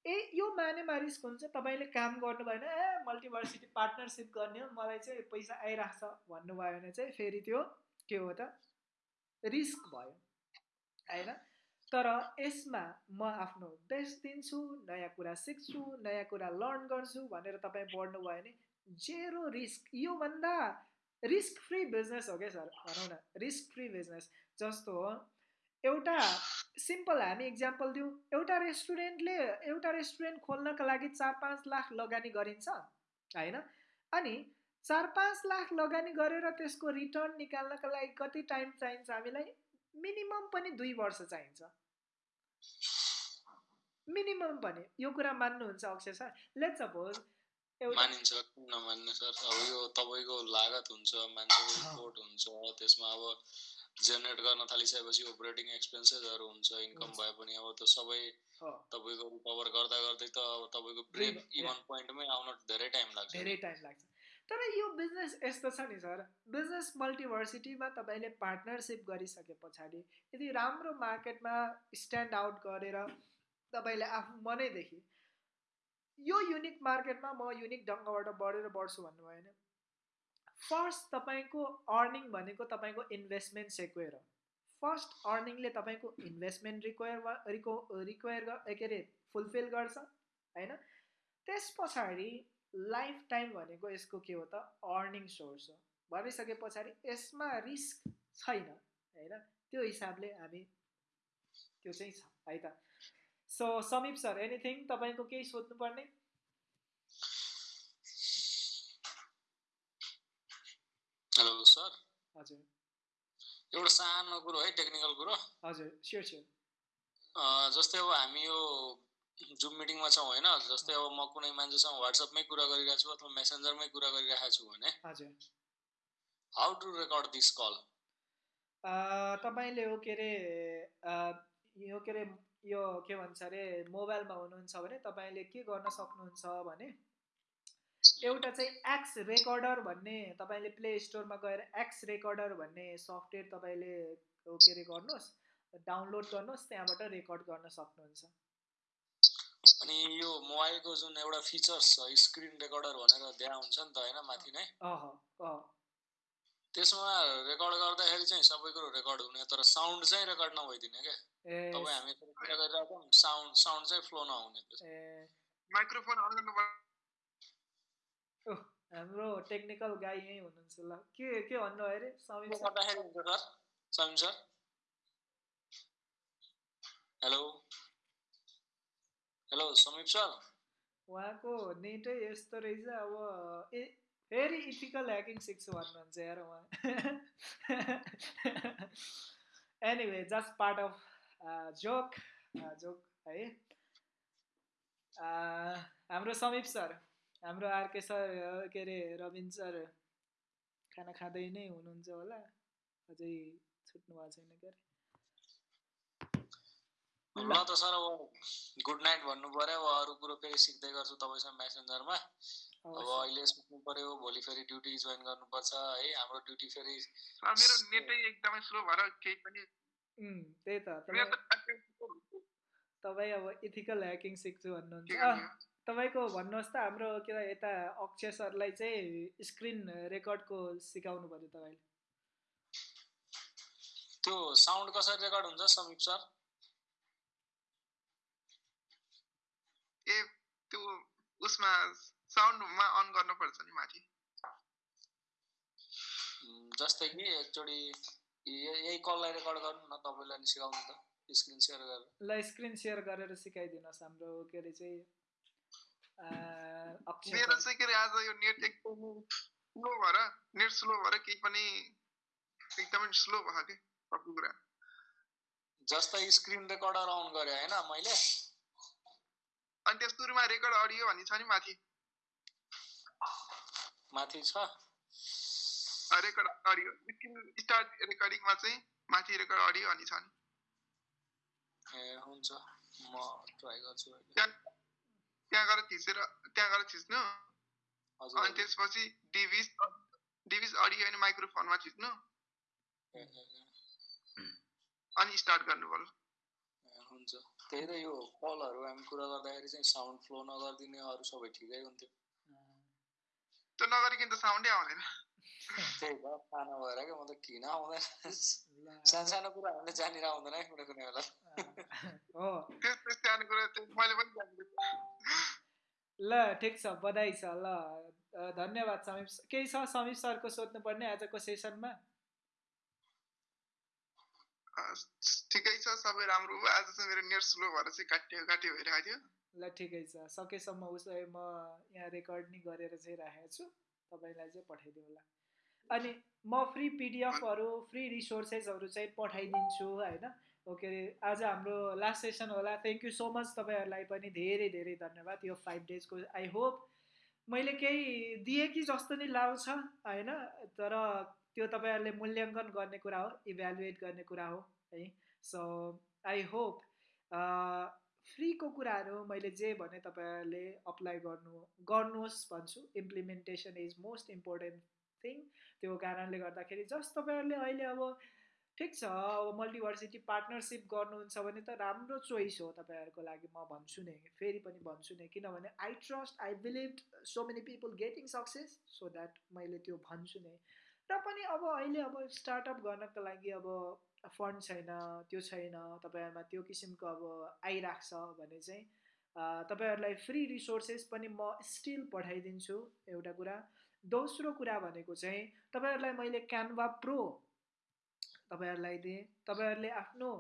A: ए यो मानेमा रिस्क हुन्छ? तपाईँले काम गर्नु भएन ए मल्टिभर्सिटी पार्टनरसिप गर्ने हो मलाई चाहिँ पैसा आइरहेको छ भन्नुभयो भने चाहिँ फेरि त्यो के हो त? रिस्क भयो होइन? तर यसमा म आफ्नो बेस्ट दिन्छु नयाँ कुरा सिक्छु नयाँ कुरा लर्न गर्छु भनेर तपाईँ बढ्नु भयो भने जेरो रिस्क योभन्दा रिस्क फ्री बिजनेस हो क्या सर? भनौँ न रिस्क फ्री बिजनेस जस्तो हो। एउटा सिम्पल हामी इक्जाम्पल दिउँ। एउटा रेस्टुरेन्टले एउटा रेस्टुरेन्ट खोल्नका लागि चार पाँच लाख लगानी गरिन्छ होइन? अनि चार पाँच लाख लगानी गरेर त्यसको रिटर्न निकाल्नका लागि कति टाइम चाहिन्छ हामीलाई? मिनिमम पनि दुई वर्ष चाहिन्छ। मिनिमम पनि। यो कुरा मान्नुहुन्छ अक्षय सर? लेट सपोज
B: मानिन्छ किन नमान्ने सर? अब यो तपाईँको लागत हुन्छ मान्छेको रिपोर्ट हुन्छ त्यसमा अब जेनेरेट गर्न थालिसकेपछि अपरेटिङ एक्सपेन्सेसहरू हुन्छ इन्कम। भए पनि अब त्यो सबै तपाईँको रिकभर गर्दा गर्दै त अब तपाईँको ब्रेक इभन पोइन्टमै आउन धेरै टाइम लाग्छ।
A: धेरै टाइम लाग्छ। तर यो बिजनेस यस्तो छ नि सर बिजनेस मल्टिभर्सिटीमा तपाईँले पार्टनरसिप गरिसके पछाडि यदि राम्रो मार्केटमा स्ट्यान्ड आउट गरेर तपाईँले आफू मनैदेखि यो युनिक मार्केटमा म युनिक ढङ्गबाट बढेर बढ्छु भन्नुभयो भने फर्स्ट तपाईँको अर्निङ भनेको तपाईँको इन्भेस्टमेन्ट सेक्वेयर हो। फर्स्ट अर्निङले तपाईँको इन्भेस्टमेन्ट रिक्वायर रिको रिक्वायर के अरे फुलफिल गर्छ होइन? त्यस पछाडि लाइफ टाइम भनेको यसको के हो त? अर्निङ सोर्स हो। भनिसके पछाडि यसमा रिस्क छैन होइन? त्यो हिसाबले हामी त्यो चाहिँ छ है त? सो समीप सर एनिथिङ तपाईँको केही सोध्नुपर्ने?
B: हेलो सर
A: हजुर।
B: एउटा सानो कुरो है टेक्निकल कुरो।
A: हजुर स्योर स्योर
B: जस्तै अब हामी यो जुम मिटिङमा छौँ होइन? जस्तै अब म कुनै मान्छेसँग वाट्सएपमै कुरा गरिरहेको छु अथवा मेसेन्जरमै कुरा गरिरहेको छु भने।
A: हजुर।
B: How to record this call
A: तपाईँले हो के अरे यो के अरे यो के भन्छ अरे मोबाइलमा हुनुहुन्छ भने तपाईँले के गर्न सक्नुहुन्छ भने एउटा चाहिँ एक्स रेकर्डर भन्ने तपाईँले प्ले स्टोरमा गएर एक्स रेकर्डर भन्ने सफ्टवेयर तपाईँले के अरे गर्नुहोस् डाउनलोड गर्नुहोस् त्यहाँबाट रेकर्ड गर्न सक्नुहुन्छ।
B: अनि यो मोबाइलको जुन एउटा फिचर्स छ स्क्रिन रेकर्डर भनेर दिया हुन्छ नि त होइन माथि नै? त्यसमा रेकर्ड गर्दाखेरि चाहिँ सबै कुरो रेकर्ड हुने तर साउन्ड चाहिँ रेकर्ड नभइदिने क्या
A: ए
B: तपाईँ हामी गरिरहेको साउन्ड साउन्ड चाहिँ फ्लो नहुने
C: माइक्रोफोन अन गर्नु
A: ओह, हाम्रो टेक्निकल गाई यहीँ हुनुहुन्छ ल। के के भन्नुभयो अरे? सर?
B: गर्दाखेरि हुन्छ sir? Samim sir? Hello? Hello Samip sir?
A: उहाँको नेटै यस्तो रहेछ अब ए फेरि इथिकल ह्याकिङ सिक्छु भन्नुहुन्छ यार उहाँ anyway just part of joke joke है हाम्रो समीप सर हाम्रो आरके सर के अरे रविन सर खाना खाँदै नै हुनुहुन्छ होला। अझै छुट्नु भएको छैन क्या अरे
B: ल त सर गुड नाइट भन्नु पर्यो। अरू कुरो फेरि सिक्दै गर्छु तपाईँसँग मेसेन्जरमा अब। अहिले सुत्नु पर्यो भोलि फेरि ड्युटी जोइन गर्नुपर्छ है। हाम्रो ड्युटी फेरि
C: मेरो नेटै एकदमै स्लो भएर केही पनि
A: त्यही त। तपाईँ अब इथिकल ह्याकिङ सिक्छु भन्नुहुन्छ। तपाईँको भन्नुहोस् त हाम्रो के भन्छ यता अक्षय सरलाई चाहिँ स्क्रिन रेकर्डको सिकाउनु पऱ्यो तपाईँले।
B: त्यो साउन्ड कसरी रेकर्ड हुन्छ समीप सर?
C: ए त्यो उसमा साउन्डमा अन गर्नुपर्छ नि माथि।
B: जस्तै कि एकचोटि य- यही कललाई रेकर्ड गर्नु न तपाईँलाई नि सिकाउनु त स्क्रिन सेयर गरेर।
A: ल स्क्रिन सेयर गरेर सिकाइदिनुहोस् हाम्रो के अरे चाहिँ
C: मेरो चाहिँ के अरे आज यो नेट एकदमै स्लो भएर नेट स्लो भएर केही पनि एकदमै स्लो भयो कि सबै कुरा।
B: जस्तै स्क्रिन रेकर्डर अन गरेँ होइन मैले?
C: अनि त्यस सुरुमा रेकर्ड अडियो भन्ने छ नि माथि।
B: माथि छ
C: रेकर्ड अडियो स्क्रिन स्टार्ट रेकर्डिङमा चाहिँ माथि रेकर्ड अडियो भन्ने छ नि
B: ए हुन्छ म ट्राई गर्छु
C: त्यहाँ गएर थिचेर त्यहाँ गएर अनि त्यसपछि अडियो अनि माइक्रोफोनमा
B: ए,
C: अनि स्टार्ट गर्नु पर्यो
B: हुन्छ त्यही त यो कलहरू हामी कुरा गर्दाखेरि चाहिँ साउन्ड फ्लो नगरिदिने अरू सबै ठिकै हुन्थ्यो
C: त्यो नगरिकन त साउन्डै आउँदैन
B: त्यही त सानो भएर क्या म त किन आउँदैन कुरा हामीले जानेर आउँदैन है कुनै कुनै बेला
A: हो
C: त्यस्तो सानो कुरा मैले पनि जान्दिनँ
A: ल ठिक छ बधाई छ ल धन्यवाद समीप केही छ समीप सरको सोध्नुपर्ने आजको सेसनमा
C: ठिकै छ सबै राम्रो भयो आज चाहिँ मेरो नेट स्लो भएर चाहिँ काटियो काटियो भइरहेको थियो
A: ल ठिकै छ। सकेसम्म उसो भए म यहाँ रेकर्ड नि गरेर चाहिँ राखेको छु। तपाईँलाई चाहिँ पठाइदिउँ होला। अनि म फ्री पिडिएफहरू फ्री रिसोर्सेसहरू चाहिँ पठाइदिन्छु होइन? ओके आज हाम्रो लास्ट सेसन होला। थ्याङ्क यू सो मच तपाईँहरूलाई पनि धेरै धेरै धन्यवाद यो फाइभ डेजको आई होप मैले केही दिएँ कि जस्तो नि लाउँछ होइन? तर त्यो तपाईँहरूले मूल्याङ्कन गर्ने कुरा हो इभ्यालुएट गर्ने कुरा हो है? सो आई होप फ्रीको कुराहरू मैले जे भने तपाईँहरूले अप्लाई गर्नु गर्नुहोस् भन्छु। Implementation is most important thing त्यो कारणले गर्दाखेरि जस्ट तपाईँहरूले अहिले अब ठिक छ अब मल्टिभर्सिटी पार्टनरसिप गर्नुहुन्छ भने त राम्रो चोइस हो तपाईँहरूको लागि म भन्छु नै। फेरि पनि भन्छु नै किनभने I trust I believe so many people getting success so that मैले त्यो भन्छु नै। र पनि अब अहिले अब स्टार्टअप गर्नको लागि अब फन्ड छैन त्यो छैन तपाईँहरूमा त्यो किसिमको अब आइरहेको छ भने चाहिँ तपाईँहरूलाई फ्री रिसोर्सेस पनि म स्टिल पठाइदिन्छु एउटा कुरा। दोस्रो कुरा भनेको चाहिँ तपाईँहरूलाई मैले क्यानभा प्रो तपाईँहरूलाई दिएँ। तपाईँहरूले आफ्नो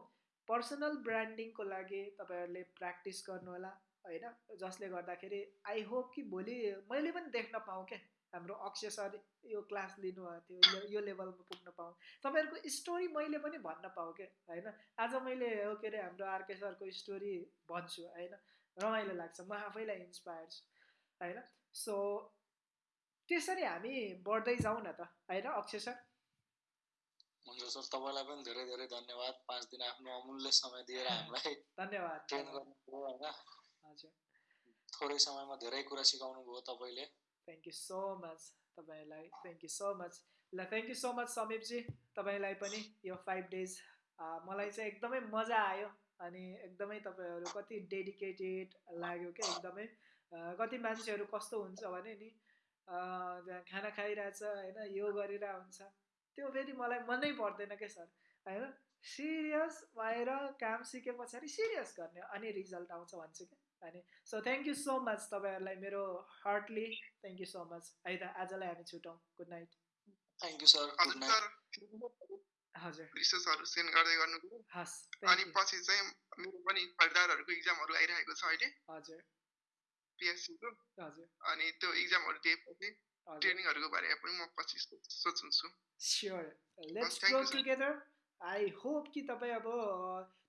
A: पर्सनल ब्रान्डिङको लागि तपाईँहरूले प्र्याक्टिस गर्नुहोला होइन? जसले गर्दाखेरि आई होप कि भोलि मैले पनि देख्न पाऊँ क्या। हाम्रो अक्षय सर यो क्लास लिनुभएको थियो यो- लेभलमा पुग्न पाऊँ तपाईँहरूको स्टोरी मैले पनि भन्न पाऊँ क्या होइन? आज मैले हो के अरे हाम्रो आरके सरको स्टोरी भन्छु होइन? रमाइलो लाग्छ म आफैलाई इन्सपायर छु होइन? सो त्यसरी हामी बढ्दै जाउँ न त होइन अक्षय सर?
B: हुन्छ सर तपाईँलाई पनि धेरै धेरै धन्यवाद। पाँच दिन आफ्नो अमूल्य समय दिएर (laughs) हामीलाई
A: धन्यवाद
B: ट्रेन गर्नुभयो होइन?
A: हजुर।
B: थोरै समयमा धेरै कुरा सिकाउनु भयो तपाईँले।
A: थ्याङ्क यू सो मच तपाईँलाई थ्याङ्क यू सो मच ल थ्याङ्क यू सो मच समीपजी तपाईँलाई पनि यो फाइभ डेज मलाई चाहिँ एकदमै मजा आयो अनि एकदमै तपाईँहरू कति डेडिकेटेड लाग्यो क्या एकदमै अ, कति मान्छेहरू कस्तो हुन्छ भने नि त्यहाँ खाना खाइरहेछ होइन यो गरिरहेको हुन्छ। त्यो फेरि मलाई मनै पर्दैन क्या सर। होइन? सिरियस भएर काम सिके पछाडि सिरियस गर्ने अनि रिजल्ट आउँछ भन्छु क्या। अनि so thank you so much तपाईँहरूलाई मेरो heartly thank you so much है त आजलाई हामी छुटौँ। Good night
B: thank you sir good night
C: sir
A: हजुर।
C: रिसोर्सहरू सेन्ड गर्दै गर्नु
A: हस्
C: अनि पछि चाहिँ मेरो पनि फर्दारहरूको इक्जामहरू आइरहेको छ अहिले।
A: हजुर।
C: पिएससीको
A: हजुर।
C: अनि त्यो इक्जामहरू दिएपछि ट्रेनिङहरूको बारेमा पनि म पछि सोच- सोच्छु।
A: Sure let's
C: sir.
A: Together I hope कि तपाईँ अब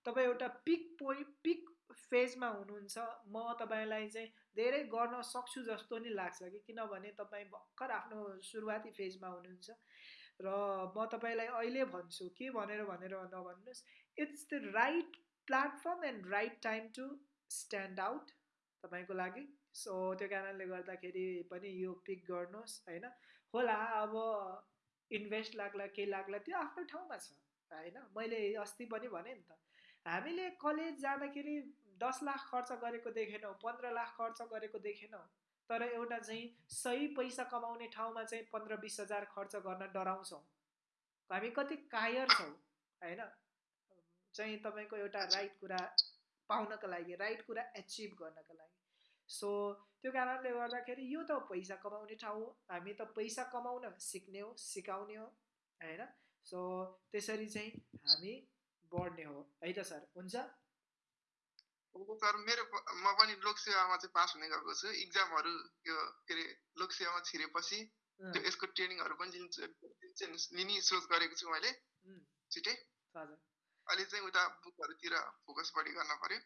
A: तपाईँ एउटा पिक पोइन्ट पिक फेजमा हुनुहुन्छ म तपाईँलाई चाहिँ धेरै गर्न सक्छु जस्तो नि लाग्छ कि किनभने तपाईँ भर्खर आफ्नो सुरुवाती फेजमा हुनुहुन्छ र म तपाईँलाई अहिले भन्छु के भनेर भनेर नभन्नुहोस् it's the right platform and right time to stand out तपाईँको लागि। सो त्यो कारणले गर्दाखेरि पनि यो पिक गर्नुहोस् होइन? होला अब इन्भेस्ट लाग्ला के लाग्ला त्यो आफ्नो ठाउँमा छ होइन? मैले अस्ति पनि भने नि त हामीले कलेज जाँदाखेरि दस लाख खर्च गरेको देखेनौँ पन्ध्र लाख खर्च गरेको देखेनौँ तर एउटा चाहिँ सही पैसा कमाउने ठाउँमा चाहिँ पन्ध्र बिस हजार खर्च गर्न डराउँछौँ। हामी कति कायर छौँ होइन? चाहिँ तपाईँको एउटा राइट कुरा पाउनको लागि राइट कुरा एचिभ गर्नको लागि। सो त्यो कारणले गर्दाखेरि यो त पैसा कमाउने ठाउँ हो। हामी त पैसा कमाउन सिक्ने हो सिकाउने हो होइन? सो त्यसरी चाहिँ हामी बढ्ने हो। है त सर हुन्छ?
C: सर मेरो म पनि लोकसेवामा चाहिँ पास हुने गएको छु। इक्जामहरू यो के अरे लोकसेवामा छिरेपछि त्यो यसको ट्रेनिङहरू पनि लिन्छु लिने सोच गरेको छु मैले। छिटै अहिले चाहिँ उता बुकहरूतिर फोकस बढी गर्न पर्यो।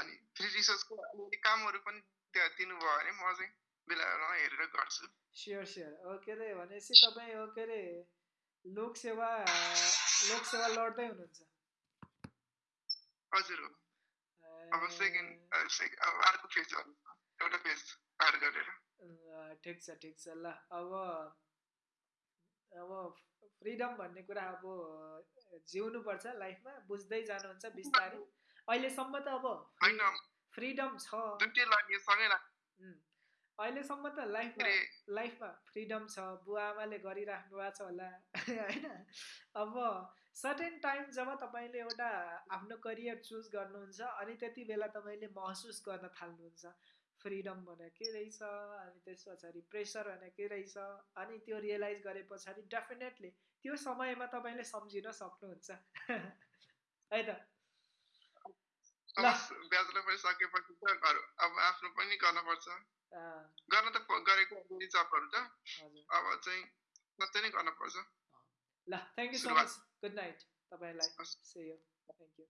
C: अनि फ्री रिसर्चको अलिअलि कामहरू पनि त्यहाँ दिनुभयो भने म चाहिँ बेला बेलामा हेरेर गर्छु।
A: Sure sure. ओके अरे भनेपछि तपाईँ ओके अरे लोकसेवा लोकसेवा लड्दै हुनुहुन्छ।
C: हजुर हो। अब सेकेन्ड अर्को फेज एउटा फेज पार गरेर।
A: ठिक छ ठिक छ। ल अब अब फ्रिडम भन्ने कुरा अब जिउनुपर्छ लाइफमा बुझ्दै जानुहुन्छ बिस्तारै। अहिलेसम्म त अब फ्रिडम छ। अहिलेसम्म त लाइफमा लाइफमा फ्रिडम छ। बुवा आमाले गरिराख्नु भएको छ होला। (laughs) होइन? अब सर्टेन टाइम जब तपाईँले एउटा आफ्नो करियर चुज गर्नुहुन्छ अनि त्यति बेला तपाईँले महसुस गर्न थाल्नुहुन्छ। फ्रिडम भने के रहेछ? अनि त्यस पछाडि प्रेसर भने के रहेछ? अनि त्यो रियलाइज गरे पछाडि डेफिनेटली त्यो समयमा तपाईँले सम्झिन सक्नुहुन्छ। (laughs) है त।
C: ब्याचलर अब आफ्नो पनि गर्नुपर्छ गर्न त गरेको जबहरू त। अब चाहिँ नै गर्नुपर्छ
A: ल thank you so. Much good night तपाईँलाई
C: हस्।
A: से यु थ्याङ्क यू